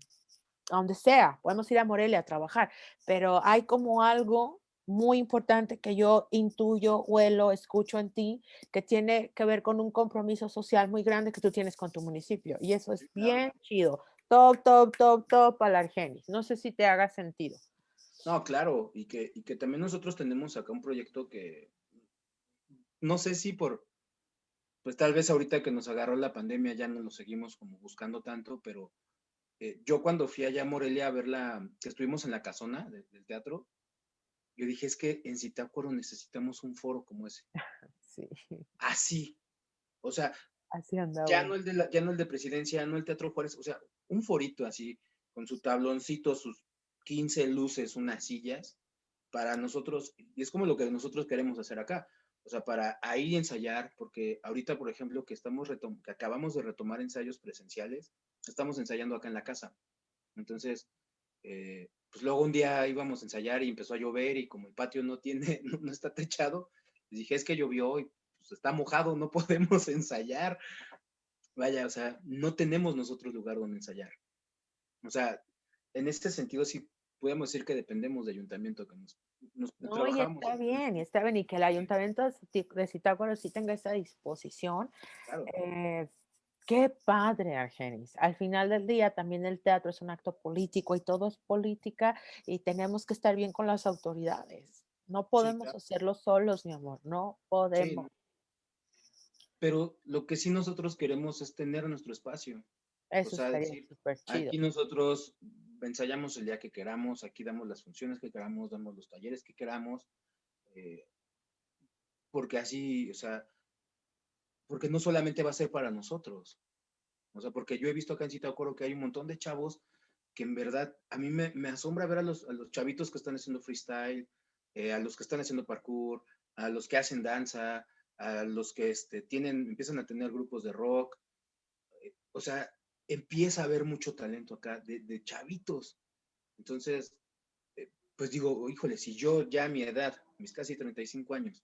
a donde sea, podemos ir a Morelia a trabajar, pero hay como algo muy importante que yo intuyo, huelo, escucho en ti, que tiene que ver con un compromiso social muy grande que tú tienes con tu municipio. Y eso es bien chido. Top, top, top, top para Argenis. No sé si te haga sentido. No, claro, y que, y que también nosotros tenemos acá un proyecto que no sé si por, pues tal vez ahorita que nos agarró la pandemia ya no lo seguimos como buscando tanto, pero eh, yo cuando fui allá a Morelia a ver la, que estuvimos en la casona del teatro, yo dije, es que en Citácuaro necesitamos un foro como ese. Sí. Así. O sea, así andaba. Ya no, el de ya no el de presidencia, no el Teatro Juárez, o sea, un forito así, con su tabloncito, sus 15 luces, unas sillas, para nosotros, y es como lo que nosotros queremos hacer acá. O sea, para ahí ensayar, porque ahorita, por ejemplo, que, estamos que acabamos de retomar ensayos presenciales, estamos ensayando acá en la casa. Entonces, eh, pues luego un día íbamos a ensayar y empezó a llover y como el patio no tiene, no, está techado, les dije, es que llovió y pues está mojado, no podemos ensayar. Vaya, o sea, no tenemos nosotros lugar donde ensayar. O sea, en este sentido sí podemos decir que dependemos de ayuntamiento que nos, nos no, y está bien, y está bien, y que el ayuntamiento de Zitácuaro sí tenga esa disposición. Claro. Eh, Qué padre, Argenis. Al final del día también el teatro es un acto político y todo es política y tenemos que estar bien con las autoridades. No podemos hacerlo solos, mi amor, no podemos. Pero lo que sí nosotros queremos es tener nuestro espacio. Eso o decir, chido. Aquí nosotros ensayamos el día que queramos, aquí damos las funciones que queramos, damos los talleres que queramos, eh, porque así, o sea, porque no solamente va a ser para nosotros. O sea, porque yo he visto acá en Coro que hay un montón de chavos que en verdad a mí me, me asombra ver a los, a los, chavitos que están haciendo freestyle, eh, a los que están haciendo parkour, a los que hacen danza, a los que este, tienen, empiezan a tener grupos de rock. Eh, o sea, empieza a haber mucho talento acá de, chavitos. Entonces, eh, pues digo, híjole, si yo ya a mi edad, mis casi 35 años,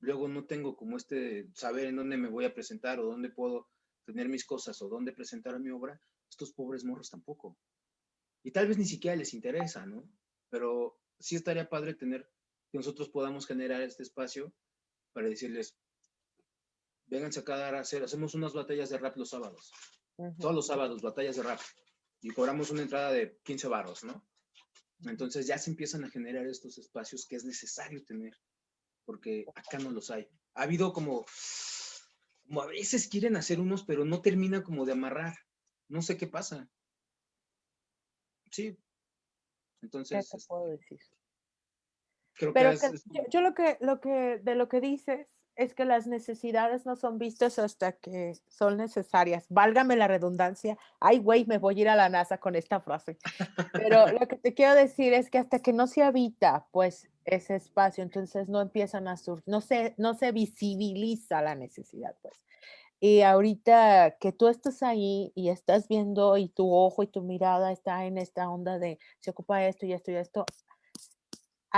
luego no tengo como este saber en dónde me voy a presentar o dónde puedo tener mis cosas o dónde presentar mi obra, estos pobres morros tampoco. Y tal vez ni siquiera les interesa, ¿no? Pero sí estaría padre tener que nosotros podamos generar este espacio para decirles, vénganse acá a hacer, hacemos unas batallas de rap los sábados. Todos los sábados, batallas de rap. Y cobramos una entrada de 15 barros, ¿no? Entonces ya se empiezan a generar estos espacios que es necesario tener porque acá no los hay. Ha habido como, como a veces quieren hacer unos, pero no termina como de amarrar. No sé qué pasa. Sí. Entonces. ¿Qué te puedo decir? Creo pero que, yo, lo que, lo que, de lo que dices es que las necesidades no son vistas hasta que son necesarias. Válgame la redundancia. Ay, güey, me voy a ir a la NASA con esta frase. Pero lo que te quiero decir es que hasta que no se habita, pues, ese espacio, entonces no empiezan a surgir, no se, no se visibiliza la necesidad, pues. Y ahorita que tú estás ahí y estás viendo y tu ojo y tu mirada está en esta onda de se ocupa esto y esto y esto,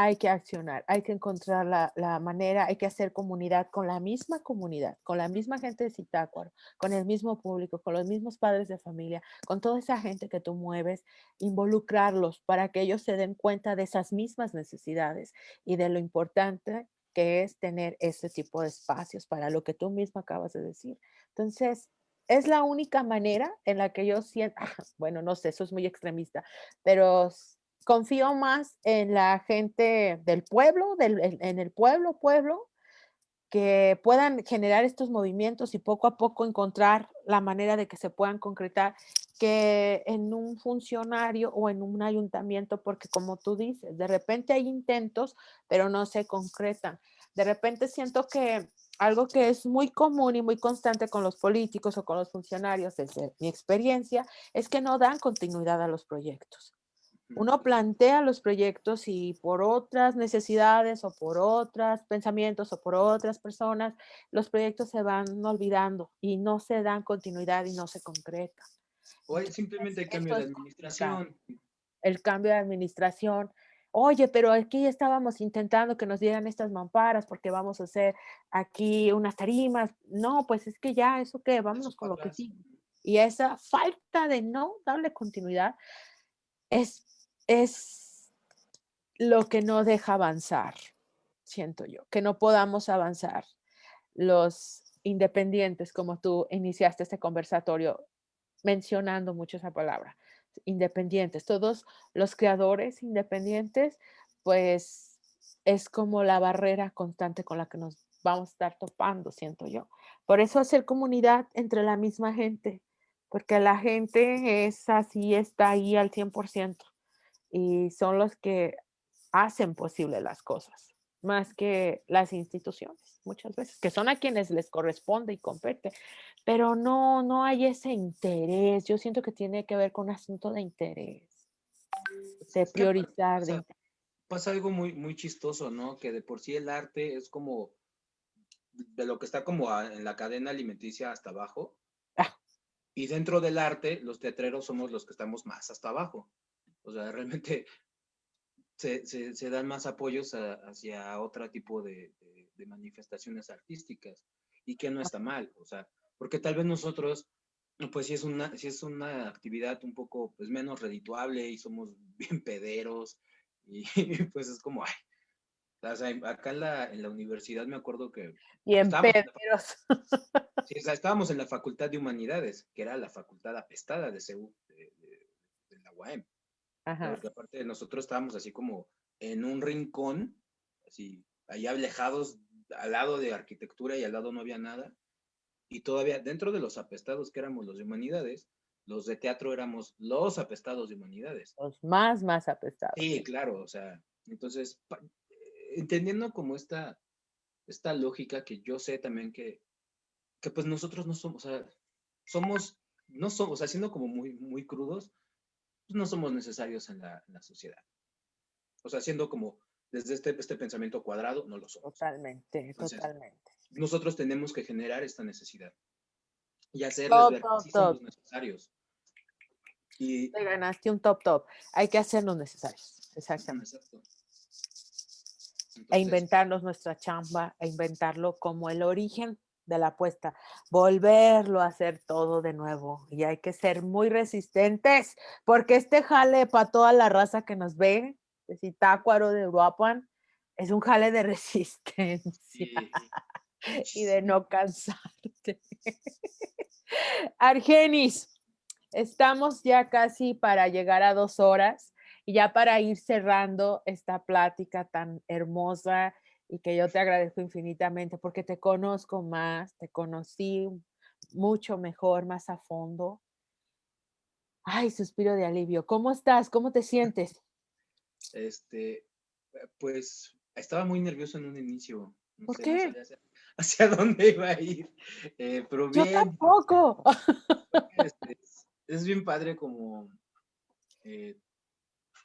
hay que accionar, hay que encontrar la, manera, hay que hacer comunidad con la misma comunidad, con la misma gente de Citácuaro, con el mismo público, con los mismos padres de familia, con toda esa gente que tú mueves, involucrarlos para que ellos se den cuenta de esas mismas necesidades y de lo importante que es tener ese tipo de espacios para lo que tú mismo acabas de decir. Entonces, es la única manera en la que yo siento, bueno, no sé, eso es muy extremista, pero confío más en la gente del pueblo, en el pueblo, pueblo, que puedan generar estos movimientos y poco a poco encontrar la manera de que se puedan concretar que en un funcionario o en un ayuntamiento, porque como tú dices, de repente hay intentos, pero no se concretan. De repente siento que algo que es muy común y muy constante con los políticos o con los funcionarios, desde mi experiencia, es que no dan continuidad a los proyectos. Uno plantea los proyectos y por otras necesidades o por otros pensamientos o por otras personas, los proyectos se van olvidando y no se dan continuidad y no se concretan. O simplemente el cambio de administración. El cambio de administración, oye, pero aquí estábamos intentando que nos dieran estas mamparas porque vamos a hacer aquí unas tarimas. No, pues es que ya, ¿eso qué? Vámonos con lo que sí. Y esa falta de no darle continuidad es, es lo que no deja avanzar, siento yo, que no podamos avanzar. Los independientes, como tú iniciaste este conversatorio mencionando mucho esa palabra, independientes, todos los creadores independientes, pues es como la barrera constante con la que nos vamos a estar topando, siento yo. Por eso hacer comunidad entre la misma gente, porque la gente es así, está ahí al 100% y son los que hacen posible las cosas, más que las instituciones, muchas veces, que son a quienes les corresponde y compete, pero no, no hay ese interés. Yo siento que tiene que ver con un asunto de interés, de priorizar. pasa, algo muy, muy chistoso, ¿no? Que de por sí el arte es como de lo que está como en la cadena alimenticia hasta abajo. Ah. Y dentro del arte, los teatreros somos los que estamos más hasta abajo. O sea, realmente se, se, dan más apoyos hacia otro tipo de, de manifestaciones artísticas y que no está mal. O sea, porque tal vez nosotros, pues si es una, si es una actividad un poco pues, menos redituable y somos bien pederos y, pues es como, ay, acá en la, en la universidad me acuerdo que... Bien pederos. sí, o sea, estábamos en la Facultad de Humanidades, que era la facultad apestada de CEU, de, la UAM. Ajá. Porque aparte nosotros estábamos así como en un rincón, así, ahí alejados al lado de arquitectura y al lado no había nada y todavía dentro de los apestados que éramos los de humanidades, los de teatro éramos los apestados de humanidades. Los más, más apestados. Sí, claro, o sea, entonces, entendiendo como esta, esta lógica que yo sé también que, que pues nosotros no somos, o sea, somos, no somos, o sea, siendo como muy, muy crudos, no somos necesarios en la, en la sociedad. O sea, siendo como desde este, este pensamiento cuadrado, no lo somos. Totalmente, totalmente nosotros tenemos que generar esta necesidad y hacerles ver que somos necesarios. Y, Te ganaste un top top. Hay que hacernos necesarios. Exactamente. e inventarnos nuestra chamba, e inventarlo como el origen de la apuesta, volverlo a hacer todo de nuevo. Y hay que ser muy resistentes, porque este jale para toda la raza que nos ve, de Zitácuaro, de Uruapan, es un jale de resistencia y de no cansarte. Argenis, estamos ya casi para llegar a dos horas y ya para ir cerrando esta plática tan hermosa y que yo te agradezco infinitamente porque te conozco más, te conocí mucho mejor, más a fondo. Ay, suspiro de alivio. ¿Cómo estás? ¿Cómo te sientes? Este, pues estaba muy nervioso en un inicio. ¿Por qué? hacia dónde iba a ir. Eh, pero bien, Yo tampoco. Este, es, bien padre como eh,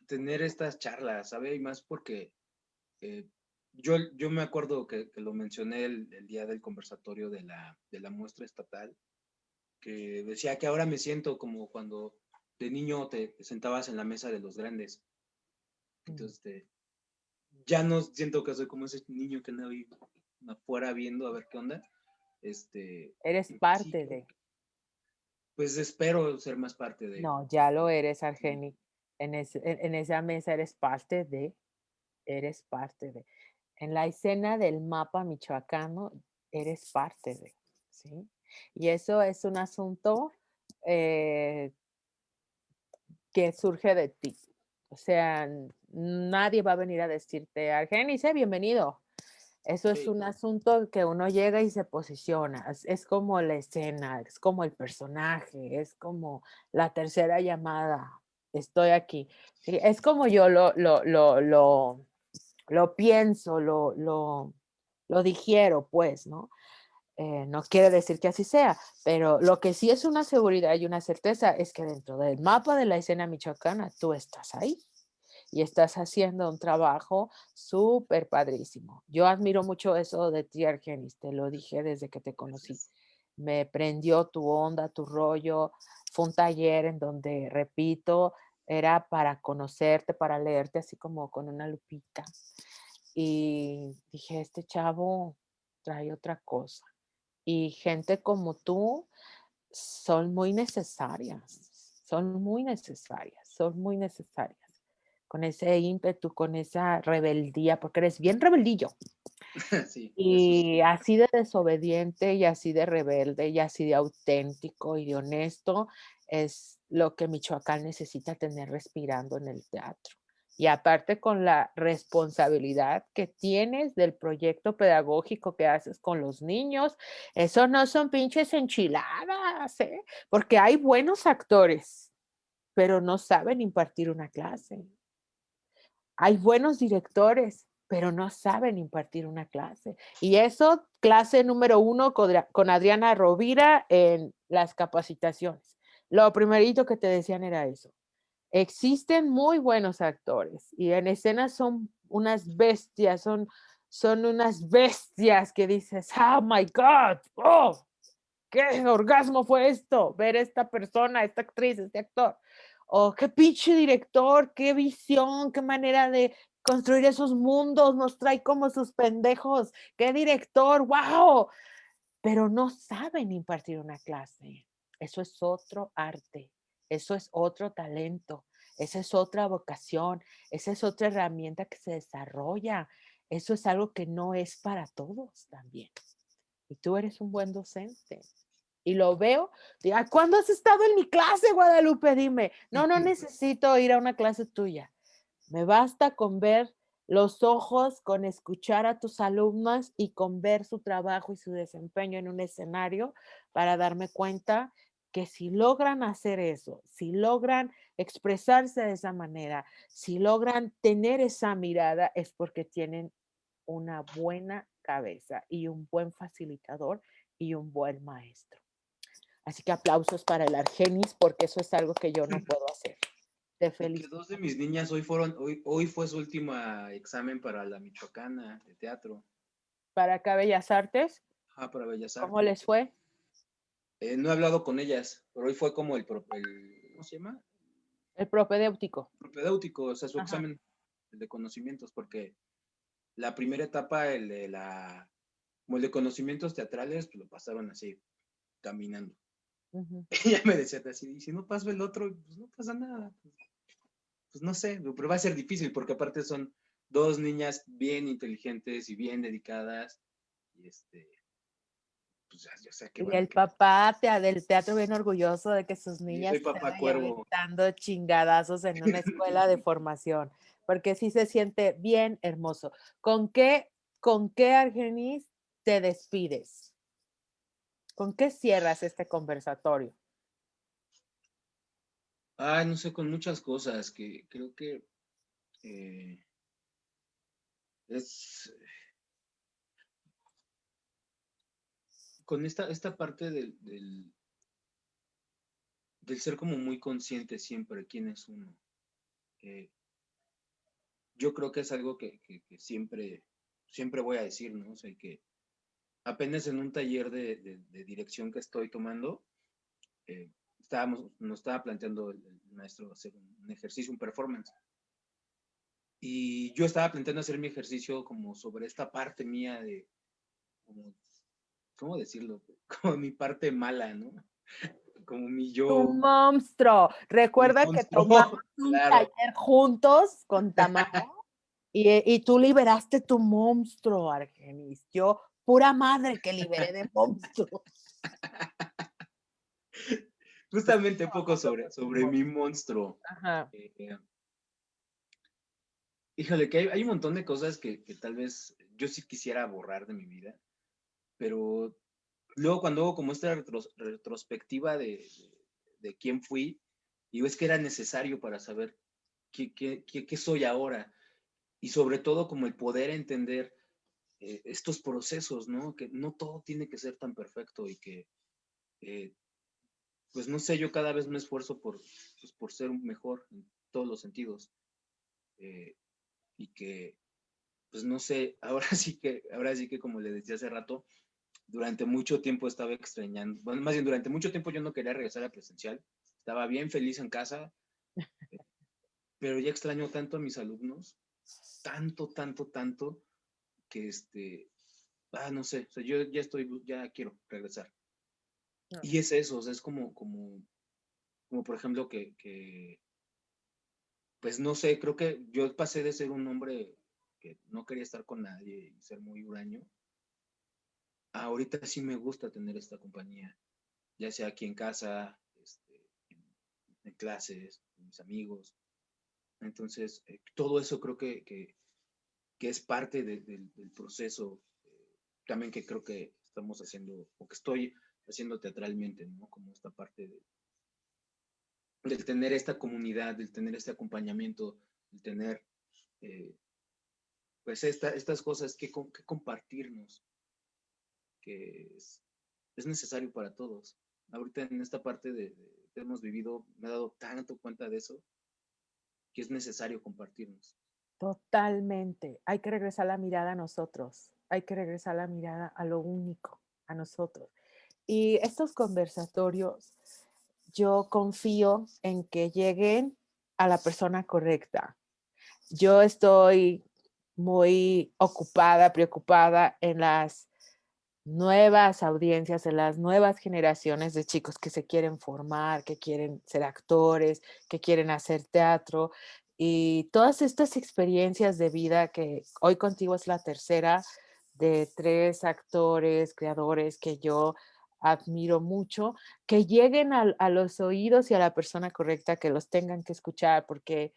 tener estas charlas, ¿sabe? Y más porque eh, yo, yo me acuerdo que, lo mencioné el, día del conversatorio de la, de la muestra estatal, que decía que ahora me siento como cuando de niño te, sentabas en la mesa de los grandes. Mm. Entonces, este, ya no siento que soy como ese niño que no afuera viendo a ver qué onda. Este, eres parte de. Pues espero ser más parte de. No, ya lo eres, Argeni. En, en, esa mesa eres parte de. Eres parte de. En la escena del mapa michoacano, eres parte de. ¿sí? Y eso es un asunto eh, que surge de ti. O sea, nadie va a venir a decirte, Argenis, bienvenido. Eso es un asunto que uno llega y se posiciona. Es, como la escena, es como el personaje, es como la tercera llamada. Estoy aquí. Es como yo lo, lo, lo, lo, lo pienso, lo, lo, lo digiero, pues, ¿no? Eh, no quiere decir que así sea, pero lo que sí es una seguridad y una certeza es que dentro del mapa de la escena michoacana tú estás ahí y estás haciendo un trabajo súper padrísimo. Yo admiro mucho eso de ti, Argenis, te lo dije desde que te conocí. Me prendió tu onda, tu rollo. Fue un taller en donde, repito, era para conocerte, para leerte así como con una lupita. Y dije, este chavo trae otra cosa. Y gente como tú son muy necesarias, son muy necesarias, son muy necesarias con ese ímpetu, con esa rebeldía, porque eres bien rebeldillo. y así de desobediente y así de rebelde y así de auténtico y de honesto es lo que Michoacán necesita tener respirando en el teatro. Y aparte con la responsabilidad que tienes del proyecto pedagógico que haces con los niños, eso no son pinches enchiladas, ¿eh? porque hay buenos actores, pero no saben impartir una clase. Hay buenos directores, pero no saben impartir una clase. Y eso, clase número uno con, Adriana Rovira en las capacitaciones. Lo primerito que te decían era eso. Existen muy buenos actores y en escena son unas bestias, son, son unas bestias que dices, oh my God, oh, qué orgasmo fue esto, ver esta persona, esta actriz, este actor oh, qué pinche director, qué visión, qué manera de construir esos mundos, nos trae como sus pendejos, qué director, wow, pero no saben impartir una clase. Eso es otro arte, eso es otro talento, esa es otra vocación, esa es otra herramienta que se desarrolla. Eso es algo que no es para todos también. Y tú eres un buen docente y lo veo, digo, ¿cuándo has estado en mi clase, Guadalupe? Dime, no, no necesito ir a una clase tuya. Me basta con ver los ojos, con escuchar a tus alumnos y con ver su trabajo y su desempeño en un escenario para darme cuenta que si logran hacer eso, si logran expresarse de esa manera, si logran tener esa mirada, es porque tienen una buena cabeza y un buen facilitador y un buen maestro. Así que aplausos para el Argenis, porque eso es algo que yo no puedo hacer. Te felicito. Dos de mis niñas hoy fueron, hoy, hoy fue su último examen para la Michoacana de teatro. ¿Para acá Bellas Artes? Ah, para Bellas Artes. ¿Cómo les fue? Eh, no he hablado con ellas, pero hoy fue como el, el ¿cómo se llama? El propedéutico. Propedéutico, o sea, su examen de conocimientos, porque la primera etapa, el de la, como el de conocimientos teatrales, pues lo pasaron así, caminando. Ella me decía así, si no paso el otro, pues no pasa nada. Pues, pues, no sé, pero va a ser difícil porque aparte son dos niñas bien inteligentes y bien dedicadas. Y este, pues ya, sé que... Y el papá del teatro bien orgulloso de que sus niñas están dando chingadazos en una escuela de formación, porque sí se siente bien hermoso. ¿Con qué, con qué Argenis te despides? ¿Con qué cierras este conversatorio? Ay, no sé, con muchas cosas que creo que eh, es con esta, esta parte del, del, ser como muy consciente siempre quién es uno. Eh, yo creo que es algo que, siempre, siempre voy a decir, ¿no? O sea, que apenas en un taller de, dirección que estoy tomando, eh, estábamos, nos estaba planteando el, maestro hacer un, ejercicio, un performance. Y yo estaba planteando hacer mi ejercicio como sobre esta parte mía de, ¿cómo decirlo? Como mi parte mala, ¿no? Como mi yo. Un monstruo. Recuerda que tomamos un taller juntos con Tamara. Y, y, tú liberaste tu monstruo, Argenis. Yo pura madre que liberé de monstruos. Justamente un poco sobre, sobre mi monstruo. Ajá. Eh, híjole, que hay, un montón de cosas que, tal vez yo sí quisiera borrar de mi vida, pero luego cuando hago como esta retrospectiva de, de, quién fui, digo, es que era necesario para saber qué, qué, qué, soy ahora y sobre todo como el poder entender eh, estos procesos, ¿no? Que no todo tiene que ser tan perfecto y que, eh, pues no sé, yo cada vez me esfuerzo por, pues, por ser mejor en todos los sentidos. Eh, y que, pues no sé, ahora sí que, ahora sí que como le decía hace rato, durante mucho tiempo estaba extrañando, bueno, más bien durante mucho tiempo yo no quería regresar a presencial, estaba bien feliz en casa, pero ya extraño tanto a mis alumnos, tanto, tanto, tanto, que este, ah, no sé, o sea, yo ya estoy, ya quiero regresar. Y es eso, o sea, es como, como, como por ejemplo que, que, pues no sé, creo que yo pasé de ser un hombre que no quería estar con nadie y ser muy huraño, ahorita sí me gusta tener esta compañía, ya sea aquí en casa, este, en, clases, con mis amigos. Entonces, eh, todo eso creo que, que, es parte del proceso eh, también que creo que estamos haciendo, o que estoy haciendo teatralmente, ¿no? Como esta parte de, del tener esta comunidad, del tener este acompañamiento, del tener, eh, pues, esta, estas cosas que, que compartirnos, que es, es, necesario para todos. Ahorita en esta parte de, que hemos vivido, me he dado tanto cuenta de eso, que es necesario compartirnos. Totalmente. Hay que regresar la mirada a nosotros. Hay que regresar la mirada a lo único, a nosotros. Y estos conversatorios, yo confío en que lleguen a la persona correcta. Yo estoy muy ocupada, preocupada en las nuevas audiencias, en las nuevas generaciones de chicos que se quieren formar, que quieren ser actores, que quieren hacer teatro, y todas estas experiencias de vida que hoy contigo es la tercera de tres actores, creadores que yo admiro mucho, que lleguen a, a, los oídos y a la persona correcta que los tengan que escuchar, porque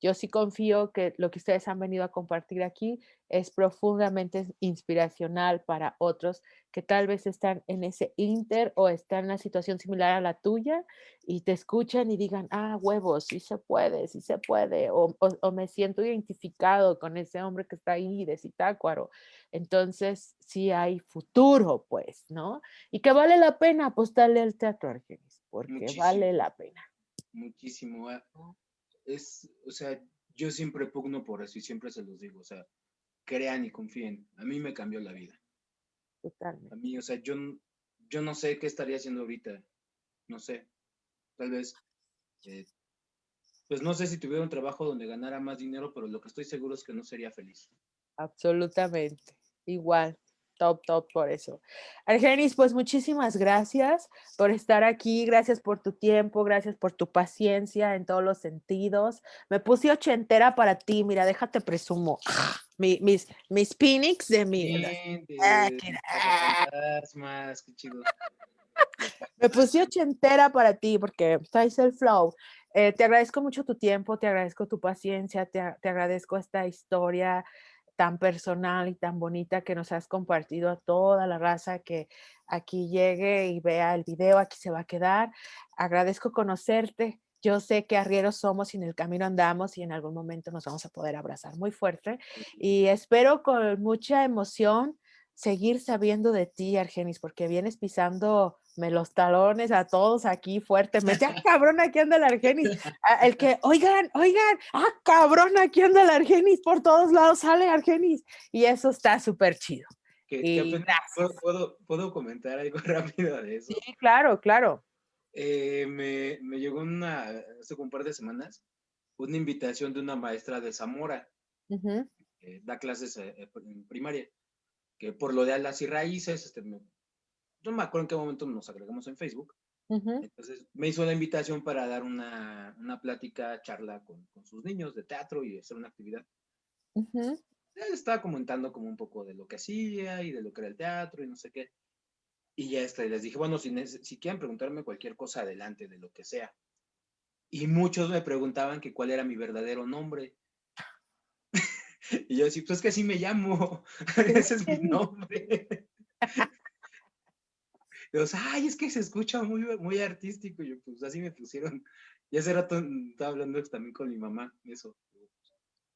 yo sí confío que lo que ustedes han venido a compartir aquí es profundamente inspiracional para otros que tal vez están en ese inter o están en una situación similar a la tuya y te escuchan y digan, ah, huevos, sí se puede, sí se puede, o, me siento identificado con ese hombre que está ahí de Citácuaro. Entonces, sí hay futuro, pues, ¿no? Y que vale la pena apostarle al teatro, Argenis, porque vale la pena. Muchísimo. Es, o sea, yo siempre pugno por eso y siempre se los digo, o sea, crean y confíen. A mí me cambió la vida. Totalmente. A mí, o sea, yo, yo no sé qué estaría haciendo ahorita. No sé. Tal vez, eh, pues no sé si tuviera un trabajo donde ganara más dinero, pero lo que estoy seguro es que no sería feliz. Absolutamente. Igual top, top por eso. Argenis, pues muchísimas gracias por estar aquí, gracias por tu tiempo, gracias por tu paciencia en todos los sentidos. Me puse ochentera para ti, mira, déjate presumo. mis, mis Phoenix de mi... Ah, Me puse ochentera para ti porque traes el flow. Eh, te agradezco mucho tu tiempo, te agradezco tu paciencia, te, te agradezco esta historia tan personal y tan bonita que nos has compartido a toda la raza que aquí llegue y vea el video, aquí se va a quedar. Agradezco conocerte. Yo sé que arrieros somos y en el camino andamos y en algún momento nos vamos a poder abrazar muy fuerte. Y espero con mucha emoción seguir sabiendo de ti, Argenis, porque vienes pisando me los talones a todos aquí fuertemente. ¡Ah, cabrón, aquí anda el Argenis! Ah, el que, oigan, oigan, ¡ah, cabrón, aquí anda el Argenis! Por todos lados sale Argenis. Y eso está súper chido. ¿puedo, ¿puedo, comentar algo rápido de eso? Sí, claro, claro. Eh, me, me, llegó una, hace un par de semanas, una invitación de una maestra de Zamora, da clases eh, en primaria, que por lo de las y raíces, este, me no me acuerdo en qué momento nos agregamos en Facebook. Entonces me hizo la invitación para dar una, una plática, charla con, con, sus niños de teatro y hacer una actividad. Él estaba comentando como un poco de lo que hacía y de lo que era el teatro y no sé qué. Y ya está, y les dije, bueno, si, si quieren preguntarme cualquier cosa, adelante, de lo que sea. Y muchos me preguntaban que cuál era mi verdadero nombre. y yo decía, pues es que así me llamo, ese es mi nombre. y ay, es que se escucha muy, muy artístico. Y yo, pues así me pusieron. Y hace rato estaba hablando también con mi mamá, eso.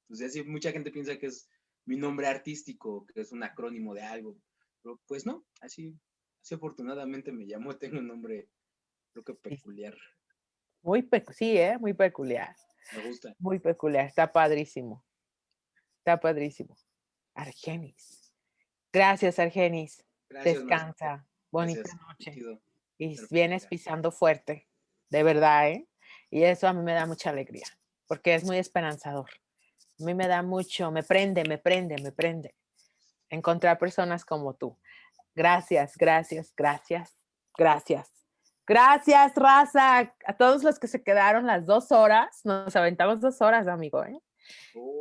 Pues así mucha gente piensa que es mi nombre artístico, que es un acrónimo de algo. Pero pues no, así Sí, afortunadamente me llamó, tengo un nombre, creo que peculiar. Muy, sí, ¿eh? Muy peculiar. Me gusta. Muy peculiar, está padrísimo. Está padrísimo. Argenis. Gracias, Argenis. Descansa. Bonita noche. Y vienes pisando fuerte, de verdad, ¿eh? Y eso a mí me da mucha alegría, porque es muy esperanzador. A mí me da mucho, me prende, me prende, me prende. Encontrar personas como tú. Gracias, gracias, gracias, gracias. Gracias, raza. A todos los que se quedaron las dos horas, nos aventamos dos horas, amigo. ¿eh?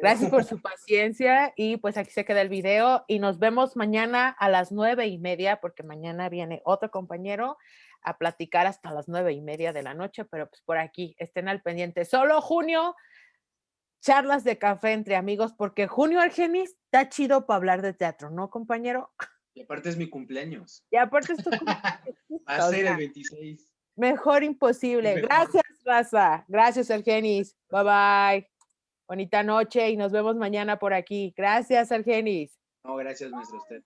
Gracias por su oh. paciencia y pues aquí se queda el video y nos vemos mañana a las nueve y media porque mañana viene otro compañero a platicar hasta las nueve y media de la noche, pero pues por aquí estén al pendiente. Solo junio, charlas de café entre amigos porque junio Argenis está chido para hablar de teatro, ¿no, compañero? Y aparte es mi cumpleaños. Y aparte es tu cumpleaños. Va a ser el 26. Mejor imposible. Gracias, Raza. Gracias, Argenis. Bye bye. Bonita noche y nos vemos mañana por aquí. Gracias, Argenis. No, gracias, maestro usted.